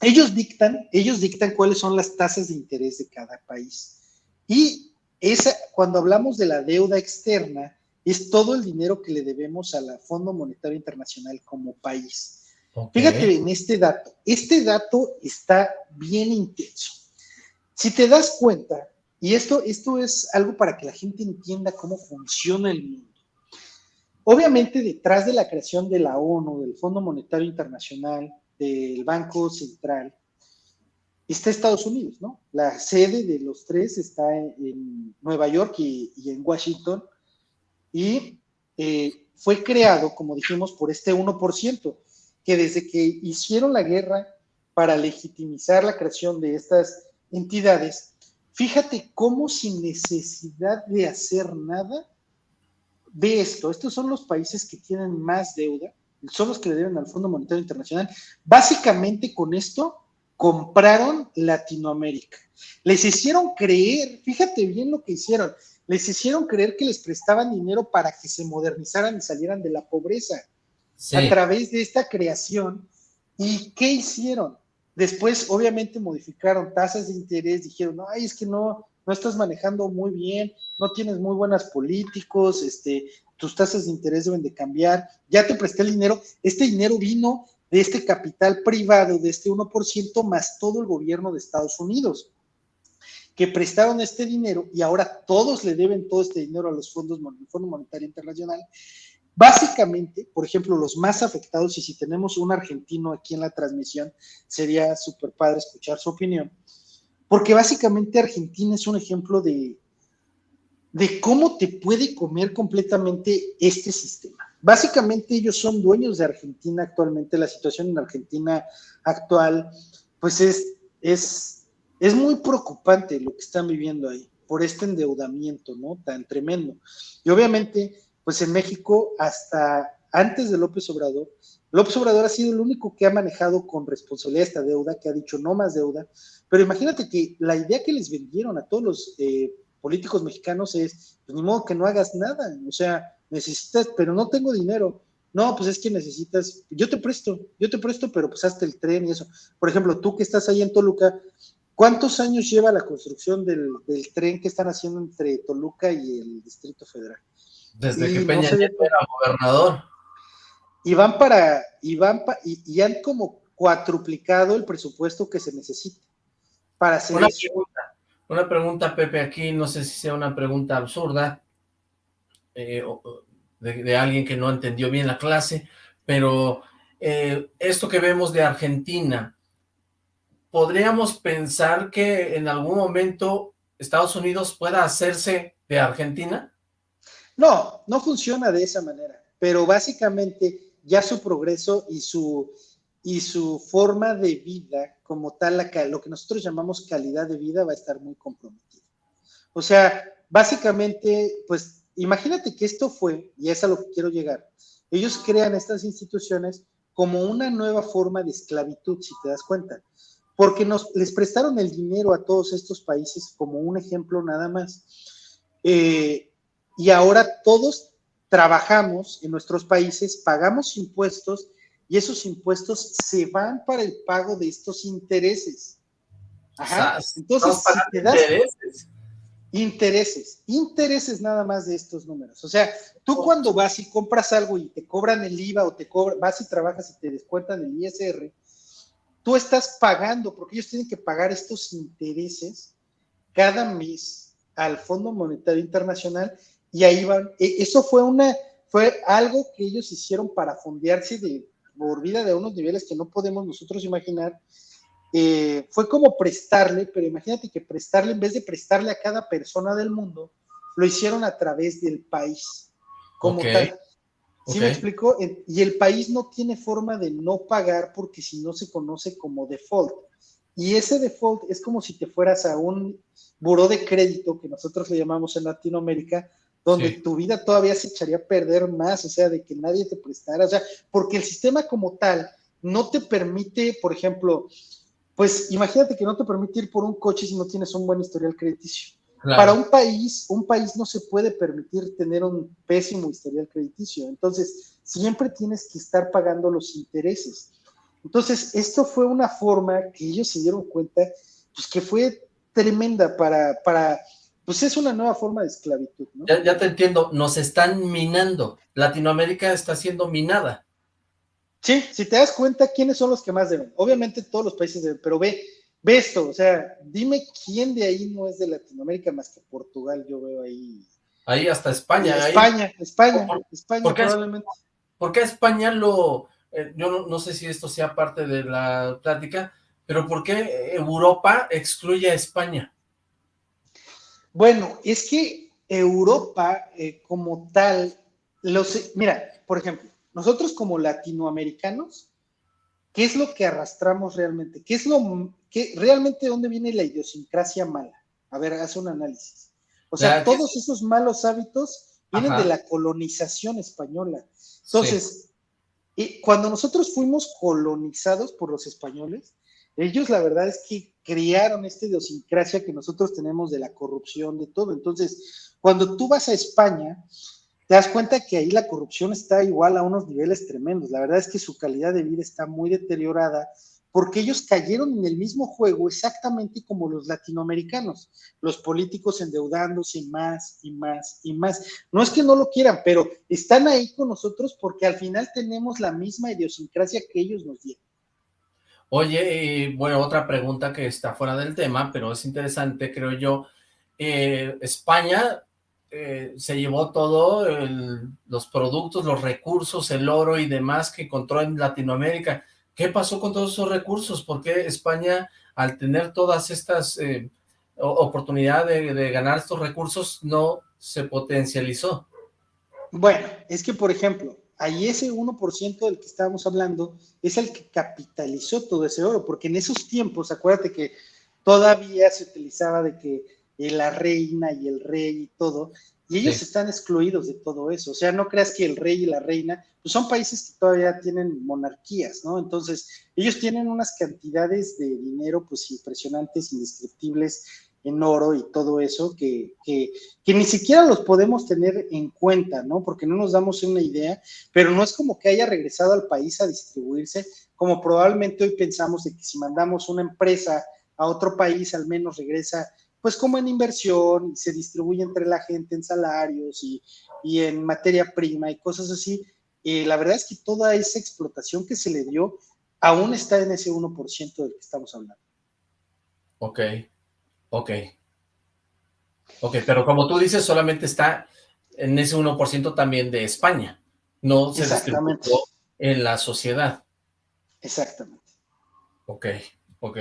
ellos dictan, ellos dictan cuáles son las tasas de interés de cada país. Y esa, cuando hablamos de la deuda externa, es todo el dinero que le debemos al Fondo Monetario Internacional como país. Fíjate en este dato. Este dato está bien intenso. Si te das cuenta, y esto, esto es algo para que la gente entienda cómo funciona el mundo. Obviamente, detrás de la creación de la ONU, del Fondo Monetario Internacional, del Banco Central, está Estados Unidos, ¿no? La sede de los tres está en, Nueva York y, en Washington, y eh, fue creado, como dijimos, por este 1%, que desde que hicieron la guerra para legitimizar la creación de estas entidades, fíjate cómo sin necesidad de hacer nada, ve esto, estos son los países que tienen más deuda, son los que le deben al Fondo Monetario Internacional. Básicamente con esto compraron Latinoamérica. Les hicieron creer, fíjate bien lo que hicieron, les hicieron creer que les prestaban dinero para que se modernizaran y salieran de la pobreza a través de esta creación. ¿Y qué hicieron? Después, obviamente, modificaron tasas de interés, dijeron, ay, es que no, no estás manejando muy bien, no tienes muy buenas políticos, este, tus tasas de interés deben de cambiar, ya te presté el dinero, este dinero vino de este capital privado, de este 1%, más todo el gobierno de Estados Unidos, que prestaron este dinero y ahora todos le deben todo este dinero a los fondos, al Fondo Monetario Internacional. Básicamente, por ejemplo, los más afectados, y si tenemos un argentino aquí en la transmisión, sería súper padre escuchar su opinión, porque básicamente Argentina es un ejemplo de, de cómo te puede comer completamente este sistema. Básicamente ellos son dueños de Argentina actualmente, la situación en Argentina actual, pues es, es, es muy preocupante lo que están viviendo ahí por este endeudamiento, ¿no? Tan tremendo. Y obviamente, pues en México, hasta antes de López Obrador, López Obrador ha sido el único que ha manejado con responsabilidad esta deuda, que ha dicho no más deuda, pero imagínate que la idea que les vendieron a todos los eh, políticos mexicanos es, pues ni modo que no hagas nada, o sea, necesitas, pero no tengo dinero. No, pues es que necesitas, yo te presto, yo te presto, pero pues hasta el tren y eso. Por ejemplo, tú que estás ahí en Toluca, ¿cuántos años lleva la construcción del, tren que están haciendo entre Toluca y el Distrito Federal? Desde que Peña Nieto era gobernador y van para, y van y, han como cuatruplicado el presupuesto que se necesita para hacer una Pregunta, una pregunta, Pepe, aquí no sé si sea una pregunta absurda, eh, de, alguien que no entendió bien la clase, pero eh, esto que vemos de Argentina, ¿podríamos pensar que en algún momento Estados Unidos pueda hacerse de Argentina? No, no funciona de esa manera, pero básicamente ya su progreso y su, y su forma de vida como tal, lo que nosotros llamamos calidad de vida va a estar muy comprometida. O sea, básicamente, pues imagínate que esto fue, y es a lo que quiero llegar, ellos crean estas instituciones como una nueva forma de esclavitud, si te das cuenta, porque nos, les prestaron el dinero a todos estos países como un ejemplo nada más. Eh, y ahora todos trabajamos en nuestros países, pagamos impuestos y esos impuestos se van para el pago de estos intereses. Ajá. Entonces, si te das intereses. intereses, intereses nada más de estos números. O sea, tú cuando vas y compras algo y te cobran el IVA o te cobran, vas y trabajas y te descuentan el ISR, tú estás pagando, porque ellos tienen que pagar estos intereses cada mes al Fondo Monetario Internacional y ahí van, e, eso fue una, fue algo que ellos hicieron para fondearse de por vida de unos niveles que no podemos nosotros imaginar. Eh, fue como prestarle, pero imagínate que prestarle, en vez de prestarle a cada persona del mundo, lo hicieron a través del país, como tal. ¿Sí me explico? Y el país no tiene forma de no pagar porque si no se conoce como default. Y ese default es como si te fueras a un buró de crédito, que nosotros le llamamos en Latinoamérica, donde tu vida todavía se echaría a perder más, o sea, de que nadie te prestara, o sea, porque el sistema como tal no te permite, por ejemplo, pues imagínate que no te permite ir por un coche si no tienes un buen historial crediticio. Para un país, un país no se puede permitir tener un pésimo historial crediticio, entonces siempre tienes que estar pagando los intereses. Entonces, esto fue una forma que ellos se dieron cuenta, pues que fue tremenda para, para pues es una nueva forma de esclavitud. ¿no? Ya, ya te entiendo, nos están minando. Latinoamérica está siendo minada. Sí, si te das cuenta, ¿quiénes son los que más deben? Obviamente todos los países deben, pero ve, ve esto, o sea, dime quién de ahí no es de Latinoamérica más que Portugal, yo veo ahí. Ahí hasta España. ahí- España, España, ¿Por- España por qué es- probablemente. ¿Por qué España lo... eh, yo no, no sé si esto sea parte de la plática, pero ¿por qué Europa excluye a España? Bueno, es que Europa eh, como tal, los, mira, por ejemplo, nosotros como latinoamericanos, ¿qué es lo que arrastramos realmente? ¿Qué es lo que realmente dónde viene la idiosincrasia mala? A ver, haz un análisis. O sea, que- todos esos malos hábitos vienen Ajá. de la colonización española. Entonces, y cuando nosotros fuimos colonizados por los españoles, ellos la verdad es que crearon esta idiosincrasia que nosotros tenemos de la corrupción, de todo. Entonces, cuando tú vas a España, te das cuenta que ahí la corrupción está igual a unos niveles tremendos. La verdad es que su calidad de vida está muy deteriorada porque ellos cayeron en el mismo juego exactamente como los latinoamericanos, los políticos endeudándose más y más y más. No es que no lo quieran, pero están ahí con nosotros porque al final tenemos la misma idiosincrasia que ellos nos dieron. Oye, y, bueno, otra pregunta que está fuera del tema, pero es interesante, creo yo. Eh, España eh, se llevó todo, los productos, los recursos, el oro y demás que encontró en Latinoamérica. ¿Qué pasó con todos esos recursos? ¿Por qué España, al tener todas estas eh, oportunidades de, de ganar estos recursos, no se potencializó? Bueno, es que, por ejemplo, ahí ese 1% del que estábamos hablando es el que capitalizó todo ese oro, porque en esos tiempos, acuérdate que todavía se utilizaba de que eh, la reina y el rey y todo, y ellos Sí. están excluidos de todo eso. O sea, no creas que el rey y la reina, pues son países que todavía tienen monarquías, ¿no? Entonces, ellos tienen unas cantidades de dinero, pues impresionantes, indescriptibles en oro y todo eso, que, que, que ni siquiera los podemos tener en cuenta, ¿no? Porque no nos damos una idea, pero no es como que haya regresado al país a distribuirse, como probablemente hoy pensamos de que si mandamos una empresa a otro país, al menos regresa, pues como en inversión, y se distribuye entre la gente en salarios y, y en materia prima y cosas así. Eh, la verdad es que toda esa explotación que se le dio aún está en ese 1% del que estamos hablando. Ok, ok. Ok, pero como tú dices, solamente está en ese 1% también de España. No se distribuyó en la sociedad. Exactamente. Ok, ok.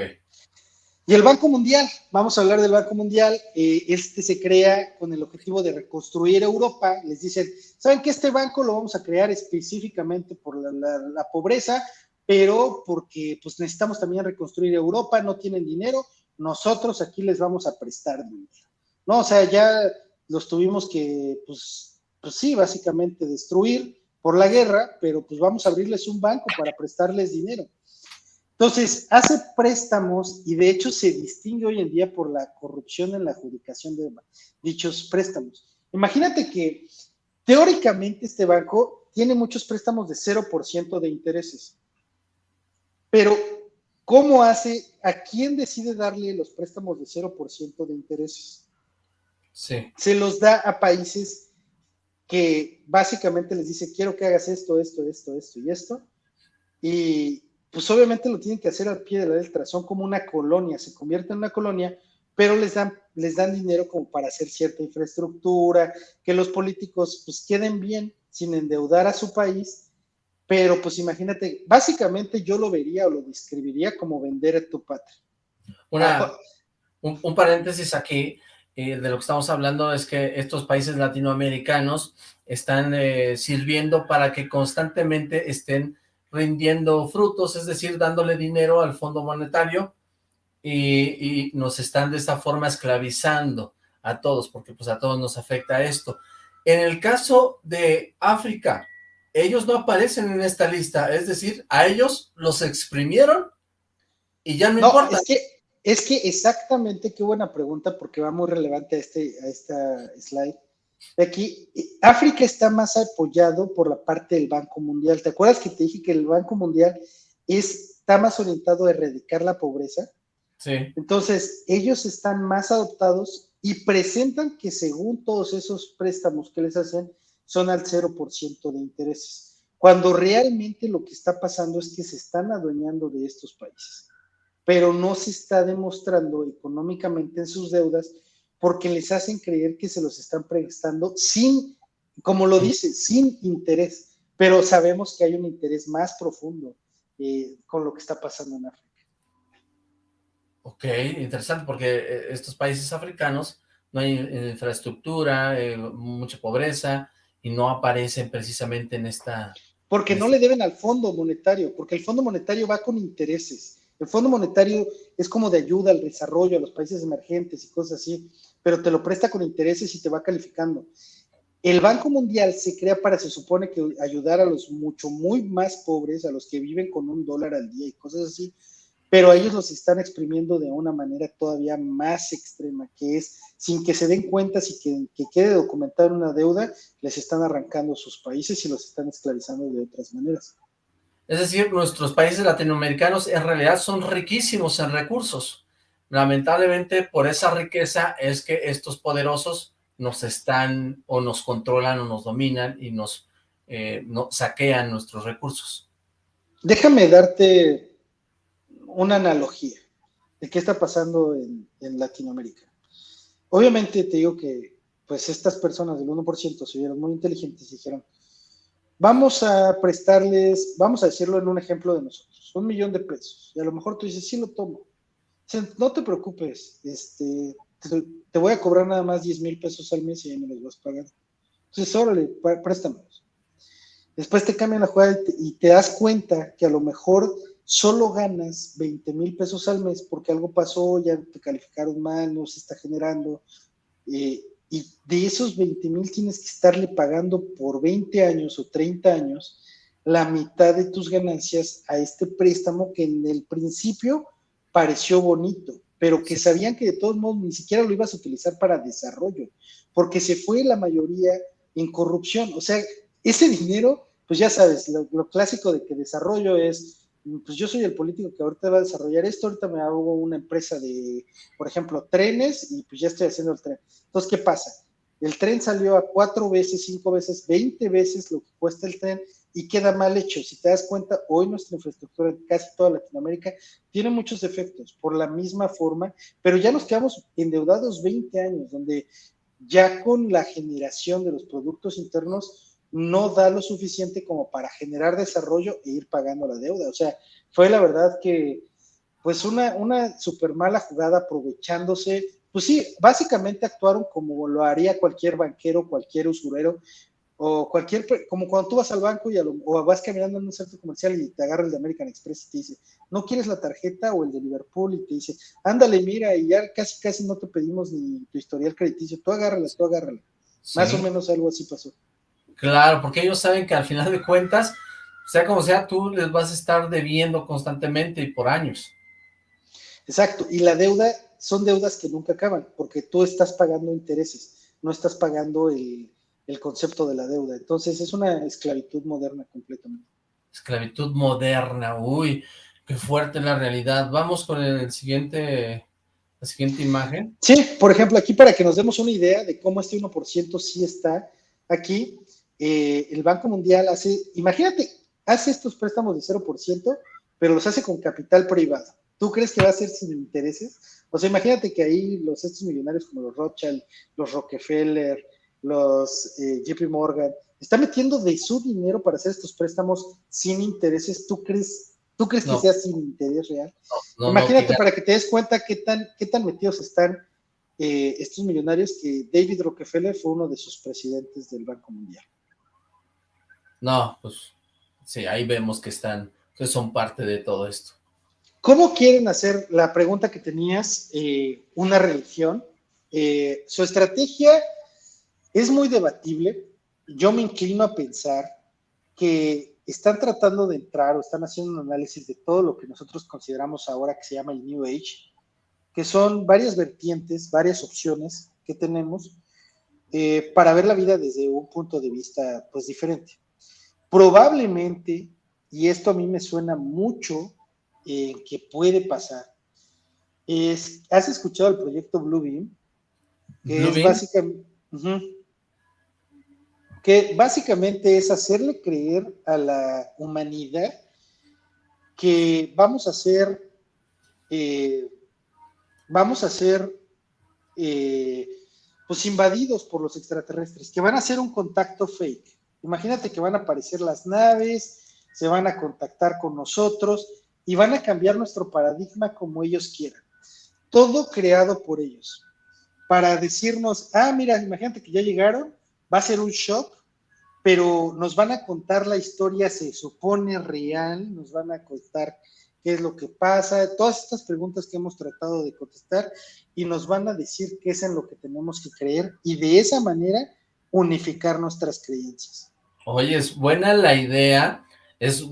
Y el Banco Mundial, vamos a hablar del Banco Mundial, eh, este se crea con el objetivo de reconstruir Europa, les dicen, ¿saben que este banco lo vamos a crear específicamente por la, la- la pobreza, pero porque pues necesitamos también reconstruir Europa, no tienen dinero, nosotros aquí les vamos a prestar dinero, ¿no? O sea, ya los tuvimos que, pues, pues sí, básicamente destruir por la guerra, pero pues vamos a abrirles un banco para prestarles dinero. Entonces, hace préstamos y de hecho se distingue hoy en día por la corrupción en la adjudicación de dichos préstamos. Imagínate que teóricamente este banco tiene muchos préstamos de 0% de intereses, pero ¿cómo hace? ¿A quién decide darle los préstamos de 0% de intereses? Sí, se los da a países que básicamente les dice, quiero que hagas esto, esto, esto, esto y esto. Y pues obviamente lo tienen que hacer al pie de la letra, son como una colonia, se convierten en una colonia, pero les dan, les dan dinero como para hacer cierta infraestructura, que los políticos pues queden bien sin endeudar a su país, pero pues imagínate, básicamente yo lo vería o lo describiría como vender a tu patria. Una, un, un paréntesis aquí eh, de lo que estamos hablando es que estos países latinoamericanos están eh, sirviendo para que constantemente estén rindiendo frutos, es decir, dándole dinero al Fondo Monetario y, y nos están de esta forma esclavizando a todos, porque pues a todos nos afecta esto. En el caso de África, ellos no aparecen en esta lista, es decir, a ellos los exprimieron y ya no, No, importa. es que, es que exactamente, qué buena pregunta, porque va muy relevante a, este, a esta slide. De aquí, África está más apoyado por la parte del Banco Mundial. ¿Te acuerdas que te dije que el Banco Mundial es está más orientado a erradicar la pobreza. Sí. Entonces, ellos están más adoptados y presentan que según todos esos préstamos que les hacen, son al 0% de intereses. Cuando realmente lo que está pasando es que se están adueñando de estos países, pero no se está demostrando económicamente en sus deudas porque les hacen creer que se los están prestando sin, como lo dice, sin interés, pero sabemos que hay un interés más profundo eh, con lo que está pasando en África. Ok, interesante, porque eh, estos países africanos no hay infraestructura, eh, mucha pobreza, y no aparecen precisamente en esta... Porque no le deben al Fondo Monetario, porque el Fondo Monetario va con intereses. El Fondo Monetario es como de ayuda al desarrollo a los países emergentes y cosas así, pero te lo presta con intereses y te va calificando. El Banco Mundial se crea para, se supone que ayudar a los mucho, muy más pobres, a los que viven con un dólar al día y cosas así, pero ellos los están exprimiendo de una manera todavía más extrema, que es sin que se den cuenta, sin que, quede documentada una deuda, les están arrancando sus países y los están esclavizando de otras maneras. Es decir, nuestros países latinoamericanos en realidad son riquísimos en recursos. Lamentablemente, por esa riqueza es que estos poderosos nos están, o nos controlan, o nos dominan, y nos eh, saquean nuestros recursos. Déjame darte una analogía de qué está pasando en, Latinoamérica. Obviamente te digo que pues estas personas del 1% se vieron muy inteligentes y dijeron, vamos a prestarles, vamos a decirlo en un ejemplo de nosotros, un millón de pesos. Y a lo mejor tú dices, sí lo tomo. no te preocupes, este, te, voy a cobrar nada más 10 mil pesos al mes y ya me los vas pagando. Entonces, órale, préstamelos. Después te cambian la jugada y te das cuenta que a lo mejor solo ganas 20 mil pesos al mes porque algo pasó, ya te calificaron mal, no se está generando, eh, y de esos 20 mil tienes que estarle pagando por 20 años o 30 años la mitad de tus ganancias a este préstamo que en el principio pareció bonito, pero que sabían que de todos modos ni siquiera lo ibas a utilizar para desarrollo, porque se fue la mayoría en corrupción. O sea, ese dinero, pues ya sabes, lo clásico de que desarrollo es pues yo soy el político que ahorita va a desarrollar esto, ahorita me hago una empresa de, por ejemplo, trenes y pues ya estoy haciendo el tren. Entonces, ¿qué pasa? El tren salió a cuatro veces, cinco veces, veinte veces lo que cuesta el tren y queda mal hecho. Si te das cuenta, hoy nuestra infraestructura en casi toda Latinoamérica tiene muchos defectos por la misma forma, pero ya nos quedamos endeudados 20 años, donde ya con la generación de los productos internos no da lo suficiente como para generar desarrollo e ir pagando la deuda. O sea, fue la verdad que, pues una, una súper mala jugada aprovechándose, pues sí, básicamente actuaron como lo haría cualquier banquero, cualquier usurero, o cualquier, como cuando tú vas al banco y o vas caminando en un centro comercial y te agarra el de American Express y te dice, ¿no quieres la tarjeta o el de Liverpool? Y te dice, ándale, mira, y ya casi, casi no te pedimos ni tu historial crediticio, tú agárrala, tú agárrala. Más o menos algo así pasó. Claro, porque ellos saben que al final de cuentas, sea como sea, tú les vas a estar debiendo constantemente y por años. Exacto, y la deuda son deudas que nunca acaban, porque tú estás pagando intereses, no estás pagando el, concepto de la deuda. Entonces es una esclavitud moderna completamente. Esclavitud moderna, uy, qué fuerte la realidad. Vamos con el siguiente, la siguiente imagen. Sí, por ejemplo, aquí para que nos demos una idea de cómo este 1% sí está aquí, eh, el Banco Mundial hace, imagínate, hace estos préstamos de 0%, pero los hace con capital privado. ¿Tú crees que va a ser sin intereses? O sea, imagínate que ahí los estos millonarios como los Rothschild, los Rockefeller, los eh, JP Morgan, están metiendo de su dinero para hacer estos préstamos sin intereses. ¿Tú crees, tú crees que sea sin interés real? imagínate para que te des cuenta qué tan, qué tan metidos están eh, estos millonarios que David Rockefeller fue uno de sus presidentes del Banco Mundial. No, pues sí, ahí vemos que están, que son parte de todo esto. ¿Cómo quieren hacer la pregunta que tenías, eh, una religión? Eh, su estrategia es muy debatible. Yo me inclino a pensar que están tratando de entrar o están haciendo un análisis de todo lo que nosotros consideramos ahora que se llama el New Age, que son varias vertientes, varias opciones que tenemos eh, para ver la vida desde un punto de vista pues diferente. Probablemente, y esto a mí me suena mucho en que puede pasar. Es, ¿Has escuchado el proyecto Bluebeam? Que Blue es Beam. básicamente, que básicamente es hacerle creer a la humanidad que vamos a ser, eh, vamos a ser, eh, pues invadidos por los extraterrestres, que van a hacer un contacto fake. Imagínate que van a aparecer las naves, se van a contactar con nosotros y van a cambiar nuestro paradigma como ellos quieran. Todo creado por ellos. Para decirnos, ah, mira, imagínate que ya llegaron, va a ser un shock, pero nos van a contar la historia, se supone real, nos van a contar qué es lo que pasa, todas estas preguntas que hemos tratado de contestar y nos van a decir qué es en lo que tenemos que creer y de esa manera unificar nuestras creencias. Oye, es buena la idea, es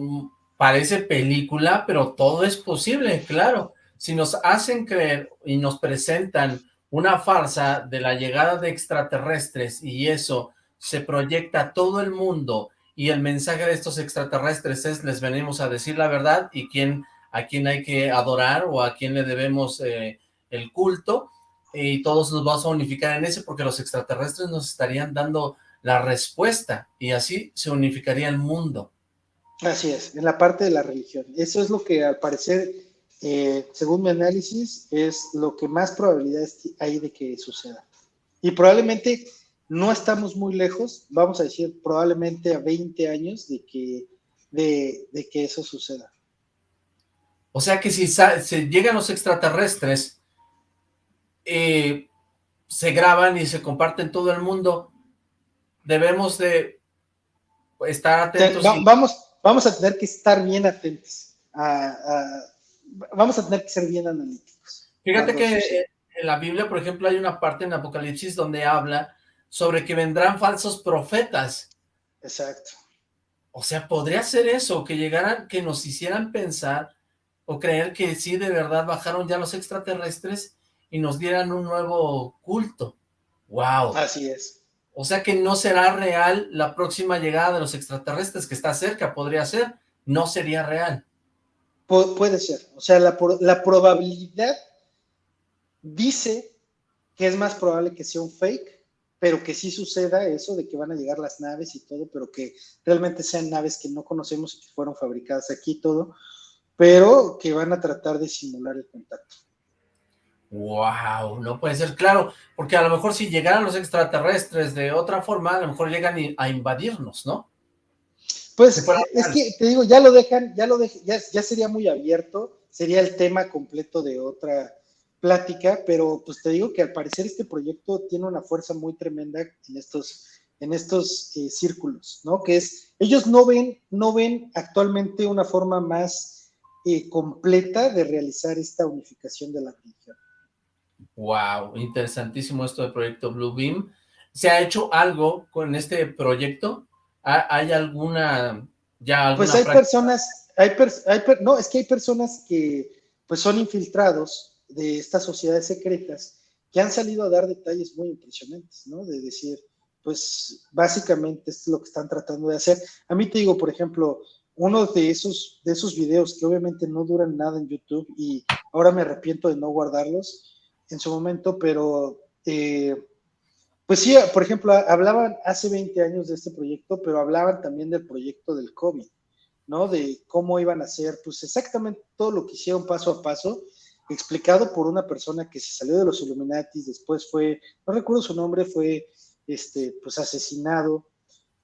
parece película, pero todo es posible, claro. Si nos hacen creer y nos presentan una farsa de la llegada de extraterrestres y eso se proyecta a todo el mundo y el mensaje de estos extraterrestres es les venimos a decir la verdad y quién, a quién hay que adorar o a quién le debemos eh, el culto y todos nos vamos a unificar en ese porque los extraterrestres nos estarían dando la respuesta y así se unificaría el mundo. Así es, en la parte de la religión. Eso es lo que al parecer, eh, según mi análisis, es lo que más probabilidades hay de que suceda. Y probablemente no estamos muy lejos, vamos a decir probablemente a 20 años de que, de, de que eso suceda. O sea que si se llegan los extraterrestres, eh, se graban y se comparten todo el mundo, debemos de estar atentos. Va- y- vamos, vamos a tener que estar bien atentos. a- a- vamos a tener que ser bien analíticos. Fíjate cuando que eh, en la Biblia, por ejemplo, hay una parte en Apocalipsis donde habla sobre que vendrán falsos profetas. Exacto. O sea, podría ser eso, que llegaran, que nos hicieran pensar o creer que sí, de verdad bajaron ya los extraterrestres y nos dieran un nuevo culto. ¡Wow! Así es. O sea que no será real la próxima llegada de los extraterrestres, que está cerca, podría ser, no sería real. Pu- puede ser. O sea, la, la probabilidad dice que es más probable que sea un fake, pero que sí suceda eso de que van a llegar las naves y todo, pero que realmente sean naves que no conocemos y que fueron fabricadas aquí y todo, pero que van a tratar de simular el contacto. ¡Wow! No puede ser, claro, porque a lo mejor si llegaran los extraterrestres de otra forma, a lo mejor llegan a invadirnos, ¿no? Pues es que te digo, ya lo dejan, ya lo dejan, ya, ya sería muy abierto, sería el tema completo de otra plática, pero pues te digo que al parecer este proyecto tiene una fuerza muy tremenda en estos, en estos eh, círculos, ¿no? Que es, ellos no ven, no ven actualmente una forma más eh, completa de realizar esta unificación de la religión. ¡Wow! Interesantísimo esto del proyecto Blue Beam. ¿Se ha hecho algo con este proyecto? ¿Ha- ¿Hay alguna, ya alguna Pues hay práctica? personas, hay, pers- hay per- no, es que hay personas que pues son infiltrados de estas sociedades secretas que han salido a dar detalles muy impresionantes, ¿no? De decir, pues básicamente esto es lo que están tratando de hacer. A mí te digo, por ejemplo, uno de esos, de esos videos que obviamente no duran nada en YouTube y ahora me arrepiento de no guardarlos en su momento, pero eh, pues sí, por ejemplo, hablaban hace 20 años de este proyecto, pero hablaban también del proyecto del COVID, ¿no? De cómo iban a hacer, pues exactamente todo lo que hicieron paso a paso, explicado por una persona que se salió de los Illuminatis, después fue, no recuerdo su nombre, fue, este, pues asesinado,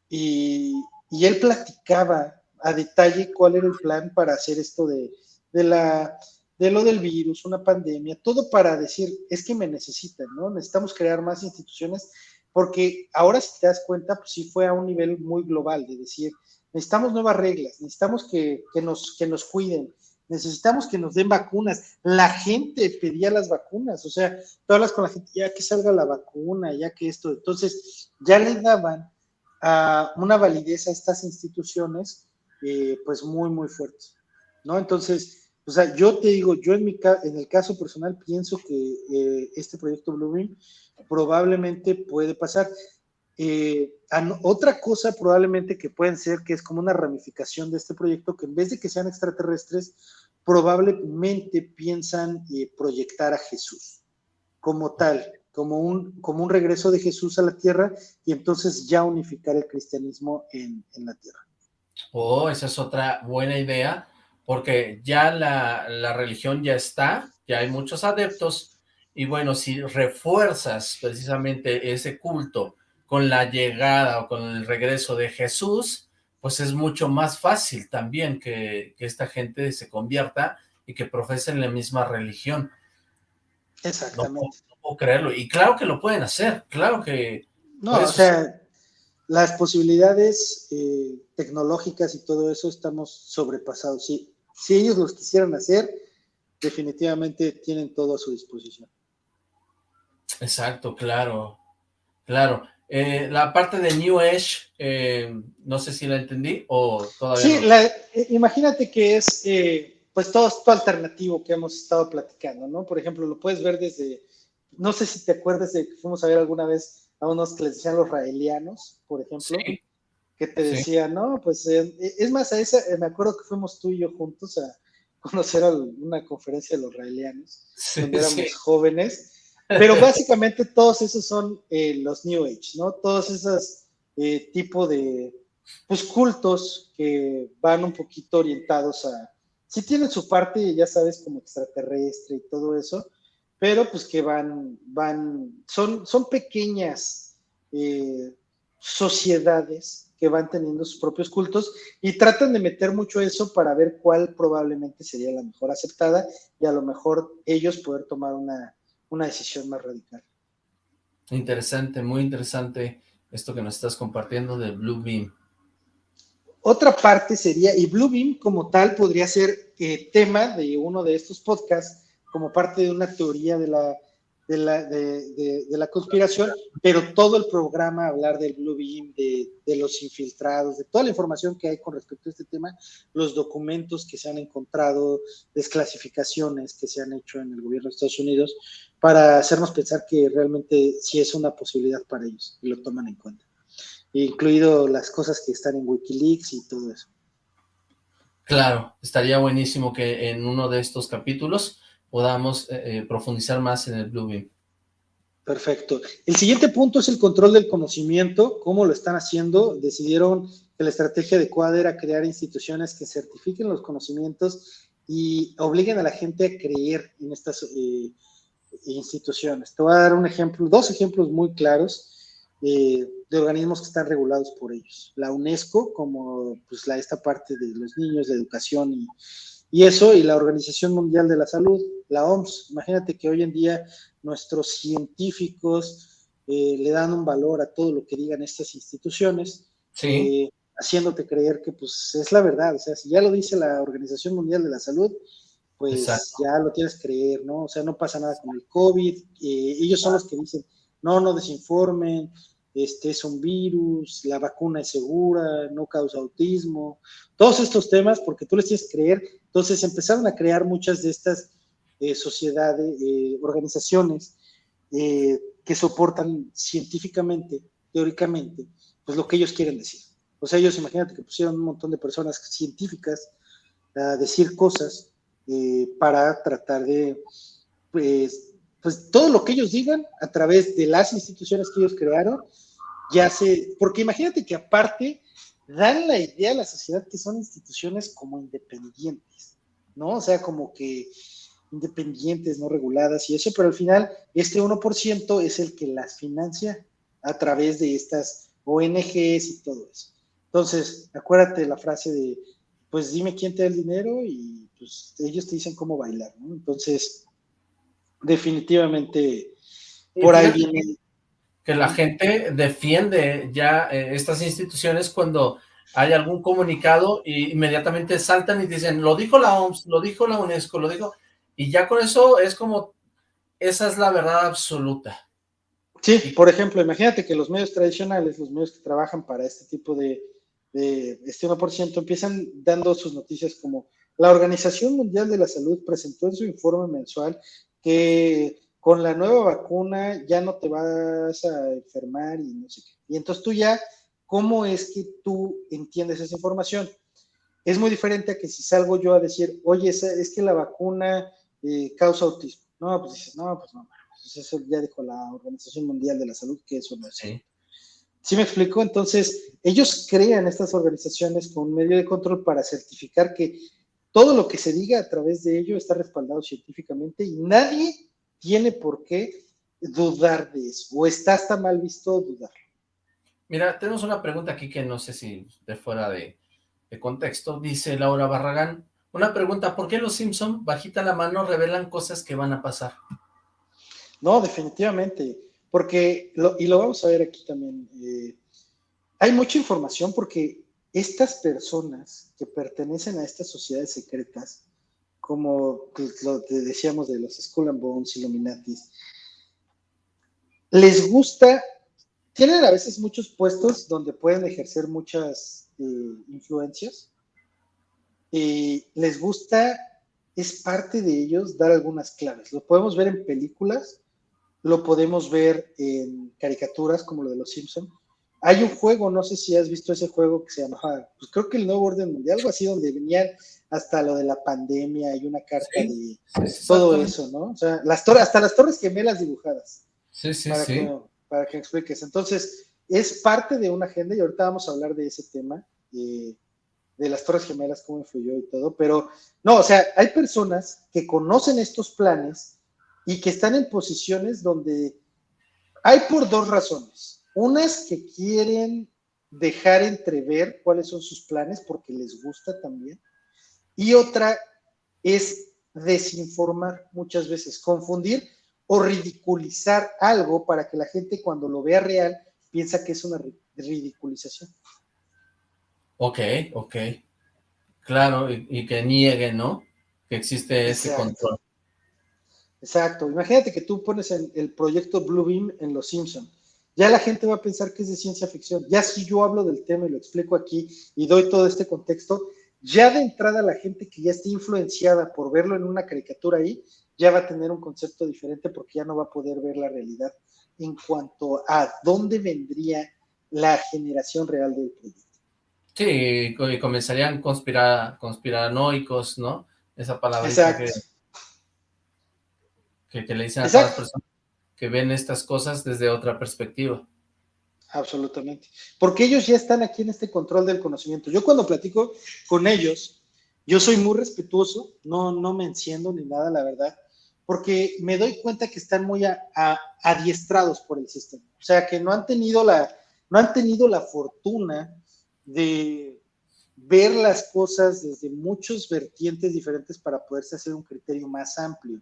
y, y él platicaba a detalle cuál era el plan para hacer esto de, de la de lo del virus, una pandemia, todo para decir, es que me necesitan, ¿no? Necesitamos crear más instituciones, porque ahora si te das cuenta, pues sí fue a un nivel muy global, de decir, necesitamos nuevas reglas, necesitamos que, que nos, que nos cuiden, necesitamos que nos den vacunas. La gente pedía las vacunas, o sea, tú hablas con la gente, ya que salga la vacuna, ya que esto, entonces ya le daban una validez a estas instituciones, eh, pues muy, muy fuerte, ¿no? Entonces, o sea, yo te digo, yo en, mi ca en el caso personal pienso que eh, este proyecto Bluebeam probablemente puede pasar. Eh, otra cosa probablemente que pueden ser, que es como una ramificación de este proyecto, que en vez de que sean extraterrestres, probablemente piensan eh, proyectar a Jesús como tal, como un, como un regreso de Jesús a la tierra y entonces ya unificar el cristianismo en, en la tierra. Oh, esa es otra buena idea, porque ya la, la religión ya está, ya hay muchos adeptos, y bueno, si refuerzas precisamente ese culto con la llegada o con el regreso de Jesús, pues es mucho más fácil también que, que esta gente se convierta y que profesen la misma religión. Exactamente. No, puedo creerlo. Y claro que lo pueden hacer, claro que... No, o sea, las posibilidades eh, tecnológicas y todo eso estamos sobrepasados. Si, si ellos los quisieran hacer, definitivamente tienen todo a su disposición. Exacto, claro, claro. Eh, la parte de New Age, eh, no sé si la entendí o todavía Sí, la, eh, imagínate que es pues todo esto alternativo que hemos estado platicando, ¿no? Por ejemplo, lo puedes ver desde, no sé si te acuerdas de que fuimos a ver alguna vez a unos que les decían los raelianos, por ejemplo, Sí. Que te Sí. decían, no, pues eh, es más, a esa, eh, me acuerdo que fuimos tú y yo juntos a conocer a una conferencia de los raelianos, Sí, cuando éramos sí. jóvenes, pero básicamente todos esos son eh, los New Age, ¿no? Todos esos eh, tipo de pues, cultos que van un poquito orientados a, sí tienen su parte, ya sabes, como extraterrestre y todo eso, pero pues que van, van, son, son pequeñas eh, sociedades que van teniendo sus propios cultos y tratan de meter mucho eso para ver cuál probablemente sería la mejor aceptada y a lo mejor ellos poder tomar una, una decisión más radical. Interesante, muy interesante esto que nos estás compartiendo de Blue Beam. Otra parte sería, y Bluebeam como tal podría ser eh, tema de uno de estos podcasts, como parte de una teoría de la, de la, de, la conspiración, pero todo el programa hablar del Bluebeam, de, de los infiltrados, de toda la información que hay con respecto a este tema, los documentos que se han encontrado, desclasificaciones que se han hecho en el gobierno de Estados Unidos, para hacernos pensar que realmente sí es una posibilidad para ellos y lo toman en cuenta incluido las cosas que están en Wikileaks y todo eso. Claro, estaría buenísimo que en uno de estos capítulos podamos eh, profundizar más en el Blue Beam. Perfecto. El siguiente punto es el control del conocimiento. ¿Cómo lo están haciendo? Decidieron que la estrategia adecuada era crear instituciones que certifiquen los conocimientos y obliguen a la gente a creer en estas eh, instituciones. Te voy a dar un ejemplo, dos ejemplos muy claros. Eh, de organismos que están regulados por ellos. La UNESCO, como pues, la, esta parte de los niños, la educación y, eso, y la Organización Mundial de la Salud, la OMS. Imagínate que hoy en día nuestros científicos eh, le dan un valor a todo lo que digan estas instituciones, sí. eh, haciéndote creer que pues es la verdad. O sea, si ya lo dice la Organización Mundial de la Salud, pues Exacto. ya lo tienes que creer, ¿no? O sea, no pasa nada con el COVID. Eh, ellos son los que dicen, no, no desinformen, este es un virus, la vacuna es segura, no causa autismo, todos estos temas, porque tú les tienes que creer. Entonces empezaron a crear muchas de estas sociedades, organizaciones eh, que soportan científicamente, teóricamente, pues lo que ellos quieren decir. O sea, ellos imagínate que pusieron un montón de personas científicas a decir cosas eh, para tratar de, pues, pues todo lo que ellos digan a través de las instituciones que ellos crearon, ya se, porque imagínate que aparte dan la idea a la sociedad que son instituciones como independientes, ¿no? O sea, como que independientes, no reguladas y eso, pero al final este 1% es el que las financia a través de estas ONGs y todo eso. Entonces, acuérdate la frase de, pues dime quién te da el dinero y pues ellos te dicen cómo bailar, ¿no? Entonces, definitivamente por ahí viene que la gente defiende ya eh, estas instituciones cuando hay algún comunicado y inmediatamente saltan y dicen, lo dijo la OMS, lo dijo la UNESCO, lo dijo, y ya con eso es como, esa es la verdad absoluta. Sí, por ejemplo, imagínate que los medios tradicionales, los medios que trabajan para este tipo de, de este 1%, empiezan dando sus noticias como la Organización Mundial de la Salud presentó en su informe mensual que con la nueva vacuna ya no te vas a enfermar y no sé qué. Y entonces tú ya, ¿cómo es que tú entiendes esa información? Es muy diferente a que si salgo yo a decir, oye, es que la vacuna eh, causa autismo. No, pues dices, no, pues no, pues eso ya dijo la Organización Mundial de la Salud que eso no es. Sí. ¿Sí me explico? Entonces, ellos crean estas organizaciones con un medio de control para certificar que todo lo que se diga a través de ello está respaldado científicamente y nadie tiene por qué dudar de eso, o está hasta mal visto dudar. Mira, tenemos una pregunta aquí que no sé si de fuera de, contexto, dice Laura Barragán, una pregunta, ¿por qué los Simpson, bajita la mano, revelan cosas que van a pasar? No, definitivamente, porque, y lo vamos a ver aquí también, eh, hay mucha información porque estas personas que pertenecen a estas sociedades secretas, como lo que decíamos de los Skull and Bones, Illuminatis, les gusta, tienen a veces muchos puestos donde pueden ejercer muchas eh, influencias, y les gusta, es parte de ellos dar algunas claves. Lo podemos ver en películas, lo podemos ver en caricaturas como lo de los Simpson. Hay un juego, no sé si has visto ese juego que se llamaba, pues creo que el Nuevo Orden Mundial, algo así, donde venían hasta lo de la pandemia y una carta de todo eso, ¿no? O sea, las hasta las torres gemelas dibujadas. Sí, sí, para sí. Que, para que expliques. Entonces, es parte de una agenda y ahorita vamos a hablar de ese tema, de, de las torres gemelas, cómo influyó y todo, pero no, o sea, hay personas que conocen estos planes y que están en posiciones donde hay por dos razones. Unas que quieren dejar entrever cuáles son sus planes porque les gusta también. Y otra es desinformar muchas veces, confundir o ridiculizar algo para que la gente cuando lo vea real piensa que es una ridiculización. Ok, ok. Claro, y, que niegue, ¿no? Que existe ese control. Exacto. Imagínate que tú pones el, el proyecto Bluebeam en Los Simpson. Ya la gente va a pensar que es de ciencia ficción. Ya si yo hablo del tema y lo explico aquí y doy todo este contexto, ya de entrada la gente que ya esté influenciada por verlo en una caricatura ahí, ya va a tener un concepto diferente porque ya no va a poder ver la realidad en cuanto a dónde vendría la generación real del proyecto. Sí, y comenzarían conspirar, conspiranoicos, ¿no? Esa palabra que, que, que, le dicen a todas las personas que ven estas cosas desde otra perspectiva. Absolutamente. Porque ellos ya están aquí en este control del conocimiento. Yo cuando platico con ellos, yo soy muy respetuoso, no, no me enciendo ni nada, la verdad, porque me doy cuenta que están muy adiestrados por el sistema. O sea, que no han tenido la, no han tenido la fortuna de ver las cosas desde muchos vertientes diferentes para poderse hacer un criterio más amplio.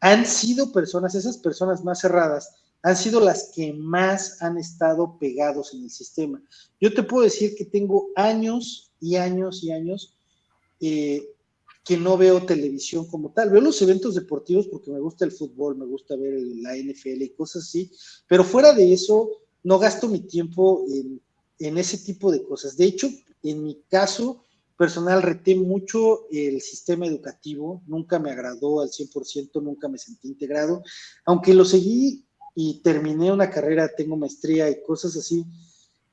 Han sido personas, esas personas más cerradas, han sido las que más han estado pegados en el sistema. Yo te puedo decir que tengo años y años y años eh, que no veo televisión como tal. Veo los eventos deportivos porque me gusta el fútbol, me gusta ver la NFL y cosas así, pero fuera de eso, no gasto mi tiempo en, en ese tipo de cosas. De hecho, en mi caso personal, reté mucho el sistema educativo, nunca me agradó al 100%, nunca me sentí integrado, aunque lo seguí y terminé una carrera, tengo maestría y cosas así,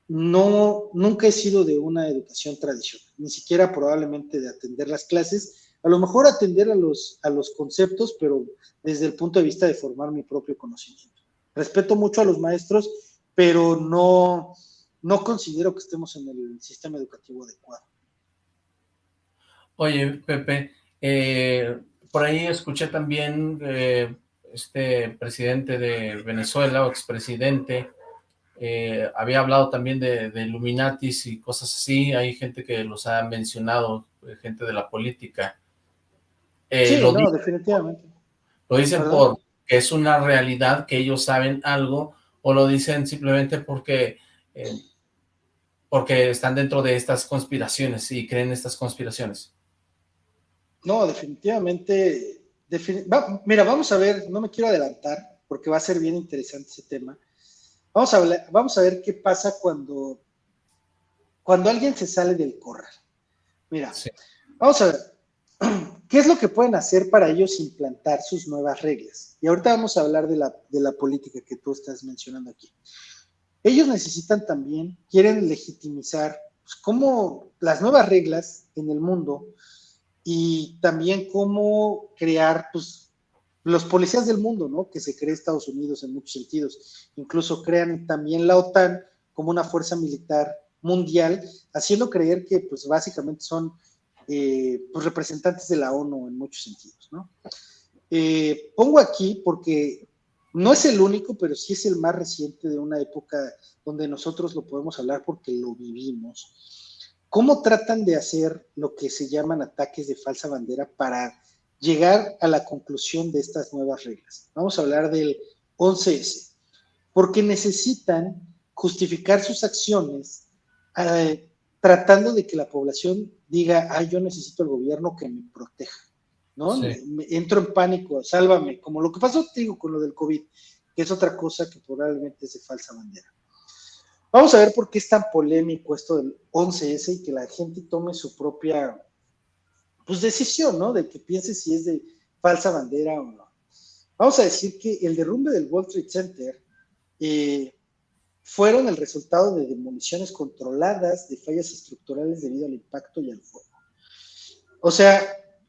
no, nunca he sido de una educación tradicional, ni siquiera probablemente de atender las clases, a lo mejor atender a los, a los conceptos, pero desde el punto de vista de formar mi propio conocimiento. Respeto mucho a los maestros, pero no, no considero que estemos en el sistema educativo adecuado. Oye, Pepe, eh, por ahí escuché también eh, este presidente de Venezuela o expresidente, eh, había hablado también de, de, Illuminatis y cosas así, hay gente que los ha mencionado, gente de la política. sí, lo no, definitivamente. Lo dicen porque es una realidad que ellos saben algo, o lo dicen simplemente porque porque están dentro de estas conspiraciones y creen estas conspiraciones. No, definitivamente. mira, vamos a ver, no me quiero adelantar, porque va a ser bien interesante ese tema. Vamos a, hablar, vamos a ver qué pasa cuando, cuando alguien se sale del corral. Mira, vamos a ver, ¿qué es lo que pueden hacer para ellos implantar sus nuevas reglas? Y ahorita vamos a hablar de la, de la política que tú estás mencionando aquí. Ellos necesitan también, quieren legitimizar pues, cómo las nuevas reglas en el mundo y también cómo crear pues, los policías del mundo, ¿no? Que se cree Estados Unidos en muchos sentidos. Incluso crean también la OTAN como una fuerza militar mundial, haciendo creer que pues básicamente son eh, pues, representantes de la ONU en muchos sentidos, ¿no? Eh, pongo aquí porque no es el único, pero sí es el más reciente de una época donde nosotros lo podemos hablar porque lo vivimos. ¿Cómo tratan de hacer lo que se llaman ataques de falsa bandera para llegar a la conclusión de estas nuevas reglas? Vamos a hablar del 11S, porque necesitan justificar sus acciones eh, tratando de que la población diga, ay, yo necesito el gobierno que me proteja. ¿No? entro en pánico, sálvame, como lo que pasó, te digo, con lo del COVID, que es otra cosa que probablemente es de falsa bandera. Vamos a ver por qué es tan polémico esto del 11S y que la gente tome su propia pues, decisión, ¿no? De que piense si es de falsa bandera o no. Vamos a decir que el derrumbe del Wall Street Center eh, fueron el resultado de demoliciones controladas de fallas estructurales debido al impacto y al fuego. O sea,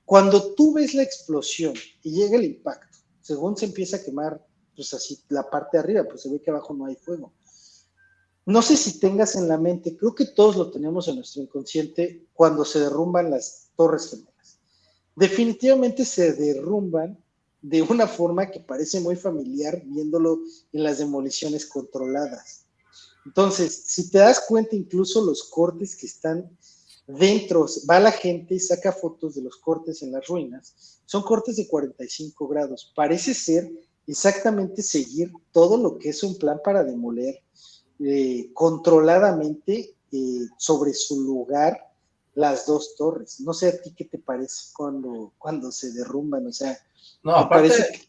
cuando tú ves la explosión y llega el impacto, según se empieza a quemar, pues así la parte de arriba, pues se ve que abajo no hay fuego. No sé si tengas en la mente, creo que todos lo tenemos en nuestro inconsciente cuando se derrumban las torres gemelas. Definitivamente se derrumban de una forma que parece muy familiar viéndolo en las demoliciones controladas. Entonces, si te das cuenta, incluso los cortes que están Dentro va la gente y saca fotos de los cortes en las ruinas. Son cortes de 45 grados. Parece ser exactamente seguir todo lo que es un plan para demoler eh, controladamente eh, sobre su lugar las dos torres. No sé a ti qué te parece cuando, cuando se derrumban, o sea, no, aparte,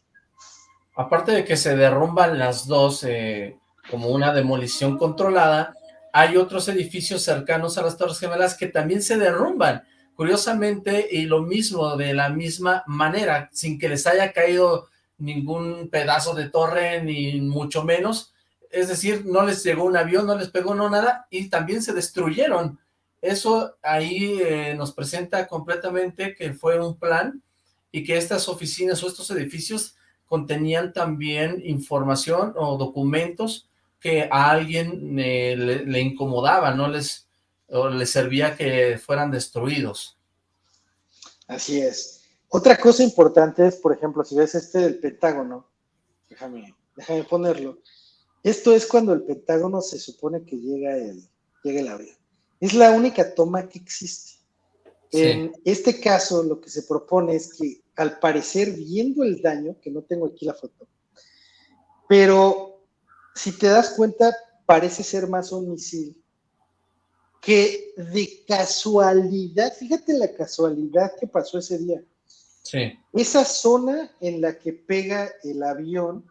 aparte de que se derrumban las dos eh, como una demolición controlada, hay otros edificios cercanos a las Torres Gemelas que también se derrumban, curiosamente, y lo mismo, de la misma manera, sin que les haya caído ningún pedazo de torre, ni mucho menos, es decir, no les llegó un avión, no les pegó no nada, y también se destruyeron. Eso ahí eh, nos presenta completamente que fue un plan, y que estas oficinas o estos edificios contenían también información o documentos que a alguien eh, le, incomodaba, no les, o les servía que fueran destruidos. Así es. Otra cosa importante es, por ejemplo, si ves este del Pentágono, déjame, déjame ponerlo, esto es cuando el Pentágono se supone que llega el, llega el avión. Es la única toma que existe. En este caso, lo que se propone es que, al parecer, viendo el daño, que no tengo aquí la foto, pero si te das cuenta, parece ser más un misil que de casualidad, fíjate la casualidad que pasó ese día. Sí. Esa zona en la que pega el avión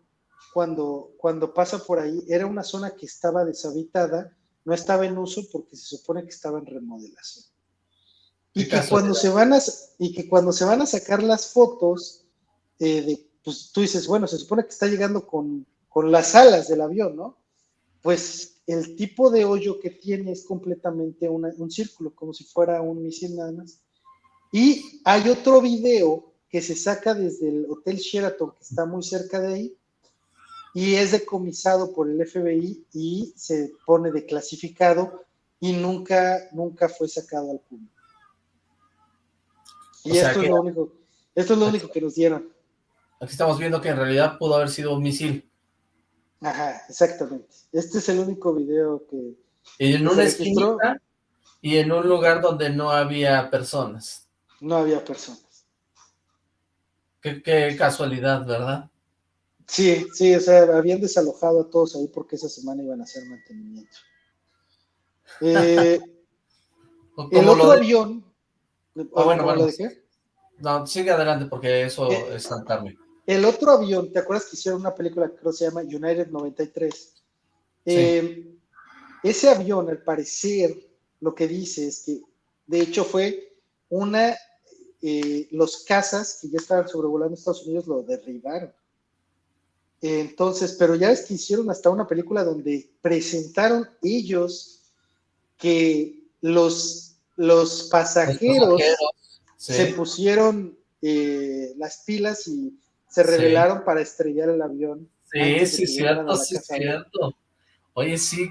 cuando, cuando pasa por ahí era una zona que estaba deshabitada, no estaba en uso porque se supone que estaba en remodelación. Y que, cuando se van a, y que cuando se van a sacar las fotos, eh, de, pues tú dices, bueno, se supone que está llegando con con las alas del avión, ¿no? Pues el tipo de hoyo que tiene es completamente un círculo, como si fuera un misil nada más. Y hay otro video que se saca desde el Hotel Sheraton, que está muy cerca de ahí, y es decomisado por el FBI y se pone de clasificado y nunca, nunca fue sacado al público. Y esto, es lo único, esto es lo único que nos dieron. Aquí estamos viendo que en realidad pudo haber sido un misil. Ajá, exactamente. Este es el único video que... Y en una esquina y en un lugar donde no había personas. No había personas. Qué, casualidad, ¿verdad? Sí, sí, o sea, habían desalojado a todos ahí porque esa semana iban a hacer mantenimiento. Eh, el otro avión... Ah, bueno, bueno. No, sigue adelante porque eso eh, es saltarme. El otro avión, ¿te acuerdas que hicieron una película que creo que se llama United 93? Eh, ese avión, al parecer, lo que dice es que, de hecho, fue una, eh, los cazas que ya estaban sobrevolando Estados Unidos lo derribaron. Entonces, pero ya es que hicieron hasta una película donde presentaron ellos que los, los pasajeros, Los pasajeros, sí. se pusieron eh, las pilas y se Sí. rebelaron para estrellar el avión. Sí, sí, cierto, sí, cierto. Oye, sí.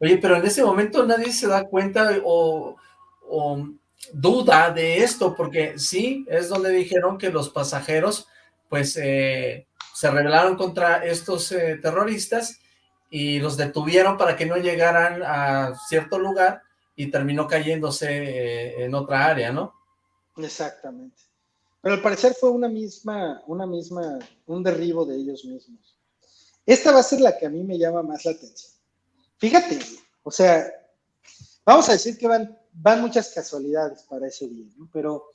Oye, pero en ese momento nadie se da cuenta o, o duda de esto, porque sí, es donde dijeron que los pasajeros, pues, eh, se rebelaron contra estos eh, terroristas y los detuvieron para que no llegaran a cierto lugar y terminó cayéndose eh, en otra área, ¿no? Exactamente. Pero al parecer fue una misma, una misma, un derribo de ellos mismos. Esta va a ser la que a mí me llama más la atención. Fíjate, o sea, vamos a decir que van, van muchas casualidades para ese día, ¿no? Pero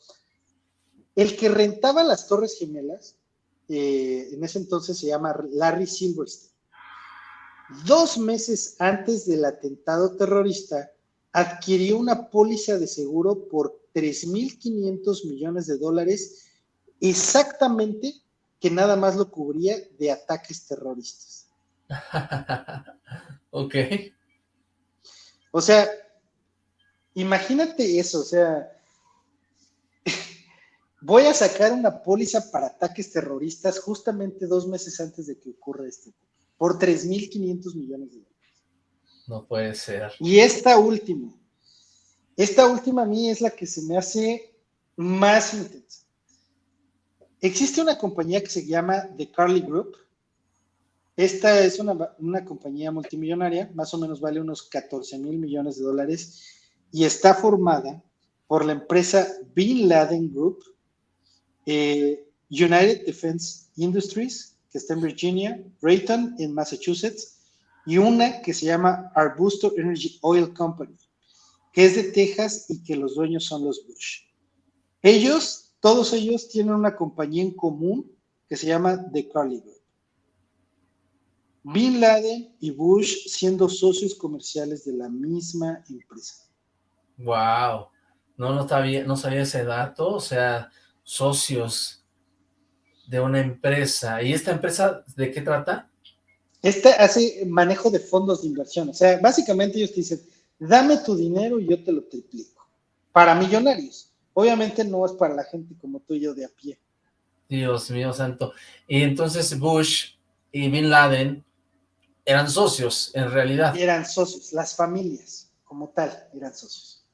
el que rentaba las Torres Gemelas, eh, en ese entonces se llama Larry Silverstein. Dos meses antes del atentado terrorista, adquirió una póliza de seguro por 3.500 millones de dólares, exactamente que nada más lo cubría de ataques terroristas. ok. O sea, imagínate eso, o sea, voy a sacar una póliza para ataques terroristas justamente dos meses antes de que ocurra este, por 3.500 millones de dólares. No puede ser. Y esta última, esta última a mí es la que se me hace más intensa. Existe una compañía que se llama The Carly Group. Esta es una, una compañía multimillonaria, más o menos vale unos 14 mil millones de dólares y está formada por la empresa Bin Laden Group, eh, United Defense Industries, que está en Virginia, Rayton en Massachusetts, y una que se llama Arbusto Energy Oil Company, que es de Texas y que los dueños son los Bush. Ellos, todos ellos tienen una compañía en común que se llama The Carly Group. Bin Laden y Bush siendo socios comerciales de la misma empresa. Wow. No, no sabía, no sabía ese dato, o sea, socios de una empresa. ¿Y esta empresa de qué trata? Esta hace manejo de fondos de inversión. O sea, básicamente ellos te dicen, dame tu dinero y yo te lo triplico. Para millonarios. Obviamente no es para la gente como tú y yo de a pie. Dios mío santo. Y entonces Bush y Bin Laden eran socios, en realidad. Eran socios, las familias como tal eran socios.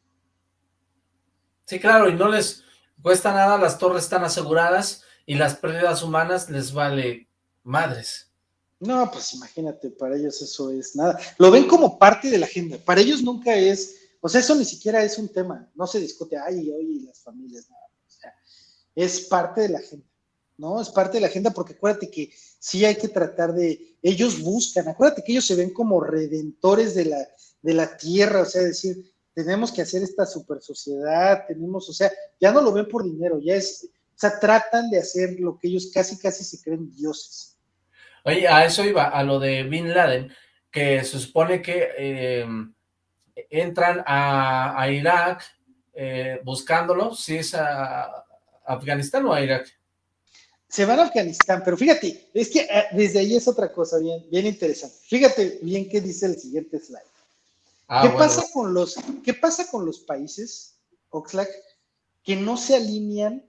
Sí, claro, y no les cuesta nada, las torres están aseguradas y las pérdidas humanas les vale madres. No, pues imagínate, para ellos eso es nada. Lo ven como parte de la agenda. Para ellos nunca es, o sea, eso ni siquiera es un tema. No se discute, ay, oye, las familias, nada. O sea, es parte de la agenda, ¿no? Es parte de la agenda porque acuérdate que sí hay que tratar de, ellos buscan, acuérdate que ellos se ven como redentores de la, de la tierra, o sea, decir, tenemos que hacer esta super sociedad, tenemos, o sea, ya no lo ven por dinero, ya es, o sea, tratan de hacer lo que ellos casi, casi se creen dioses. Oye, a eso iba, a lo de Bin Laden, que se supone que eh, entran a, a Irak eh, buscándolo, si es a Afganistán o a Irak. Se van a Afganistán, pero fíjate, es que eh, desde ahí es otra cosa bien, bien interesante. Fíjate bien qué dice el siguiente slide. Ah, ¿Qué, bueno. pasa con los, ¿Qué pasa con los países, Oxlack, que no se alinean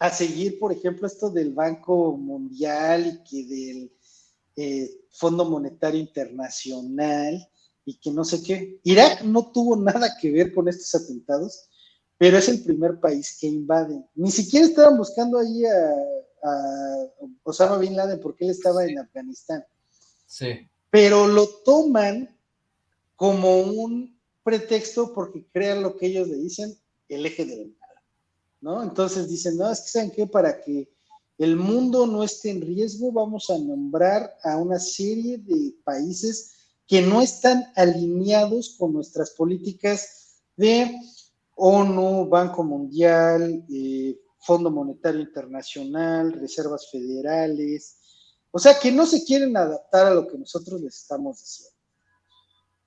a seguir, por ejemplo, esto del Banco Mundial y que del eh, Fondo Monetario Internacional y que no sé qué? Irak no tuvo nada que ver con estos atentados, pero es el primer país que invaden. Ni siquiera estaban buscando ahí a, a Osama Bin Laden porque él estaba en Afganistán Sí. pero lo toman como un pretexto porque crean lo que ellos le dicen el eje del ¿no? Entonces dicen, no, es que saben qué, para que el mundo no esté en riesgo, vamos a nombrar a una serie de países que no están alineados con nuestras políticas de ONU, Banco Mundial, eh, Fondo Monetario Internacional, reservas federales, o sea, que no se quieren adaptar a lo que nosotros les estamos diciendo.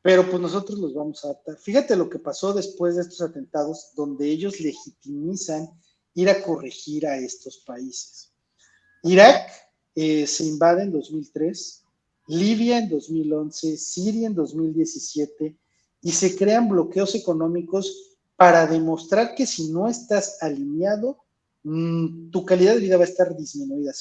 Pero pues nosotros los vamos a adaptar. Fíjate lo que pasó después de estos atentados, donde ellos legitimizan ir a corregir a estos países. Irak eh, se invade en 2003, Libia en 2011, Siria en 2017, y se crean bloqueos económicos para demostrar que si no estás alineado, mm, tu calidad de vida va a estar disminuida.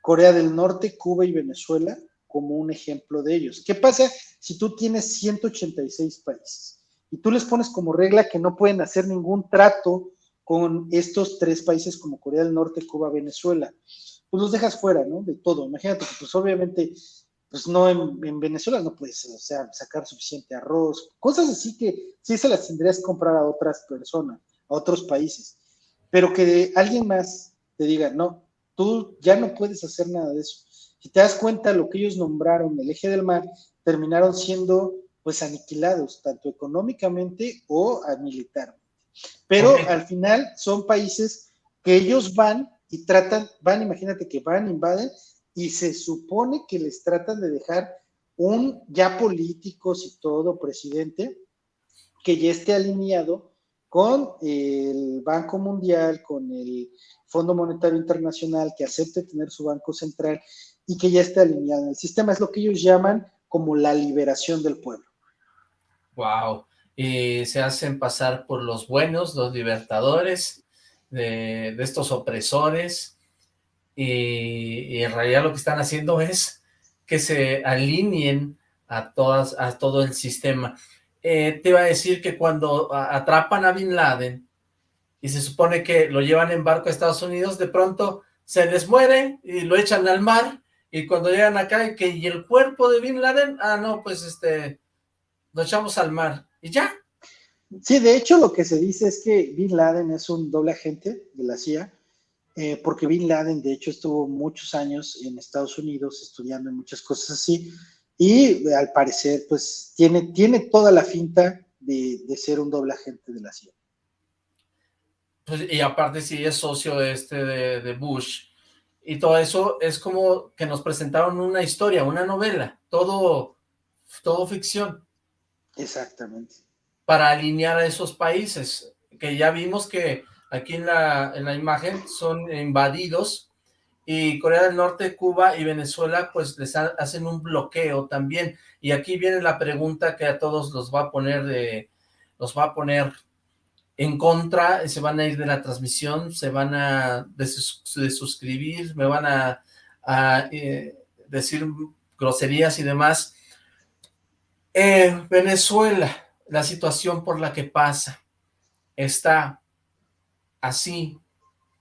Corea del Norte, Cuba y Venezuela como un ejemplo de ellos. ¿Qué pasa si tú tienes 186 países y tú les pones como regla que no pueden hacer ningún trato con estos tres países como Corea del Norte, Cuba, Venezuela? Pues los dejas fuera, ¿no? De todo. Imagínate que pues obviamente pues no en, Venezuela no puedes, o sea, sacar suficiente arroz, cosas así que sí se las tendrías que comprar a otras personas, a otros países, pero que alguien más te diga, no, tú ya no puedes hacer nada de eso. Si te das cuenta, lo que ellos nombraron el eje del mar, terminaron siendo pues aniquilados, tanto económicamente o militarmente. Pero al final son países que ellos van y tratan, van, imagínate que van, invaden y se supone que les tratan de dejar un ya políticos y todo presidente que ya esté alineado con el Banco Mundial, con el Fondo Monetario Internacional, que acepte tener su banco central y que ya esté alineado en el sistema. Es lo que ellos llaman como la liberación del pueblo. Wow. Y se hacen pasar por los buenos, los libertadores de, de estos opresores, y, en realidad lo que están haciendo es que se alineen a, todas, a todo el sistema. Eh, te iba a decir que cuando atrapan a Bin Laden y se supone que lo llevan en barco a Estados Unidos, de pronto se les muere y lo echan al mar y cuando llegan acá que y el cuerpo de Bin Laden, ah no, pues este, lo echamos al mar y ya. Sí, de hecho lo que se dice es que Bin Laden es un doble agente de la CIA eh, porque Bin Laden, de hecho, estuvo muchos años en Estados Unidos estudiando muchas cosas así, y eh, al parecer, pues, tiene, tiene toda la finta de, ser un doble agente de la CIA. Pues, y aparte sí es socio este de, de Bush, y todo eso es como que nos presentaron una historia, una novela, todo, todo ficción. Exactamente. Para alinear a esos países, que ya vimos que aquí en la, en la imagen, son invadidos y Corea del Norte, Cuba y Venezuela pues les hacen un bloqueo también. Y aquí viene la pregunta que a todos los va a poner de, los va a poner en contra, se van a ir de la transmisión, se van a desuscribir, me van a, eh, decir groserías y demás. Eh, Venezuela, la situación por la que pasa, está así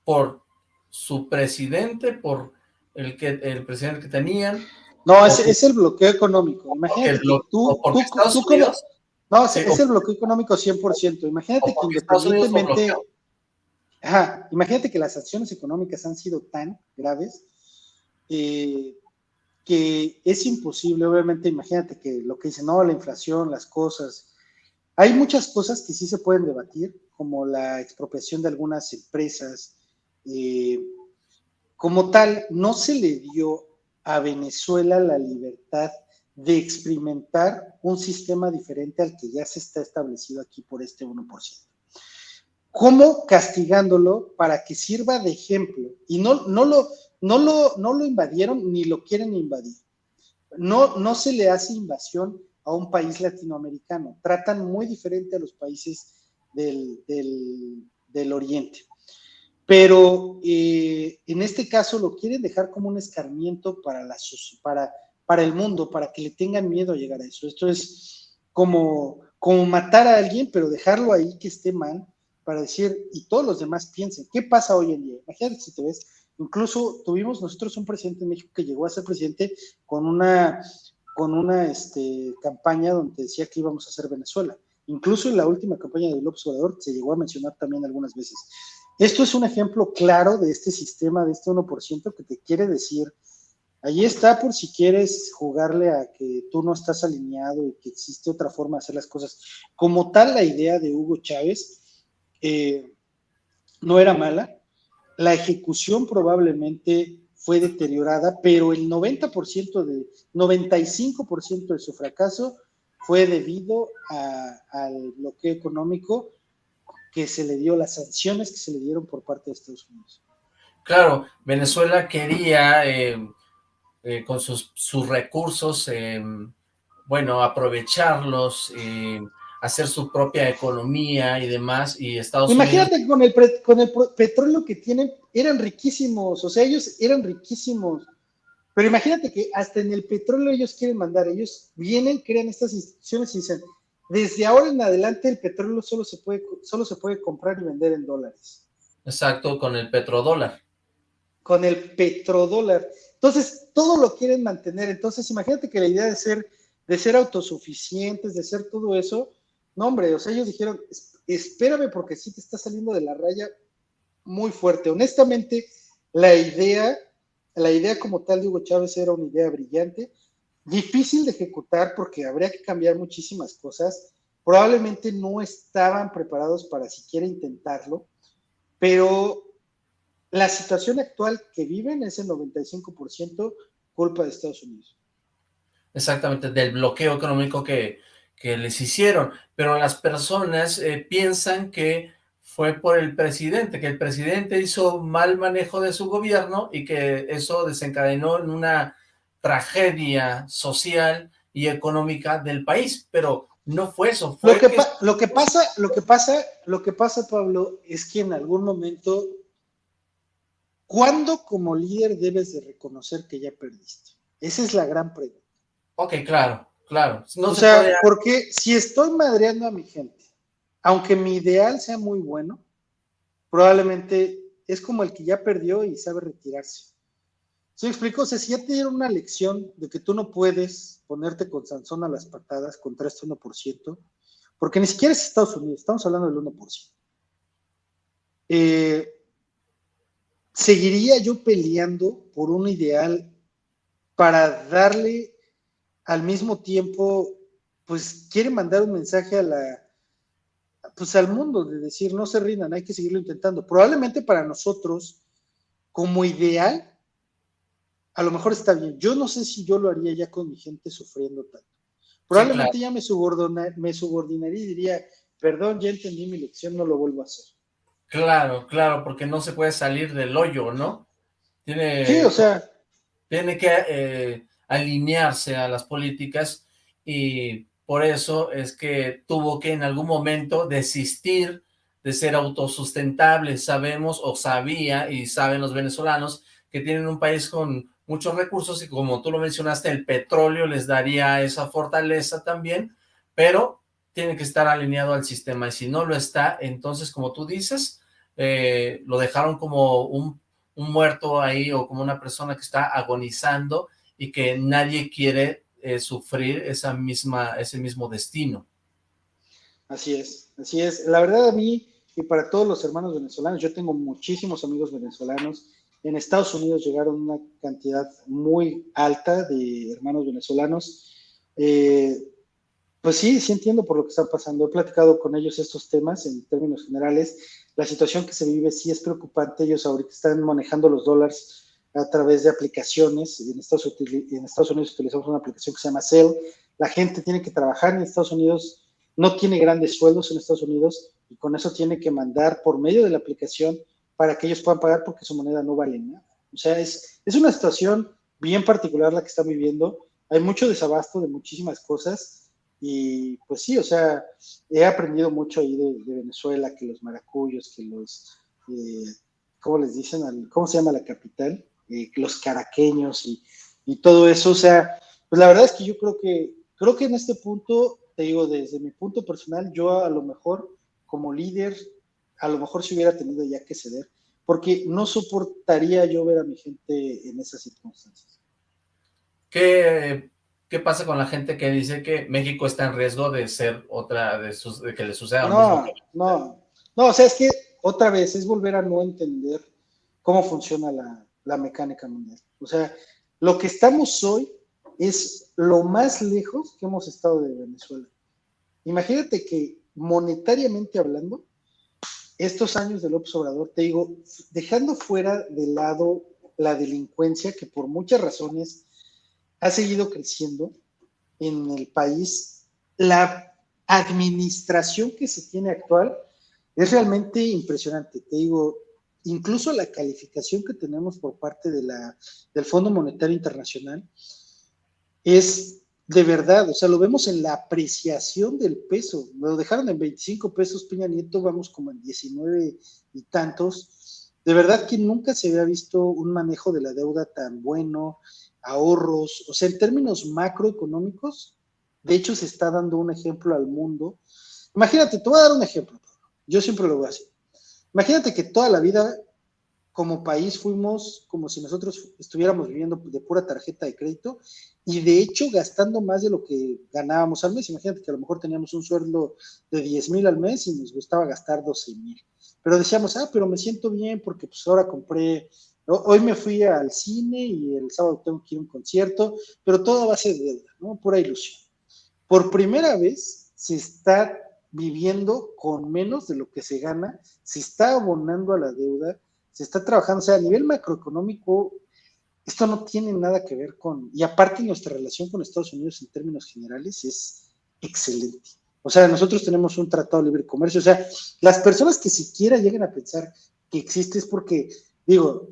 por su presidente, por el que el presidente que tenían. No, es, el bloqueo económico. Imagínate tú, tú, no, es, el bloqueo económico 100%. Imagínate que independientemente... Ajá, imagínate que las acciones económicas han sido tan graves eh, que es imposible, obviamente, imagínate que lo que dicen, no, la inflación, las cosas, hay muchas cosas que sí se pueden debatir, como la expropiación de algunas empresas. Eh, como tal, no se le dio a Venezuela la libertad de experimentar un sistema diferente al que ya se está establecido aquí por este 1%. ¿Cómo castigándolo para que sirva de ejemplo? Y no, no, lo, no, lo, no lo invadieron ni lo quieren invadir. No, no se le hace invasión a un país latinoamericano. Tratan muy diferente a los países del, Oriente. Pero eh, en este caso lo quieren dejar como un escarmiento para, la, para, para el mundo, para que le tengan miedo a llegar a eso. Esto es como, como matar a alguien, pero dejarlo ahí que esté mal, para decir, y todos los demás piensen, ¿qué pasa hoy en día? Imagínate si te ves, incluso tuvimos nosotros un presidente en México que llegó a ser presidente con una, con una este, campaña donde decía que íbamos a hacer Venezuela. Incluso en la última campaña de López Obrador se llegó a mencionar también algunas veces. Esto es un ejemplo claro de este sistema, de este 1% que te quiere decir, ahí está por si quieres jugarle a que tú no estás alineado y que existe otra forma de hacer las cosas. Como tal, la idea de Hugo Chávez eh, no era mala, la ejecución probablemente fue deteriorada, pero el 90% de, 95% de su fracaso fue debido al bloqueo económico que se le dio, las sanciones que se le dieron por parte de Estados Unidos. Claro, Venezuela quería, eh, eh, con sus, recursos, eh, bueno, aprovecharlos, hacer su propia economía y demás, y Estados Imagínate Unidos... con el, pre- con el petróleo que tienen, eran riquísimos, o sea, ellos eran riquísimos. Pero imagínate que hasta en el petróleo ellos quieren mandar, ellos vienen, crean estas instituciones y dicen, desde ahora en adelante el petróleo solo se puede, solo se puede comprar y vender en dólares. Exacto, con el petrodólar. con el petrodólar. Entonces, todo lo quieren mantener. Entonces, imagínate que la idea de ser, de ser autosuficientes, de ser todo eso, no, hombre, o sea, ellos dijeron, "Es- espérame porque sí te está saliendo de la raya muy fuerte. Honestamente, la idea, la idea como tal de Hugo Chávez era una idea brillante, difícil de ejecutar porque habría que cambiar muchísimas cosas. Probablemente no estaban preparados para siquiera intentarlo, pero la situación actual que viven es el 95% culpa de Estados Unidos. Exactamente, del bloqueo económico que, que les hicieron, pero las personas eh, piensan que fue por el presidente, que el presidente hizo mal manejo de su gobierno y que eso desencadenó en una tragedia social y económica del país, pero no fue eso, fue Lo que, lo que pasa, lo que pasa, lo que pasa, Pablo, es que en algún momento, ¿cuándo como líder debes de reconocer que ya perdiste? Esa es la gran pregunta. Ok, claro, claro, no o se sea, puede- porque si estoy madreando a mi gente, aunque mi ideal sea muy bueno, probablemente es como el que ya perdió y sabe retirarse. ¿Sí me explico? O sea, si ya te dieron una lección de que tú no puedes ponerte con Sansón a las patadas contra este 1%, porque ni siquiera es Estados Unidos, estamos hablando del 1%. Eh, seguiría yo peleando por un ideal para darle al mismo tiempo, pues quiere mandar un mensaje a la, pues al mundo de decir no se rindan, hay que seguirlo intentando. Probablemente para nosotros, como ideal, a lo mejor está bien. Yo no sé si yo lo haría ya con mi gente sufriendo tanto. Probablemente ya me, me subordinaría y diría, perdón, ya entendí mi lección, no lo vuelvo a hacer. Claro, claro, porque no se puede salir del hoyo, ¿no? Tiene, Sí, o sea, tiene que eh, alinearse a las políticas y por eso es que tuvo que en algún momento desistir de ser autosustentable. Sabemos o sabía y saben los venezolanos que tienen un país con muchos recursos y como tú lo mencionaste, el petróleo les daría esa fortaleza también, pero tiene que estar alineado al sistema y si no lo está, entonces como tú dices, eh, lo dejaron como un, un muerto ahí o como una persona que está agonizando y que nadie quiere eh, sufrir esa misma, ese mismo destino. Así es, así es. La verdad a mí y para todos los hermanos venezolanos, yo tengo muchísimos amigos venezolanos. En Estados Unidos llegaron una cantidad muy alta de hermanos venezolanos. Eh, pues sí, sí entiendo por lo que está pasando. He platicado con ellos estos temas en términos generales. La situación que se vive sí es preocupante. Ellos ahorita están manejando los dólares a través de aplicaciones. En Estados, en Estados Unidos utilizamos una aplicación que se llama Cell. La gente tiene que trabajar en Estados Unidos no tiene grandes sueldos en Estados Unidos y con eso tiene que mandar por medio de la aplicación para que ellos puedan pagar porque su moneda no vale nada. O sea, es, es una situación bien particular la que están viviendo. Hay mucho desabasto de muchísimas cosas y pues sí, o sea, he aprendido mucho ahí de, de Venezuela, que los maracuyos, que los, eh, ¿cómo les dicen? ¿Cómo se llama la capital? Eh, los caraqueños y, y todo eso. O sea, pues la verdad es que yo creo que, creo que en este punto te digo, desde mi punto personal, yo a lo mejor como líder, a lo mejor si hubiera tenido ya que ceder, porque no soportaría yo ver a mi gente en esas circunstancias. ¿Qué, qué pasa con la gente que dice que México está en riesgo de ser otra, de, sus, de que le suceda No, mismo? no, no, o sea, es que otra vez es volver a no entender cómo funciona la, la mecánica mundial. O sea, lo que estamos hoy es lo más lejos que hemos estado de Venezuela. Imagínate que monetariamente hablando, estos años de López Obrador, te digo, dejando fuera de lado la delincuencia que por muchas razones ha seguido creciendo en el país, la administración que se tiene actual es realmente impresionante. Te digo, incluso la calificación que tenemos por parte de la, del Fondo Monetario Internacional es de verdad, o sea, lo vemos en la apreciación del peso. Lo dejaron en 25 pesos Peña Nieto, vamos como en 19 y tantos. De verdad que nunca se había visto un manejo de la deuda tan bueno, ahorros, o sea, en términos macroeconómicos, de hecho se está dando un ejemplo al mundo. Imagínate, te voy a dar un ejemplo, yo siempre lo voy a hacer. Imagínate que toda la vida como país fuimos como si nosotros estuviéramos viviendo de pura tarjeta de crédito y de hecho gastando más de lo que ganábamos al mes. Imagínate que a lo mejor teníamos un sueldo de 10 mil al mes y nos gustaba gastar 12 mil. Pero decíamos, ah, pero me siento bien porque pues ahora compré, hoy me fui al cine y el sábado tengo que ir a un concierto, pero todo a base de deuda, ¿no? Pura ilusión. Por primera vez se está viviendo con menos de lo que se gana, se está abonando a la deuda, se está trabajando, o sea, a nivel macroeconómico, esto no tiene nada que ver con, y aparte nuestra relación con Estados Unidos en términos generales es excelente. O sea, nosotros tenemos un tratado de libre comercio, o sea, las personas que siquiera lleguen a pensar que existe es porque, digo,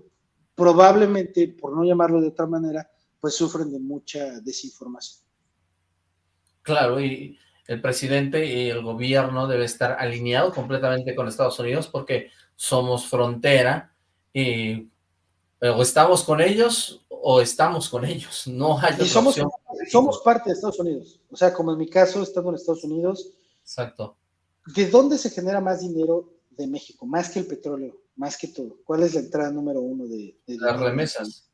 probablemente, por no llamarlo de otra manera, pues sufren de mucha desinformación. Claro, y el presidente y el gobierno debe estar alineado completamente con Estados Unidos porque somos frontera y o estamos con ellos o estamos con ellos, no hay y somos, somos parte de Estados Unidos, o sea, como en mi caso, estando en Estados Unidos. Exacto. ¿De dónde se genera más dinero de México? Más que el petróleo, más que todo. ¿Cuál es la entrada número uno de, las remesas?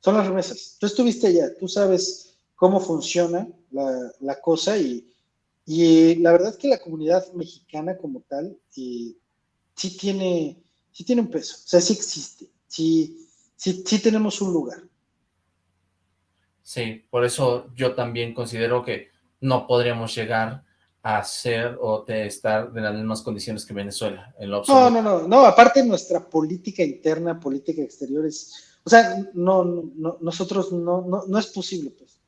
Son las remesas. Tú estuviste allá, tú sabes cómo funciona la, la cosa y, y, la verdad es que la comunidad mexicana como tal eh, sí tiene, sí tiene un peso, o sea, sí existe, sí, sí, sí tenemos un lugar. Sí, por eso yo también considero que no podríamos llegar a ser o de estar en las mismas condiciones que Venezuela. En lo no, no, no, no, aparte nuestra política interna, política exterior es, o sea, no, no nosotros no, no, no es posible, pues.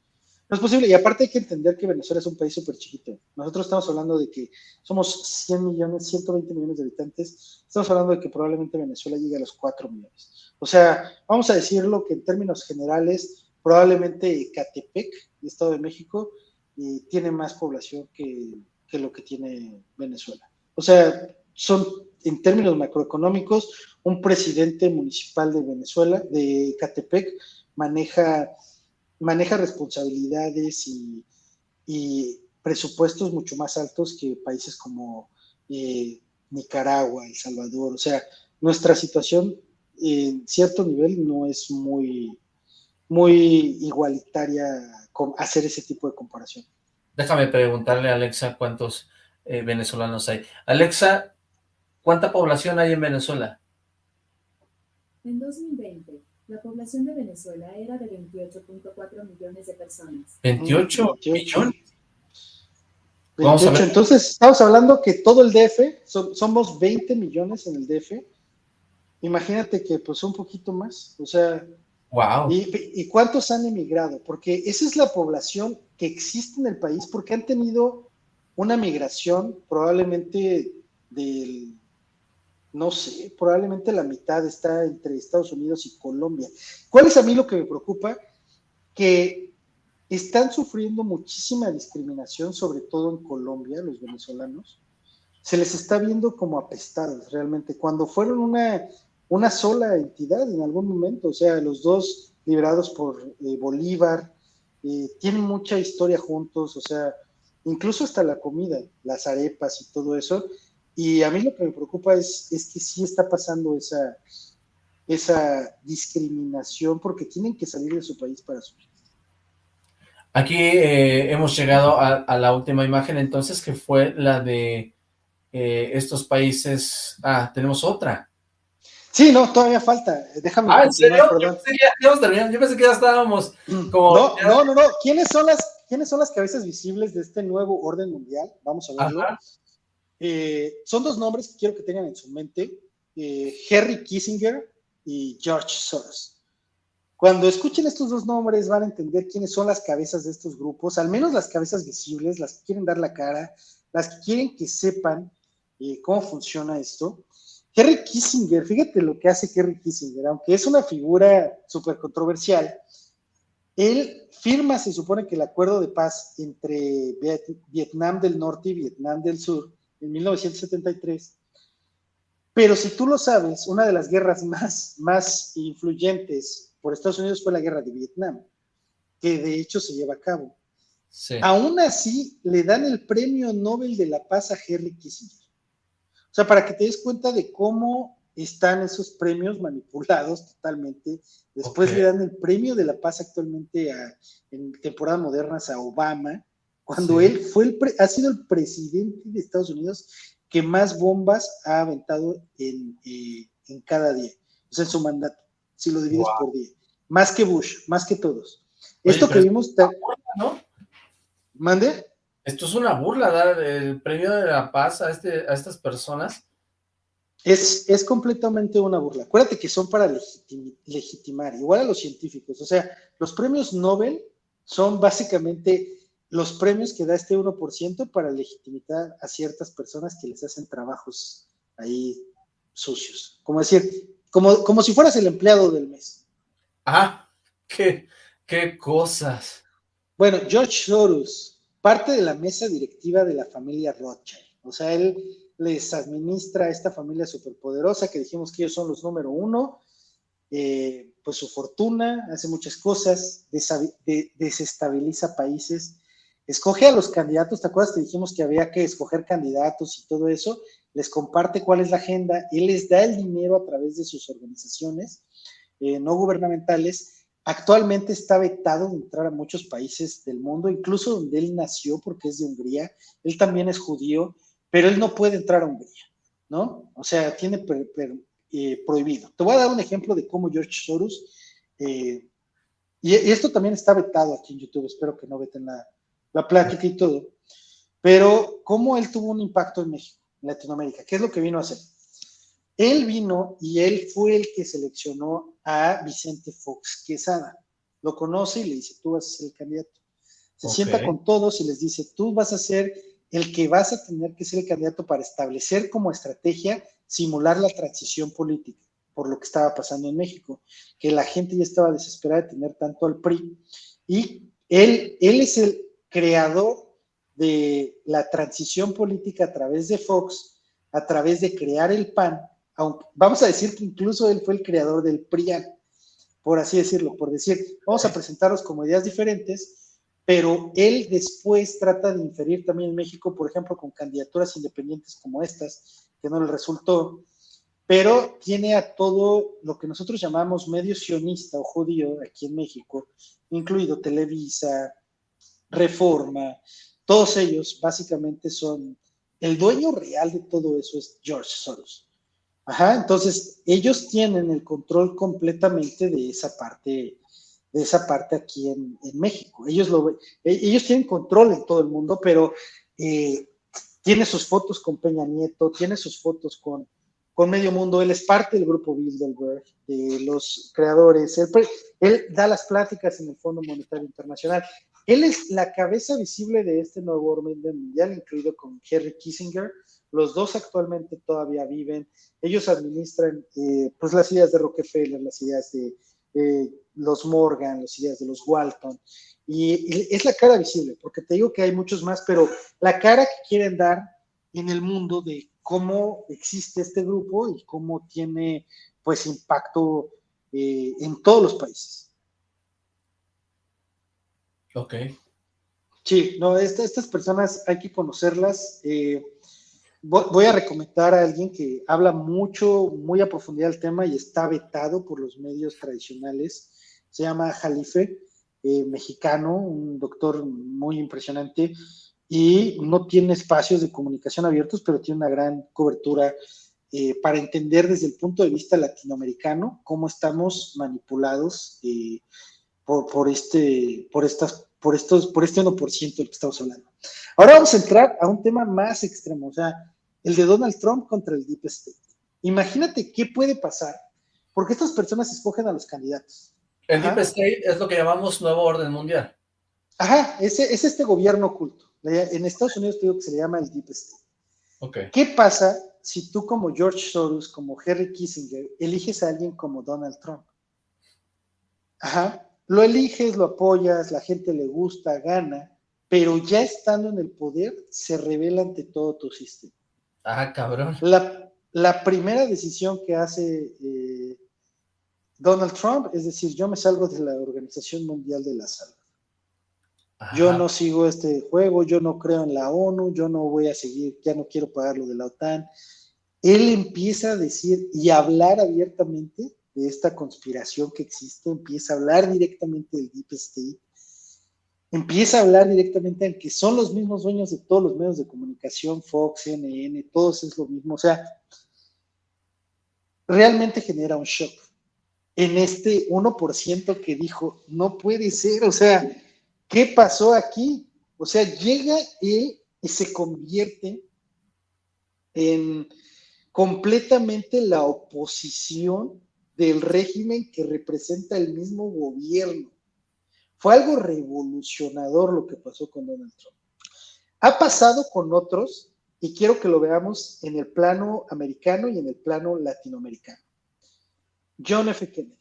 No es posible. Y aparte hay que entender que Venezuela es un país súper chiquito. Nosotros estamos hablando de que somos 100 millones, 120 millones de habitantes. Estamos hablando de que probablemente Venezuela llegue a los 4 millones. O sea, vamos a decirlo que en términos generales, probablemente Catepec, Estado de México, eh, tiene más población que, que lo que tiene Venezuela. O sea, son en términos macroeconómicos, un presidente municipal de Venezuela, de Catepec, maneja maneja responsabilidades y, presupuestos mucho más altos que países como eh, Nicaragua, El Salvador. O sea, nuestra situación en cierto nivel no es muy, muy igualitaria con hacer ese tipo de comparación. Déjame preguntarle a Alexa cuántos eh, venezolanos hay. Alexa, ¿cuánta población hay en Venezuela? En 2020 la población de Venezuela era de 28.4 millones de personas. ¿28 millones? 28, entonces estamos hablando que todo el DF, somos 20 millones en el DF, imagínate que pues un poquito más, o sea, wow. Y, y, cuántos han emigrado? Porque esa es la población que existe en el país, porque han tenido una migración probablemente del no sé, probablemente la mitad está entre Estados Unidos y Colombia. ¿Cuál es a mí lo que me preocupa? Que están sufriendo muchísima discriminación, sobre todo en Colombia, los venezolanos. Se les está viendo como apestados realmente, cuando fueron una, una sola entidad en algún momento, o sea, los dos liberados por eh, Bolívar, eh, tienen mucha historia juntos, o sea, incluso hasta la comida, las arepas y todo eso, y a mí lo que me preocupa es, es que sí está pasando esa, esa discriminación porque tienen que salir de su país para subir. Aquí eh, hemos llegado a, la última imagen entonces que fue la de eh, estos países... Ah, tenemos otra. Sí, no, todavía falta. Déjame. Ah, ¿en serio? Yo pensé, que Yo pensé que ya estábamos como... No, no, no, no. ¿Quiénes son, las, ¿Quiénes son las cabezas visibles de este nuevo orden mundial? Vamos a verlo. Eh, son dos nombres que quiero que tengan en su mente, eh, Henry Kissinger y George Soros. Cuando escuchen estos dos nombres van a entender quiénes son las cabezas de estos grupos, al menos las cabezas visibles, las que quieren dar la cara, las que quieren que sepan eh, cómo funciona esto. Henry Kissinger, fíjate lo que hace Henry Kissinger, aunque es una figura súper controversial, Él firma, se supone que el acuerdo de paz entre Vietnam del Norte y Vietnam del Sur en 1973. Pero si tú lo sabes, una de las guerras más, más influyentes por Estados Unidos fue la guerra de Vietnam, que de hecho se lleva a cabo. Aún así, le dan el premio Nobel de la Paz a Henry Kissinger. O sea, para que te des cuenta de cómo están esos premios manipulados totalmente. Después le dan el premio de la paz actualmente en temporadas modernas a Obama, cuando él fue el ha sido el presidente de Estados Unidos que más bombas ha aventado en, eh, cada día, o sea, en su mandato, si lo divides por día. Más que Bush, más que todos. Esto que vimos... ¿no? ¿Mande? Esto es una burla, dar el premio de la paz a, este, a estas personas es, completamente una burla. Acuérdate que son para legitimar, igual a los científicos. O sea, los premios Nobel son básicamente los premios que da este 1% para legitimar a ciertas personas que les hacen trabajos ahí sucios. Como decir, como, como si fueras el empleado del mes. Ah, qué, qué cosas. Bueno, George Soros, parte de la mesa directiva de la familia Rothschild. O sea, él les administra a esta familia superpoderosa que dijimos que ellos son los número uno, eh, pues su fortuna, hace muchas cosas, desestabiliza países, escoge a los candidatos, ¿te acuerdas que dijimos que había que escoger candidatos y todo eso? Les comparte cuál es la agenda, él les da el dinero a través de sus organizaciones eh, no gubernamentales, actualmente está vetado de entrar a muchos países del mundo, incluso donde él nació, porque es de Hungría, él también es judío, pero él no puede entrar a Hungría, ¿no? O sea, tiene eh, prohibido. Te voy a dar un ejemplo de cómo George Soros, eh, y, esto también está vetado aquí en YouTube, espero que no veten la, la plática y todo, pero cómo él tuvo un impacto en México, en Latinoamérica, ¿qué es lo que vino a hacer? Él vino y él fue el que seleccionó a Vicente Fox Quesada. Lo conoce y le dice, tú vas a ser el candidato. Se sienta con todos y les dice, tú vas a ser el que vas a tener que ser el candidato para establecer como estrategia, simular la transición política, por lo que estaba pasando en México, que la gente ya estaba desesperada de tener tanto al PRI. Y él, él es el creador de la transición política a través de Fox, a través de crear el PAN, vamos a decir que incluso él fue el creador del PRIAN, por así decirlo, por decir, vamos a presentarlos como ideas diferentes, pero él después trata de inferir también en México, por ejemplo, con candidaturas independientes como estas, que no le resultó, pero tiene a todo lo que nosotros llamamos medio sionista o judío aquí en México, incluido Televisa, Reforma, todos ellos básicamente son, el dueño real de todo eso es George Soros. Ajá, entonces ellos tienen el control completamente de esa parte de esa parte aquí en, México. Ellos, lo, e, ellos tienen control en todo el mundo, pero eh, tiene sus fotos con Peña Nieto, tiene sus fotos con, con Medio Mundo, él es parte del grupo Bilderberg, de los creadores, él, da las pláticas en el Fondo Monetario Internacional. Él es la cabeza visible de este nuevo orden mundial, incluido con Henry Kissinger. Los dos actualmente todavía viven. Ellos administran eh, pues las ideas de Rockefeller, las ideas de los Morgan, las ideas de los Walton, y, es la cara visible, porque te digo que hay muchos más, pero la cara que quieren dar en el mundo de cómo existe este grupo y cómo tiene pues impacto eh, en todos los países. Ok. Sí, no, estas personas hay que conocerlas. Eh, voy a recomendar a alguien que habla mucho, muy a profundidad del tema y está vetado por los medios tradicionales. Se llama Jalife, eh, mexicano, un doctor muy impresionante y no tiene espacios de comunicación abiertos, pero tiene una gran cobertura eh, para entender desde el punto de vista latinoamericano cómo estamos manipulados eh, por, por, este, por, estas, por, estos, por este 1% del que estamos hablando. Ahora vamos a entrar a un tema más extremo, o sea, el de Donald Trump contra el Deep State. Imagínate qué puede pasar, porque estas personas escogen a los candidatos. El Deep State es lo que llamamos nuevo orden mundial. Ajá, es, es este gobierno oculto. En Estados Unidos te digo que se le llama el Deep State. Okay. ¿Qué pasa si tú como George Soros, como Henry Kissinger, eliges a alguien como Donald Trump? Ajá. Lo eliges, lo apoyas, la gente le gusta, gana, pero ya estando en el poder, se revela ante todo tu sistema. Ah, cabrón. La, primera decisión que hace eh, Donald Trump es decir, yo me salgo de la Organización Mundial de la Salud. Yo no sigo este juego, yo no creo en la ONU, yo no voy a seguir, ya no quiero pagar lo de la OTAN. Él empieza a decir y hablar abiertamente de esta conspiración que existe, empieza a hablar directamente del Deep State, empieza a hablar directamente en que son los mismos dueños de todos los medios de comunicación, Fox, CNN, todos es lo mismo. O sea, realmente genera un shock en este 1% que dijo, no puede ser, o sea, ¿qué pasó aquí? O sea, llega él y se convierte en completamente la oposición del régimen que representa el mismo gobierno. Fue algo revolucionador lo que pasó con Donald Trump. Ha pasado con otros y quiero que lo veamos en el plano americano y en el plano latinoamericano. John F. Kennedy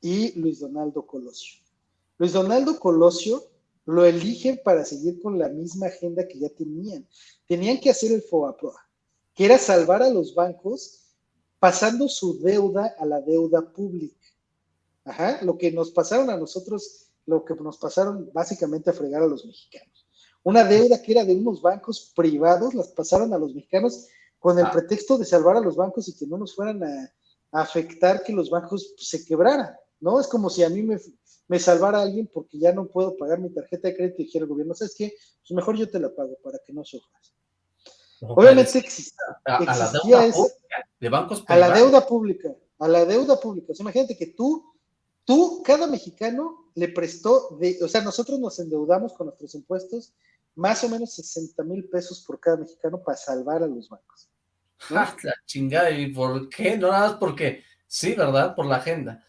y Luis Donaldo Colosio. Luis Donaldo Colosio lo eligen para seguir con la misma agenda que ya tenían. Tenían que hacer el FOAPROA, que era salvar a los bancos pasando su deuda a la deuda pública. Ajá, lo que nos pasaron a nosotros, lo que nos pasaron básicamente a fregar a los mexicanos. Una deuda que era de unos bancos privados, las pasaron a los mexicanos con el ah. pretexto de salvar a los bancos y que no nos fueran a, afectar que los bancos se quebraran, ¿no? Es como si a mí me, me salvara alguien porque ya no puedo pagar mi tarjeta de crédito y dijera el gobierno, ¿sabes qué? Pues mejor yo te la pago para que no sufras. Obviamente existía, a, la deuda de bancos A la deuda pública, a la deuda pública. imagínate que tú, tú, cada mexicano le prestó, de, o sea, nosotros nos endeudamos con nuestros impuestos más o menos 60 mil pesos por cada mexicano para salvar a los bancos. la chingada, ¿y por qué? No nada más porque, sí, ¿verdad? Por la agenda.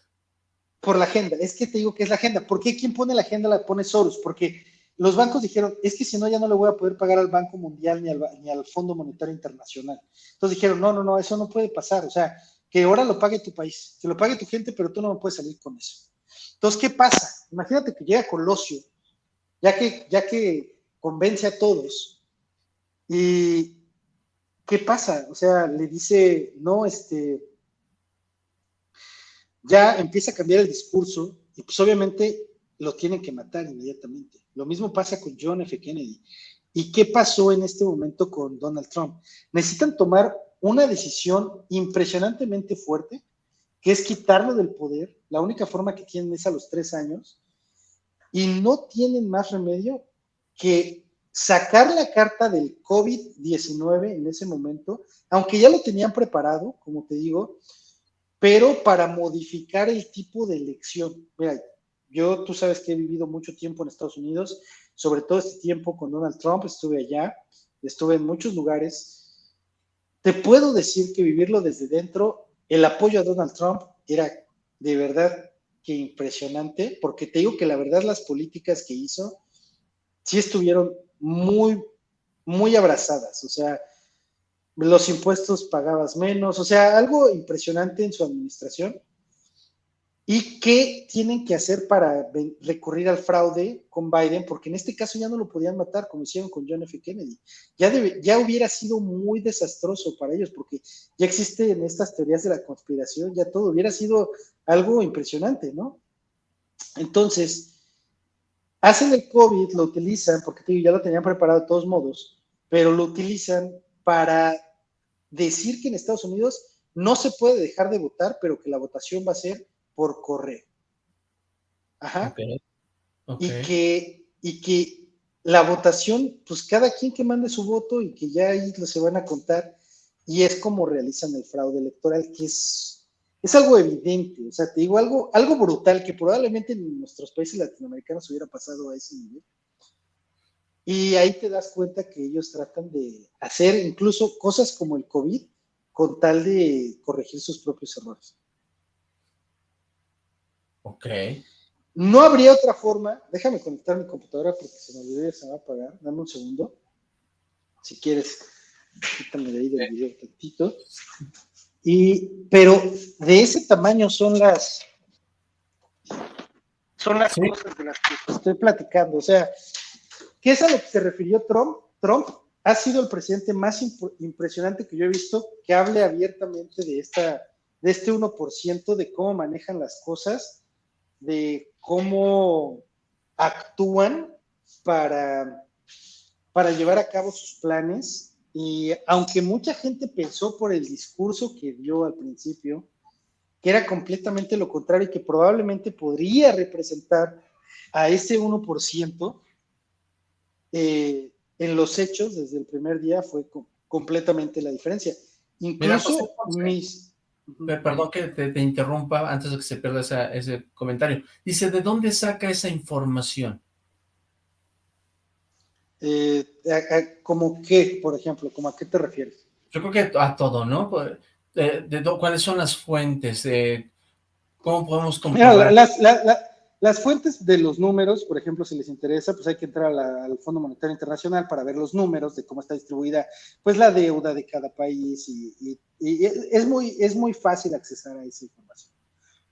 Por la agenda, es que te digo que es la agenda. ¿Por qué quien pone la agenda la pone Soros? Porque los bancos dijeron, es que si no, ya no le voy a poder pagar al Banco Mundial ni al, ni al Fondo Monetario Internacional. Entonces dijeron, no, no, no, eso no puede pasar. O sea, que ahora lo pague tu país, que lo pague tu gente, pero tú no puedes salir con eso. Entonces, ¿qué pasa? Imagínate que llega Colosio, ya que, ya que convence a todos, y ¿qué pasa? O sea, le dice, no, este, ya empieza a cambiar el discurso, y pues obviamente lo tienen que matar inmediatamente. Lo mismo pasa con John F. Kennedy. ¿Y qué pasó en este momento con Donald Trump? Necesitan tomar una decisión impresionantemente fuerte, que es quitarlo del poder. La única forma que tienen es a los tres años. Y no tienen más remedio que sacar la carta del COVID-19 en ese momento, aunque ya lo tenían preparado, como te digo, pero para modificar el tipo de elección. Mira, yo, tú sabes que he vivido mucho tiempo en Estados Unidos, sobre todo este tiempo con Donald Trump, estuve allá, estuve en muchos lugares. Te puedo decir que vivirlo desde dentro, el apoyo a Donald Trump era de verdad que impresionante, porque te digo que la verdad las políticas que hizo sí estuvieron muy, muy abrazadas, o sea, los impuestos pagabas menos, o sea, algo impresionante en su administración ¿Y qué tienen que hacer para recurrir al fraude con Biden? Porque en este caso ya no lo podían matar como hicieron con John F. Kennedy. Ya, ya hubiera sido muy desastroso para ellos porque ya existen estas teorías de la conspiración, ya todo hubiera sido algo impresionante, ¿no? Entonces, hacen el COVID, lo utilizan, porque ya lo tenían preparado de todos modos, pero lo utilizan para decir que en Estados Unidos no se puede dejar de votar, pero que la votación va a ser por correo. Ajá. Y, que, y que la votación, pues cada quien que mande su voto y que ya ahí se van a contar, y es como realizan el fraude electoral, que es, es algo evidente, o sea, te digo, algo, algo brutal que probablemente en nuestros países latinoamericanos hubiera pasado a ese nivel. Y ahí te das cuenta que ellos tratan de hacer incluso cosas como el COVID con tal de corregir sus propios errores. Ok. No habría otra forma. Déjame conectar mi computadora porque se me olvidó y se va a apagar. Dame un segundo. Si quieres, quítame de ahí del video tantito. Y, pero de ese tamaño son las. son las cosas de las que estoy platicando. O sea, ¿qué es a lo que se refirió Trump? Trump ha sido el presidente más impresionante que yo he visto que hable abiertamente de, esta, de este 1%, de cómo manejan las cosas, de cómo actúan para, para llevar a cabo sus planes. Y aunque mucha gente pensó por el discurso que dio al principio, que era completamente lo contrario y que probablemente podría representar a ese 1%, eh, en los hechos, desde el primer día, fue completamente la diferencia. Incluso mis... Perdón que te, interrumpa antes de que se pierda ese comentario. Dice, ¿de dónde saca esa información? Eh, ¿Como qué, por ejemplo? ¿Cómo a qué te refieres? Yo creo que a todo, ¿no? Pues, de, ¿Cuáles son las fuentes? ¿Cómo podemos comprobar? las, fuentes de los números, por ejemplo, si les interesa, pues hay que entrar al Fondo Monetario Internacional para ver los números de cómo está distribuida pues la deuda de cada país y, es, muy, es muy fácil accesar a esa información.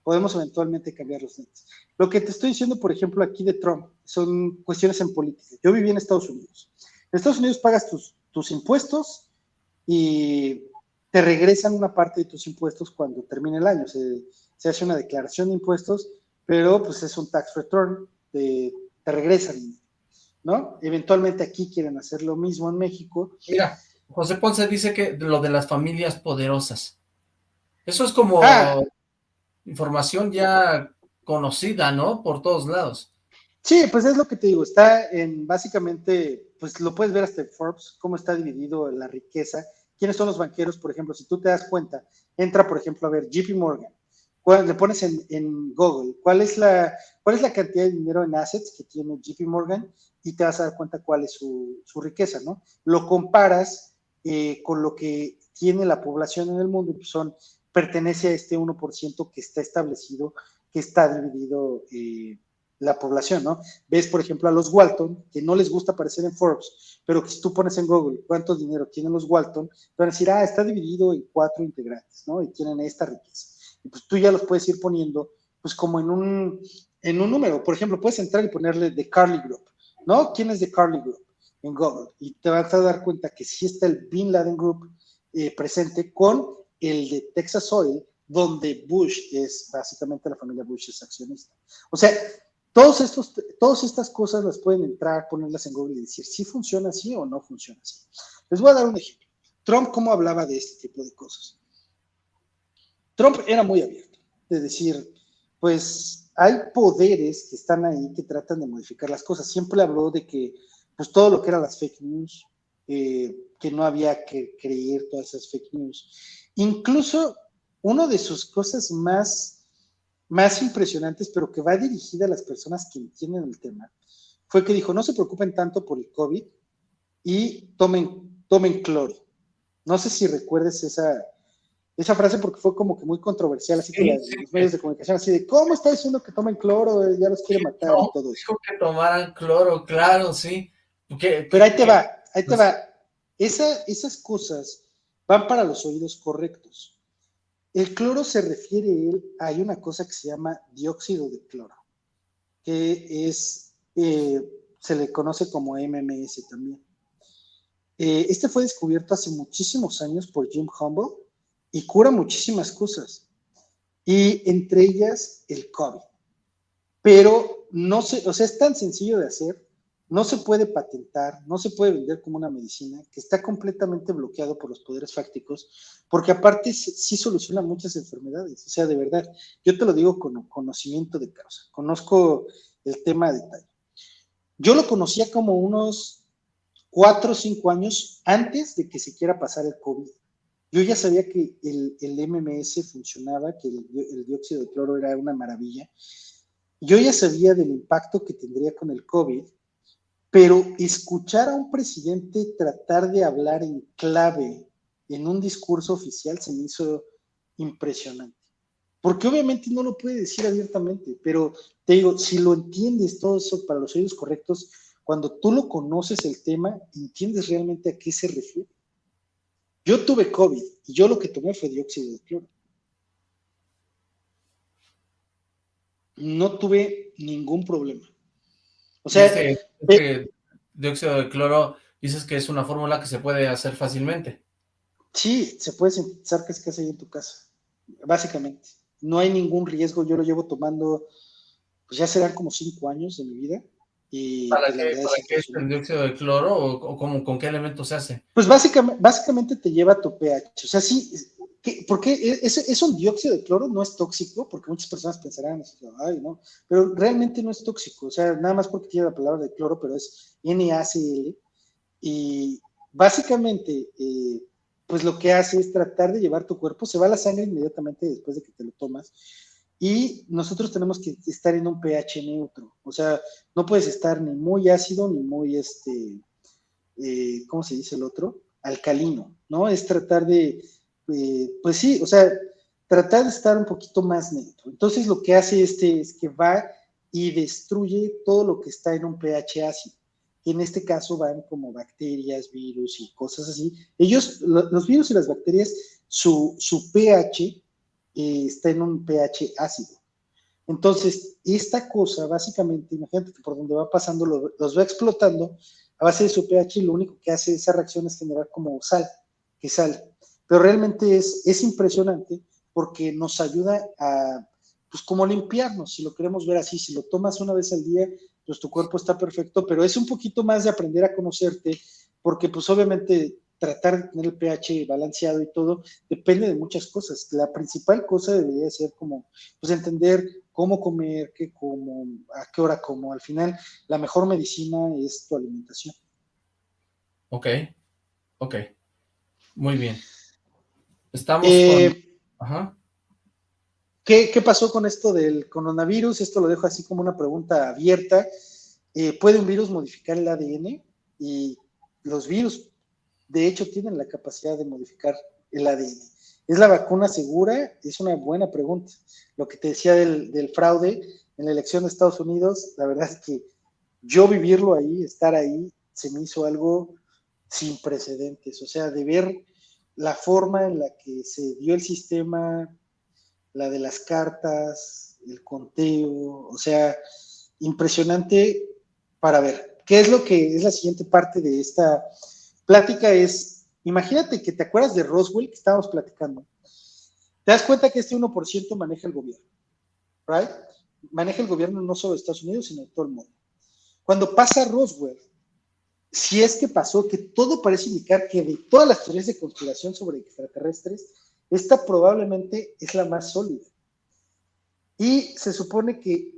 Podemos eventualmente cambiar los lentes. Lo que te estoy diciendo, por ejemplo, aquí de Trump, son cuestiones en política. Yo viví en Estados Unidos. En Estados Unidos pagas tus, tus impuestos y te regresan una parte de tus impuestos cuando termine el año. Se, hace una declaración de impuestos, pero pues es un tax return, te, te regresan, ¿no? Eventualmente aquí quieren hacer lo mismo en México. Mira, José Ponce dice que lo de las familias poderosas. Eso es como ah. información ya conocida, ¿no? Por todos lados. Sí, pues es lo que te digo, está en básicamente, pues lo puedes ver hasta en Forbes, cómo está dividido la riqueza quiénes son los banqueros, por ejemplo, si tú te das cuenta, entra, por ejemplo, a ver JP Morgan, le pones en, Google, ¿cuál es, la, ¿cuál es la cantidad de dinero en assets que tiene JP Morgan? Y te vas a dar cuenta cuál es su, riqueza, ¿no? Lo comparas eh, con lo que tiene la población en el mundo, pues son, pertenece a este 1% que está establecido, que está dividido eh, la población, ¿no? Ves, por ejemplo, a los Walton, que no les gusta aparecer en Forbes, pero que si tú pones en Google cuánto dinero tienen los Walton, te van a decir, ah, está dividido en cuatro integrantes, ¿no? Y tienen esta riqueza. Pues tú ya los puedes ir poniendo, pues como en un, en un número. Por ejemplo, puedes entrar y ponerle The Carly Group, ¿no? ¿Quién es The Carly Group? En Google. Y te vas a dar cuenta que sí está el Bin Laden Group eh, presente con el de Texas Oil, donde Bush es, básicamente la familia Bush es accionista. O sea, todos estos, todas estas cosas las pueden entrar, ponerlas en Google y decir si funciona así o no funciona así. Les voy a dar un ejemplo. Trump, ¿cómo hablaba de este tipo de cosas? Trump era muy abierto, de decir, pues hay poderes que están ahí que tratan de modificar las cosas. Siempre habló de que, pues todo lo que eran las fake news, eh, que no había que creer todas esas fake news. Incluso una de sus cosas más más impresionantes, pero que va dirigida a las personas que entienden el tema, fue que dijo, no se preocupen tanto por el COVID y tomen, tomen cloro. No sé si recuerdes esa, esa frase porque fue como que muy controversial, así que los medios de comunicación, así de, ¿cómo está diciendo que tomen cloro? Ya los quiere matar y todo eso. Dijo que tomaran cloro, claro, sí. Pero ahí te va, ahí te va. Esa, esas cosas van para los oídos correctos. El cloro se refiere él, hay una cosa que se llama dióxido de cloro, que es, eh, se le conoce como MMS también. Eh, este fue descubierto hace muchísimos años por Jim Humble y cura muchísimas cosas, y entre ellas el COVID. Pero no sé, o sea, es tan sencillo de hacer no se puede patentar, no se puede vender como una medicina, que está completamente bloqueado por los poderes fácticos, porque aparte sí soluciona muchas enfermedades. O sea, de verdad, yo te lo digo con conocimiento de causa, conozco el tema de detalle. Yo lo conocía como unos cuatro o cinco años antes de que siquiera pasara el COVID. Yo ya sabía que el, el MMS funcionaba, que el, el dióxido de cloro era una maravilla. Yo ya sabía del impacto que tendría con el COVID pero escuchar a un presidente tratar de hablar en clave en un discurso oficial se me hizo impresionante. Porque obviamente no lo puede decir abiertamente, pero te digo, si lo entiendes todo eso para los oídos correctos, cuando tú lo conoces el tema, entiendes realmente a qué se refiere. Yo tuve COVID y yo lo que tomé fue dióxido de cloro. No tuve ningún problema. O sea, este, este dióxido de cloro, dices que es una fórmula que se puede hacer fácilmente. Sí, se puede sintetizar que es que ahí en tu casa, básicamente. No hay ningún riesgo, yo lo llevo tomando, pues ya serán como cinco años de mi vida. Y ¿Para, pues, qué, es el dióxido de cloro o, con qué elemento se hace? Pues básicamente, básicamente te lleva tu pH. O sea, sí, porque es, es, un dióxido de cloro, no es tóxico, porque muchas personas pensarán, ay, no, pero realmente no es tóxico, o sea, nada más porque tiene la palabra de cloro, pero es NaCl, y básicamente, eh, pues lo que hace es tratar de llevar tu cuerpo, se va la sangre inmediatamente después de que te lo tomas, y nosotros tenemos que estar en un pH neutro, o sea, no puedes estar ni muy ácido ni muy, este, eh, ¿cómo se dice el otro? Alcalino, ¿no? Es tratar de eh, pues sí, o sea, tratar de estar un poquito más neutro. Entonces lo que hace este es que va y destruye todo lo que está en un pH ácido. En este caso van como bacterias, virus y cosas así. Ellos, los virus y las bacterias, su, pH eh, está en un pH ácido. Entonces, esta cosa, básicamente, imagínate que por donde va pasando los va explotando a base de su pH lo único que hace esa reacción es generar como sal, que sale. Pero realmente es, es impresionante porque nos ayuda a, pues como limpiarnos, si lo queremos ver así, si lo tomas una vez al día, pues tu cuerpo está perfecto, pero es un poquito más de aprender a conocerte, porque pues obviamente tratar de tener el pH balanceado y todo depende de muchas cosas. La principal cosa debería ser como, pues entender cómo comer, qué como, a qué hora como. Al final, la mejor medicina es tu alimentación. Ok, ok, muy bien. Estamos eh, Ajá. ¿qué, pasó con esto del coronavirus? Esto lo dejo así como una pregunta abierta. Eh, ¿Puede un virus modificar el ADN? Y los virus, de hecho, tienen la capacidad de modificar el ADN. ¿Es la vacuna segura? Es una buena pregunta. Lo que te decía del, fraude en la elección de Estados Unidos, la verdad es que yo vivirlo ahí, estar ahí, se me hizo algo sin precedentes. O sea, de ver la forma en la que se dio el sistema, la de las cartas, el conteo, o sea, impresionante para ver. ¿Qué es lo que es la siguiente parte de esta plática? Es, imagínate que te acuerdas de Roswell que estábamos platicando. Te das cuenta que este 1% maneja el gobierno, ¿right? Maneja el gobierno no solo de Estados Unidos, sino de todo el mundo. Cuando pasa Roswell, si es que pasó, que todo parece indicar que de todas las teorías de conspiración sobre extraterrestres, esta probablemente es la más sólida. Y se supone que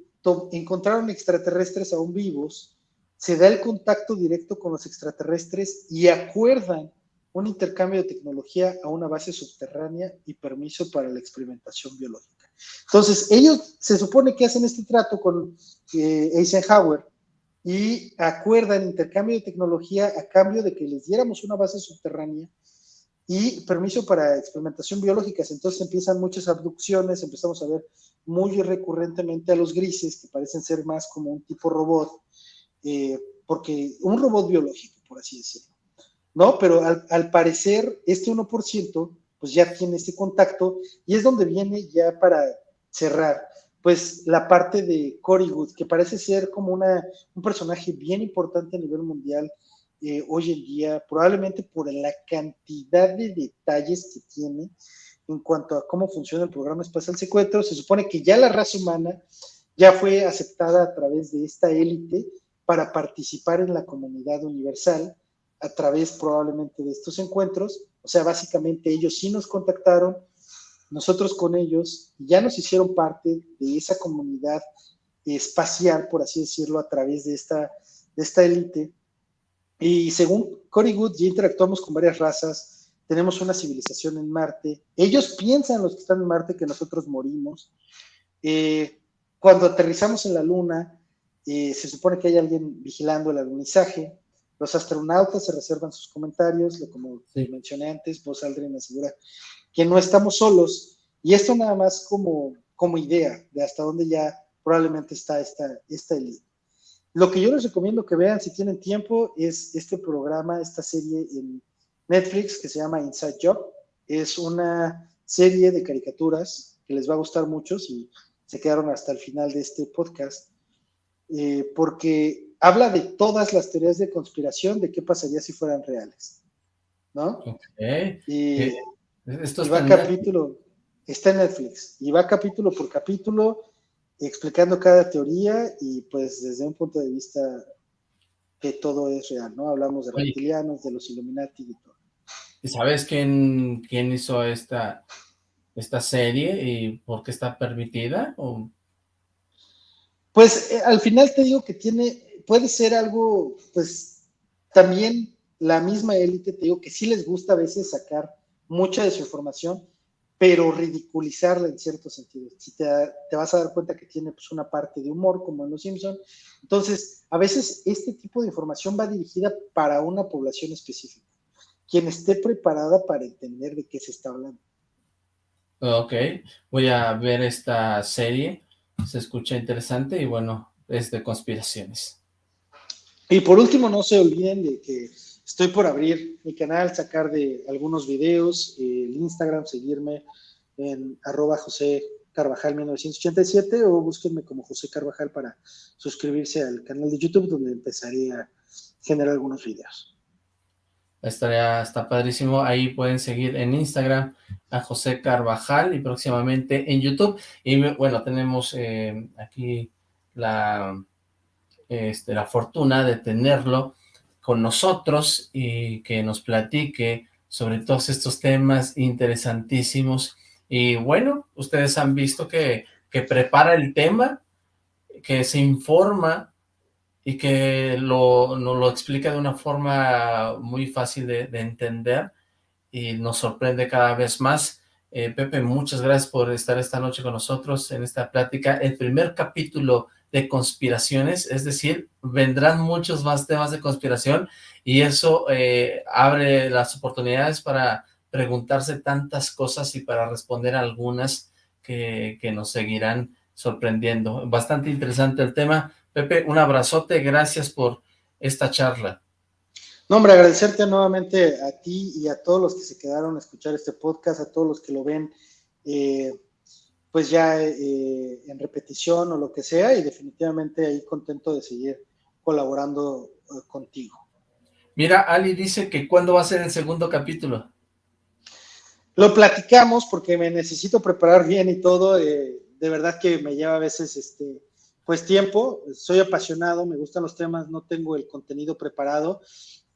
encontraron extraterrestres aún vivos, se da el contacto directo con los extraterrestres y acuerdan un intercambio de tecnología a una base subterránea y permiso para la experimentación biológica. Entonces, ellos se supone que hacen este trato con eh, Eisenhower y acuerdan intercambio de tecnología a cambio de que les diéramos una base subterránea y permiso para experimentación biológica. Entonces empiezan muchas abducciones, empezamos a ver muy recurrentemente a los grises, que parecen ser más como un tipo robot, eh, porque un robot biológico, por así decirlo. ¿No? Pero al, al parecer, este 1% pues ya tiene este contacto y es donde viene ya para cerrar pues la parte de Cory que parece ser como una, un personaje bien importante a nivel mundial eh, hoy en día, probablemente por la cantidad de detalles que tiene en cuanto a cómo funciona el programa espacial secuestro. Se supone que ya la raza humana ya fue aceptada a través de esta élite para participar en la comunidad universal a través probablemente de estos encuentros. O sea, básicamente ellos sí nos contactaron, nosotros con ellos ya nos hicieron parte de esa comunidad espacial, por así decirlo, a través de esta, de esta élite. Y según Cory Good, ya interactuamos con varias razas, tenemos una civilización en Marte. Ellos piensan, los que están en Marte, que nosotros morimos. Eh, cuando aterrizamos en la Luna, eh, se supone que hay alguien vigilando el alunizaje. Los astronautas se reservan sus comentarios, como mencioné antes, vos Aldrin asegura que no estamos solos. Y esto nada más como, como idea de hasta dónde ya probablemente está esta, esta elite. Lo que yo les recomiendo que vean si tienen tiempo es este programa, esta serie en Netflix que se llama Inside Job. Es una serie de caricaturas que les va a gustar mucho si se quedaron hasta el final de este podcast. Eh, porque habla de todas las teorías de conspiración, de qué pasaría si fueran reales, ¿no? Y, eh, Esto va capítulo, está en Netflix, y va capítulo por capítulo explicando cada teoría y pues desde un punto de vista que todo es real, ¿no? Hablamos de reptilianos, de los Illuminati y todo. ¿Y sabes quién, quién hizo esta, esta serie y por qué está permitida? Pues eh, al final te digo que tiene, puede ser algo, pues también la misma élite, te digo que sí les gusta a veces sacar mucha de su información, pero ridiculizarla en cierto sentido. Si te, vas a dar cuenta que tiene pues, una parte de humor, como en Los Simpson. Entonces, a veces este tipo de información va dirigida para una población específica, quien esté preparada para entender de qué se está hablando. Ok, voy a ver esta serie, se escucha interesante y bueno, es de conspiraciones. Y por último, no se olviden de que estoy por abrir mi canal, sacar de algunos videos, el Instagram, seguirme en arroba José Carvajal 1987 o búsquenme como José Carvajal para suscribirse al canal de YouTube donde empezaré a generar algunos videos. Estaría, está padrísimo, ahí pueden seguir en Instagram a José Carvajal y próximamente en YouTube. Y bueno, tenemos eh, aquí la, este, la fortuna de tenerlo con nosotros y que nos platique sobre todos estos temas interesantísimos. Y bueno, ustedes han visto que, que prepara el tema, que se informa y que lo, nos lo explica de una forma muy fácil de, entender y nos sorprende cada vez más. Eh, Pepe, muchas gracias por estar esta noche con nosotros en esta plática. El primer capítulo de conspiraciones, es decir, vendrán muchos más temas de conspiración y eso eh, abre las oportunidades para preguntarse tantas cosas y para responder algunas que, que nos seguirán sorprendiendo. Bastante interesante el tema. Pepe, un abrazote, gracias por esta charla. No, hombre, agradecerte nuevamente a ti y a todos los que se quedaron a escuchar este podcast, a todos los que lo ven, eh, pues ya eh, en repetición o lo que sea, y definitivamente ahí contento de seguir colaborando eh, contigo. Mira, Ali dice que ¿cuándo va a ser el segundo capítulo? Lo platicamos porque me necesito preparar bien y todo, de verdad que me lleva a veces este pues tiempo, soy apasionado, me gustan los temas, no tengo el contenido preparado,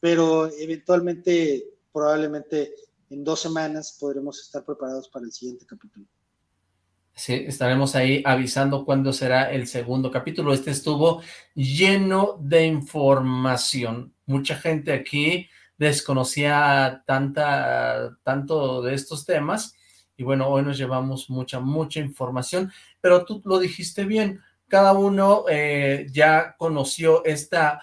pero eventualmente, probablemente en dos semanas podremos estar preparados para el siguiente capítulo. Sí, estaremos ahí avisando cuándo será el segundo capítulo. Este estuvo lleno de información. Mucha gente aquí desconocía tanta, tanto de estos temas. Y bueno, hoy nos llevamos mucha, mucha información. Pero tú lo dijiste bien, cada uno eh, ya conoció esta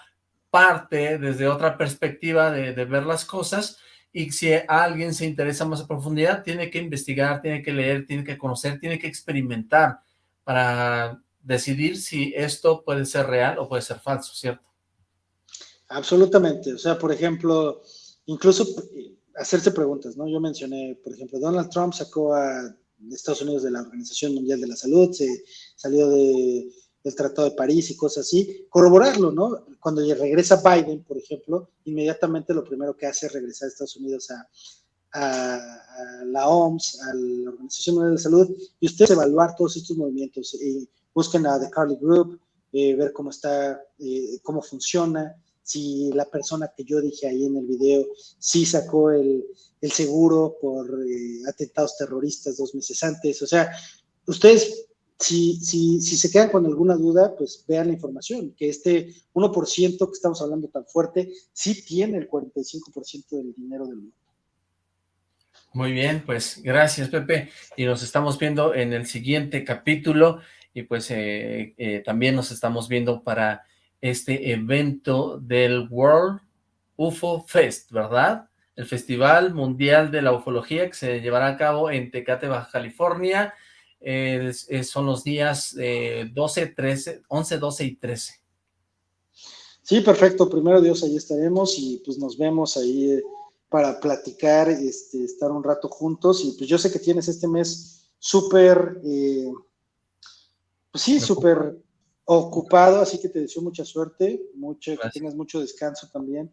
parte desde otra perspectiva de, ver las cosas y si alguien se interesa más a profundidad, tiene que investigar, tiene que leer, tiene que conocer, tiene que experimentar para decidir si esto puede ser real o puede ser falso, ¿cierto? Absolutamente, o sea, por ejemplo, incluso eh, hacerse preguntas, ¿no? Yo mencioné, por ejemplo, Donald Trump sacó a Estados Unidos de la Organización Mundial de la Salud, se salió de del Tratado de París y cosas así, corroborarlo, ¿no? Cuando regresa Biden, por ejemplo, inmediatamente lo primero que hace es regresar a Estados Unidos a, la OMS, a la Organización Mundial de Salud, y ustedes evaluar todos estos movimientos. Eh, busquen a The Carly Group, eh, ver cómo está, eh, cómo funciona, si la persona que yo dije ahí en el video sí sacó el, el seguro por atentados terroristas dos meses antes. O sea, ustedes si, si, si, se quedan con alguna duda, pues vean la información, que este 1% que estamos hablando tan fuerte, sí tiene el 45% del dinero del mundo. Muy bien, pues gracias Pepe, y nos estamos viendo en el siguiente capítulo, y pues eh, eh, también nos estamos viendo para este evento del World UFO Fest, ¿verdad? El Festival Mundial de la Ufología que se llevará a cabo en Tecate, Baja California, son los días 12, 13, 11, 12 y 13. Sí, perfecto. Primero Dios, ahí estaremos y pues nos vemos ahí eh, para platicar, este, estar un rato juntos. Y pues yo sé que tienes este mes súper, eh, pues sí, súper ocupado, así que te deseo mucha suerte, mucho, que tengas mucho descanso también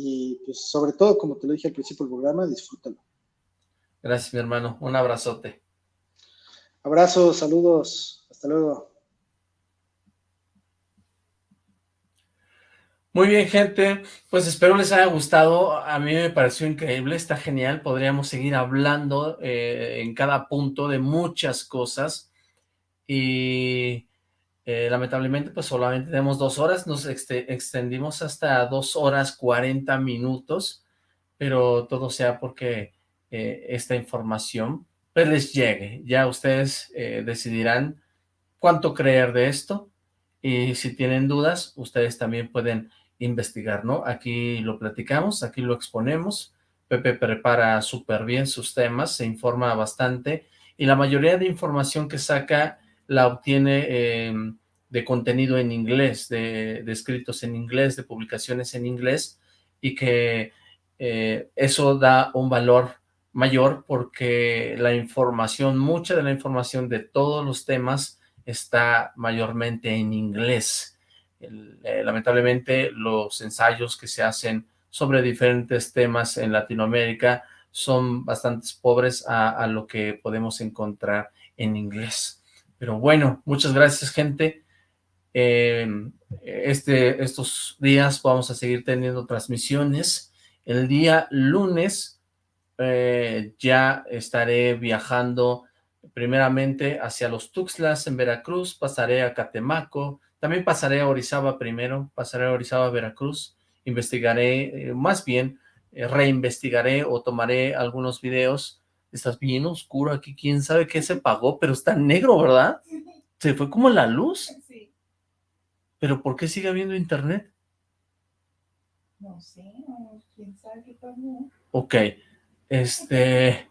y pues sobre todo, como te lo dije al principio del programa, disfrútalo. Gracias, mi hermano. Un abrazote. Abrazos, saludos. Hasta luego. Muy bien, gente, pues espero les haya gustado, a mí me pareció increíble, está genial, podríamos seguir hablando eh, en cada punto de muchas cosas, y eh, lamentablemente pues solamente tenemos dos horas, nos extendimos hasta dos horas cuarenta minutos, pero todo sea porque eh, esta información pues les llegue, ya ustedes decidirán cuánto creer de esto, y si tienen dudas, ustedes también pueden investigar, ¿no? Aquí lo platicamos, aquí lo exponemos, Pepe prepara súper bien sus temas, se informa bastante, y la mayoría de información que saca la obtiene em, de contenido en inglés, de, escritos en inglés, de publicaciones en inglés, y que eh, eso da un valor mayor porque la información, mucha de la información de todos los temas está mayormente en inglés, eh, lamentablemente los ensayos que se hacen sobre diferentes temas en Latinoamérica son bastante pobres a, lo que podemos encontrar en inglés. Pero bueno, muchas gracias gente. Em, este, estos días vamos a seguir teniendo transmisiones. El día lunes eh, ya estaré viajando primeramente hacia los Tuxtlas en Veracruz, pasaré a Catemaco, también pasaré a Orizaba primero, pasaré a Orizaba, Veracruz, investigaré, eh, más bien, eh, reinvestigaré o tomaré algunos videos. Estás bien oscuro aquí, quién sabe qué se pagó, pero está negro, ¿verdad? Se fue como la luz. Sí. ¿Pero por qué sigue habiendo internet? No sé, quién sabe qué pasó. Ok, este...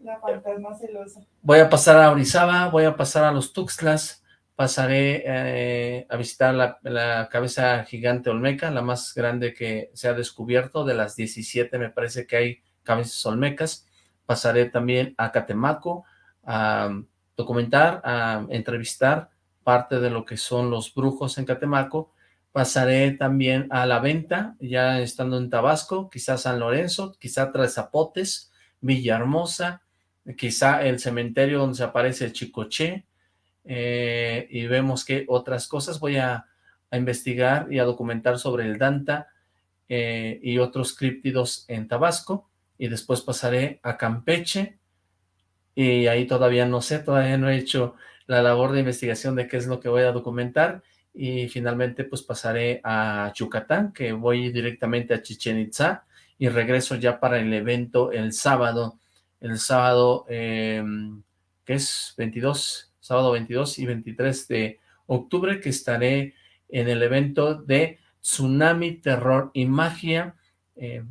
La fantasma celosa. Voy a pasar a Orizaba, voy a pasar a los Tuxtlas, pasaré eh, a visitar la, cabeza gigante olmeca, la más grande que se ha descubierto, de las 17 me parece que hay cabezas olmecas, pasaré también a Catemaco a documentar, a entrevistar parte de lo que son los brujos en Catemaco, pasaré también a La Venta, ya estando en Tabasco, quizá San Lorenzo, quizá Tres Zapotes, Villahermosa, quizá el cementerio donde se aparece el Chicoché, eh, y vemos que otras cosas. Voy a, investigar y a documentar sobre el Danta eh, y otros críptidos en Tabasco y después pasaré a Campeche y ahí todavía no sé, todavía no he hecho la labor de investigación de qué es lo que voy a documentar y finalmente pues pasaré a Yucatán, que voy directamente a Chichen Itza y regreso ya para el evento el sábado, el sábado eh, que es 22 sábado 22 y 23 de octubre, que estaré en el evento de Tsunami, Terror y Magia. Eh,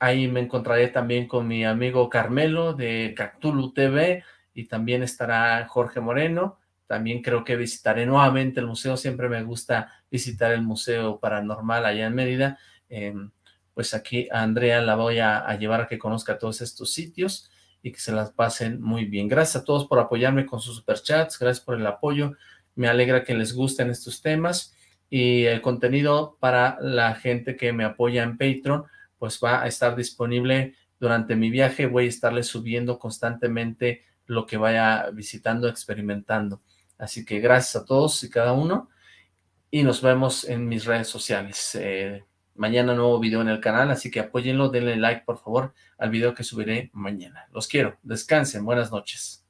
ahí me encontraré también con mi amigo Carmelo de Cactulu TV y también estará Jorge Moreno. También creo que visitaré nuevamente el museo, siempre me gusta visitar el Museo Paranormal allá en Mérida. Em, pues aquí a Andrea la voy a, llevar a que conozca todos estos sitios y que se las pasen muy bien. Gracias a todos por apoyarme con sus superchats, gracias por el apoyo, me alegra que les gusten estos temas y el contenido para la gente que me apoya en Patreon, pues va a estar disponible durante mi viaje, voy a estarles subiendo constantemente lo que vaya visitando, experimentando. Así que gracias a todos y cada uno y nos vemos en mis redes sociales. Eh, mañana nuevo video en el canal, así que apóyenlo, denle like por favor al video que subiré mañana. Los quiero, descansen, buenas noches.